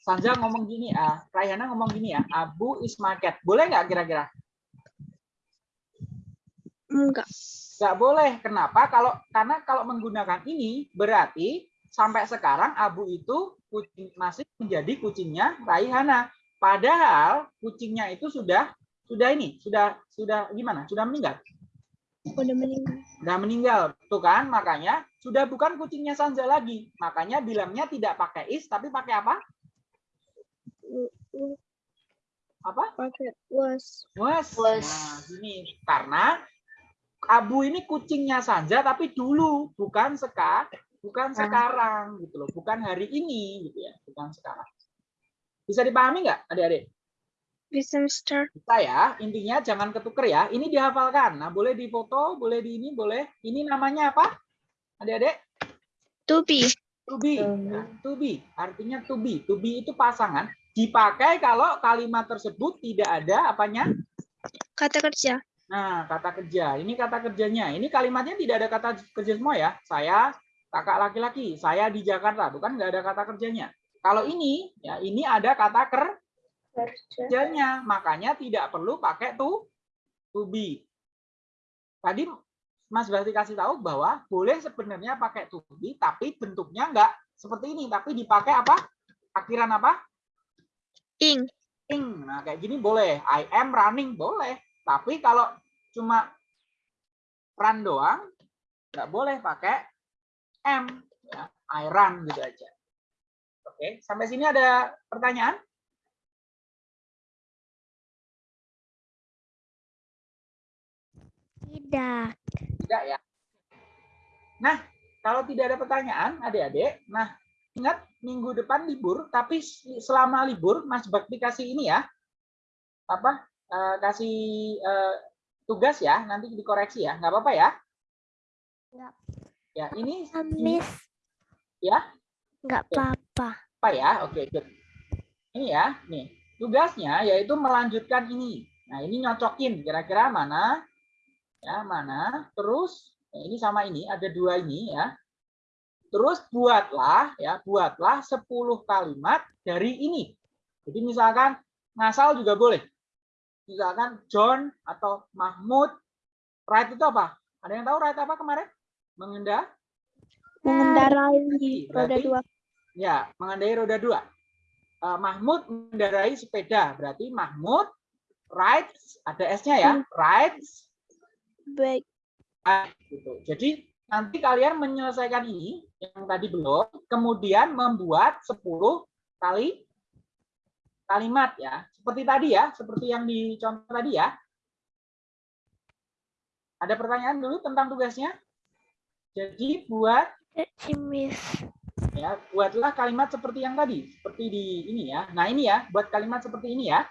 [SPEAKER 3] Sanja ngomong gini, ah, Raihana ngomong gini ya, Abu is my cat. Boleh nggak kira-kira?
[SPEAKER 5] Enggak.
[SPEAKER 3] Nggak boleh. Kenapa? Kalau karena kalau menggunakan ini berarti sampai sekarang Abu itu kucing, masih menjadi kucingnya Raihana. Padahal kucingnya itu sudah sudah ini, sudah sudah gimana? Sudah meninggal.
[SPEAKER 5] Udah meninggal.
[SPEAKER 3] Sudah meninggal. Tuh kan? Makanya sudah bukan kucingnya Sanja lagi. Makanya bilangnya tidak pakai is tapi pakai apa? Apa?
[SPEAKER 5] Pakai was.
[SPEAKER 3] Was.
[SPEAKER 6] Was.
[SPEAKER 3] Nah, gini. Karena Abu ini kucingnya Sanja tapi dulu bukan seka, bukan sekarang gitu loh, bukan hari ini gitu ya, bukan sekarang. Bisa dipahami nggak adik-adik?
[SPEAKER 5] Bisa, Mister?
[SPEAKER 3] Bisa ya, intinya jangan ketuker ya. Ini dihafalkan. Nah, boleh difoto, boleh di ini, boleh. Ini namanya apa? Adik-adik?
[SPEAKER 5] To be.
[SPEAKER 3] To be. Nah, to be. Artinya to be. To be itu pasangan. Dipakai kalau kalimat tersebut tidak ada apanya?
[SPEAKER 5] Kata kerja.
[SPEAKER 3] Nah, kata kerja. Ini kata kerjanya. Ini kalimatnya tidak ada kata kerja semua ya. Saya, kakak laki-laki, saya di Jakarta, bukan nggak ada kata kerjanya. Kalau ini, ya ini ada kata ker
[SPEAKER 6] Kerja.
[SPEAKER 3] kerjanya, makanya tidak perlu pakai to to be. Tadi Mas Berarti kasih tahu bahwa boleh sebenarnya pakai to be, tapi bentuknya nggak seperti ini, tapi dipakai apa? Akhiran apa?
[SPEAKER 5] Ing.
[SPEAKER 3] Ing. Nah, kayak gini boleh. I am running boleh. Tapi kalau cuma run doang, nggak boleh pakai am. Ya, I run gitu aja. Oke, sampai sini ada pertanyaan?
[SPEAKER 7] Tidak.
[SPEAKER 3] Tidak ya. Nah, kalau tidak ada pertanyaan, adik-adik, nah ingat minggu depan libur, tapi selama libur Mas Bakti kasih ini ya, apa? eh, kasih eh, tugas ya, nanti dikoreksi ya, nggak apa-apa ya?
[SPEAKER 7] Nggak.
[SPEAKER 3] Ya, ini
[SPEAKER 7] Miss.
[SPEAKER 3] Ya?
[SPEAKER 7] Nggak
[SPEAKER 3] Oke.
[SPEAKER 7] apa-apa.
[SPEAKER 3] apa ya? Oke, good. Ini ya, nih tugasnya yaitu melanjutkan ini. Nah, ini nyocokin kira-kira mana, ya mana. Terus ya, ini sama ini ada dua ini ya. Terus buatlah ya, buatlah 10 kalimat dari ini. Jadi misalkan ngasal juga boleh. Misalkan John atau Mahmud. Right itu apa? Ada yang tahu right apa kemarin?
[SPEAKER 5] Mengendarai
[SPEAKER 3] Berarti-
[SPEAKER 5] roda dua.
[SPEAKER 3] Ya, mengendarai roda dua. Eh, Mahmud mengendarai sepeda, berarti Mahmud rides, ada S-nya ya, rides,
[SPEAKER 5] Baik.
[SPEAKER 3] gitu. Jadi nanti kalian menyelesaikan ini yang tadi belum, kemudian membuat 10 kali kalimat ya. Seperti tadi ya, seperti yang dicontoh tadi ya. Ada pertanyaan dulu tentang tugasnya? Jadi buat
[SPEAKER 7] Miss.
[SPEAKER 3] ya buatlah kalimat seperti yang tadi seperti di ini ya. Nah ini ya buat kalimat seperti ini ya.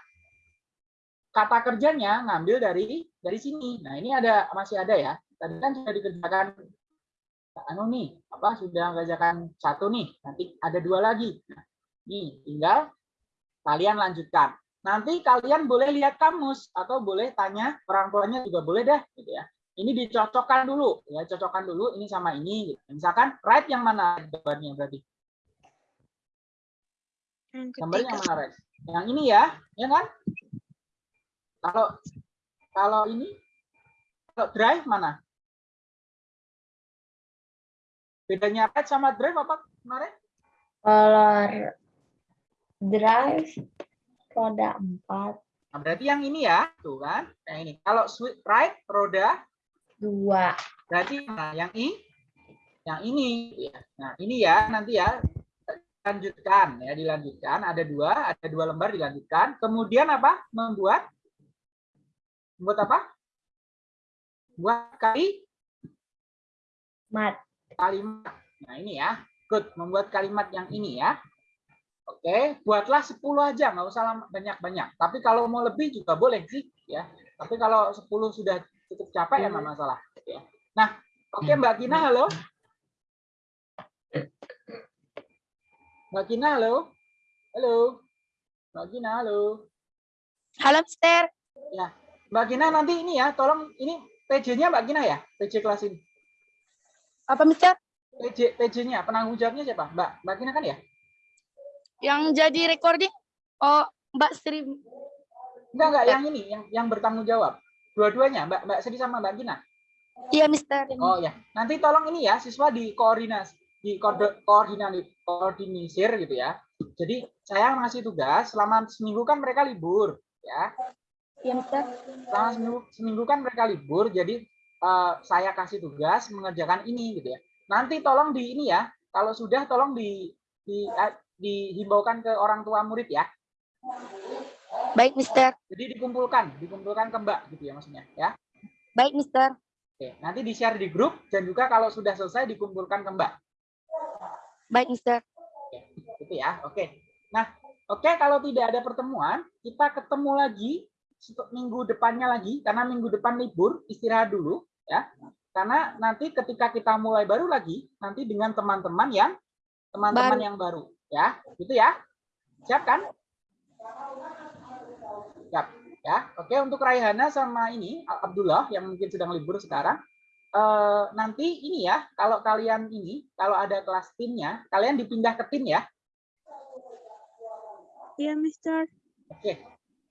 [SPEAKER 3] Kata kerjanya ngambil dari dari sini. Nah ini ada masih ada ya. Tadi kan sudah dikerjakan anu nih apa sudah mengerjakan satu nih. Nanti ada dua lagi. Nah, nih tinggal kalian lanjutkan. Nanti kalian boleh lihat kamus atau boleh tanya orang tuanya juga boleh deh gitu ya ini dicocokkan dulu ya cocokkan dulu ini sama ini gitu. misalkan right yang mana gambarnya berarti?
[SPEAKER 5] Yang
[SPEAKER 3] gambar
[SPEAKER 5] ketiga.
[SPEAKER 3] yang mana right yang ini ya ya kan? Kalau kalau ini kalau drive mana? Bedanya right sama drive apa kemarin?
[SPEAKER 6] Kalau drive roda empat.
[SPEAKER 3] Nah, berarti yang ini ya tuh kan? Yang ini. Kalau right roda
[SPEAKER 6] dua.
[SPEAKER 3] Berarti nah, yang ini, yang ini, ya. nah ini ya nanti ya lanjutkan ya dilanjutkan. Ada dua ada dua lembar dilanjutkan. Kemudian apa? Membuat? Membuat apa? Buat kali?
[SPEAKER 6] Mat.
[SPEAKER 3] Kalimat. Nah ini ya. Good. Membuat kalimat yang ini ya. Oke buatlah 10 aja nggak usah banyak-banyak. Tapi kalau mau lebih juga boleh sih ya. Tapi kalau 10 sudah cukup capek ya nggak masalah. Ya. Nah oke mbak Kina halo? Mbak Kina halo? Halo? Mbak Kina halo?
[SPEAKER 5] Halo, Mister.
[SPEAKER 3] mbak Kina nanti ini ya tolong ini PJ-nya mbak Kina ya PJ kelas ini?
[SPEAKER 9] Apa Mister?
[SPEAKER 3] PJ PJ-nya penanggung jawabnya siapa? Mbak mbak Kina kan ya?
[SPEAKER 9] Yang jadi recording? Oh, Mbak Sri.
[SPEAKER 3] Enggak, enggak, yang ini, yang yang bertanggung jawab. Dua-duanya, Mbak Mbak Sri sama Mbak Gina.
[SPEAKER 9] Iya Mister.
[SPEAKER 3] Oh ya, nanti tolong ini ya, siswa di koordinasi, di koordinasi, koordinisir gitu ya. Jadi saya ngasih tugas selama seminggu kan mereka libur, ya.
[SPEAKER 9] Iya Mister.
[SPEAKER 3] Selama seminggu, seminggu kan mereka libur, jadi eh, saya kasih tugas mengerjakan ini gitu ya. Nanti tolong di ini ya, kalau sudah tolong di di eh, dihimbaukan ke orang tua murid ya.
[SPEAKER 9] Baik Mister.
[SPEAKER 3] Jadi dikumpulkan, dikumpulkan ke Mbak gitu ya maksudnya, ya.
[SPEAKER 9] Baik Mister.
[SPEAKER 3] Oke, nanti di-share di grup dan juga kalau sudah selesai dikumpulkan ke Mbak.
[SPEAKER 9] Baik Mister.
[SPEAKER 3] Oke, gitu ya. Oke. Nah, oke kalau tidak ada pertemuan, kita ketemu lagi untuk minggu depannya lagi karena minggu depan libur, istirahat dulu ya. Karena nanti ketika kita mulai baru lagi, nanti dengan teman-teman yang teman-teman yang baru ya. Gitu ya. Siap kan? Siap ya. Oke, untuk Raihana sama ini Abdullah yang mungkin sedang libur sekarang, eh, nanti ini ya, kalau kalian ini, kalau ada kelas timnya, kalian dipindah ke tim ya.
[SPEAKER 9] Iya, Mister.
[SPEAKER 3] Oke,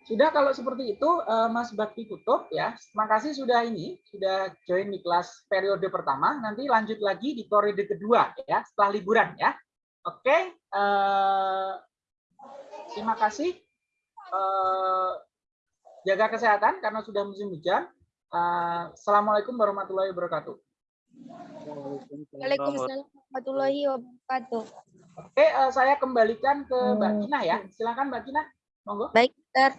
[SPEAKER 3] sudah kalau seperti itu eh, Mas Bakti tutup ya. Terima kasih sudah ini sudah join di kelas periode pertama. Nanti lanjut lagi di periode kedua ya setelah liburan ya. Oke, eh, terima kasih. Eh, jaga kesehatan karena sudah musim hujan. Eh, Assalamualaikum warahmatullahi wabarakatuh.
[SPEAKER 9] Waalaikumsalam warahmatullahi wabarakatuh.
[SPEAKER 3] Oke, eh, saya kembalikan ke Mbak Kina ya. Silakan Mbak Kina, monggo.
[SPEAKER 9] Baik, Mister.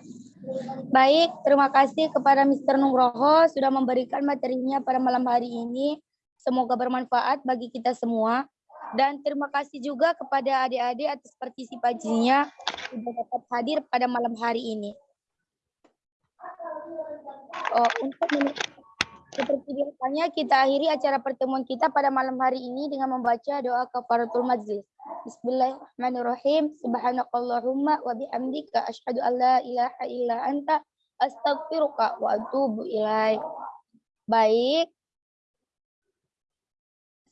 [SPEAKER 9] Baik, terima kasih kepada Mister Nugroho sudah memberikan materinya pada malam hari ini. Semoga bermanfaat bagi kita semua. Dan terima kasih juga kepada adik-adik atas partisipasinya sudah dapat hadir pada malam hari ini. Oh, untuk seperti biasanya kita akhiri acara pertemuan kita pada malam hari ini dengan membaca doa kafaratul majlis. Bismillahirrahmanirrahim. Subhanakallahumma wa bihamdika asyhadu an la ilaha illa anta astaghfiruka wa atubu ilaik. Baik.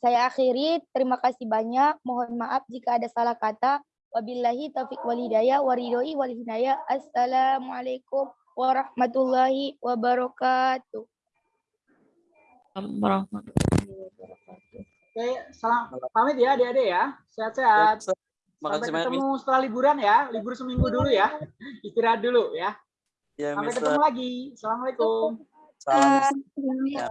[SPEAKER 9] Saya akhiri. Terima kasih banyak. Mohon maaf jika ada salah kata. Wabillahi taufiq wal hidayah wa ridhoi wal hidayah. Assalamualaikum warahmatullahi wabarakatuh.
[SPEAKER 3] Oke, salam pamit ya adik-adik ya. Sehat-sehat. Sampai ketemu setelah liburan ya. Libur seminggu dulu ya. [LAUGHS] Istirahat dulu ya.
[SPEAKER 10] Ya,
[SPEAKER 3] Sampai ketemu lagi. Assalamualaikum.
[SPEAKER 10] Salam.
[SPEAKER 9] Ya.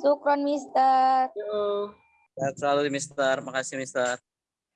[SPEAKER 9] Sukron, Mister.
[SPEAKER 3] Yuk.
[SPEAKER 10] Sehat selalu, Mister. Makasih, Mister.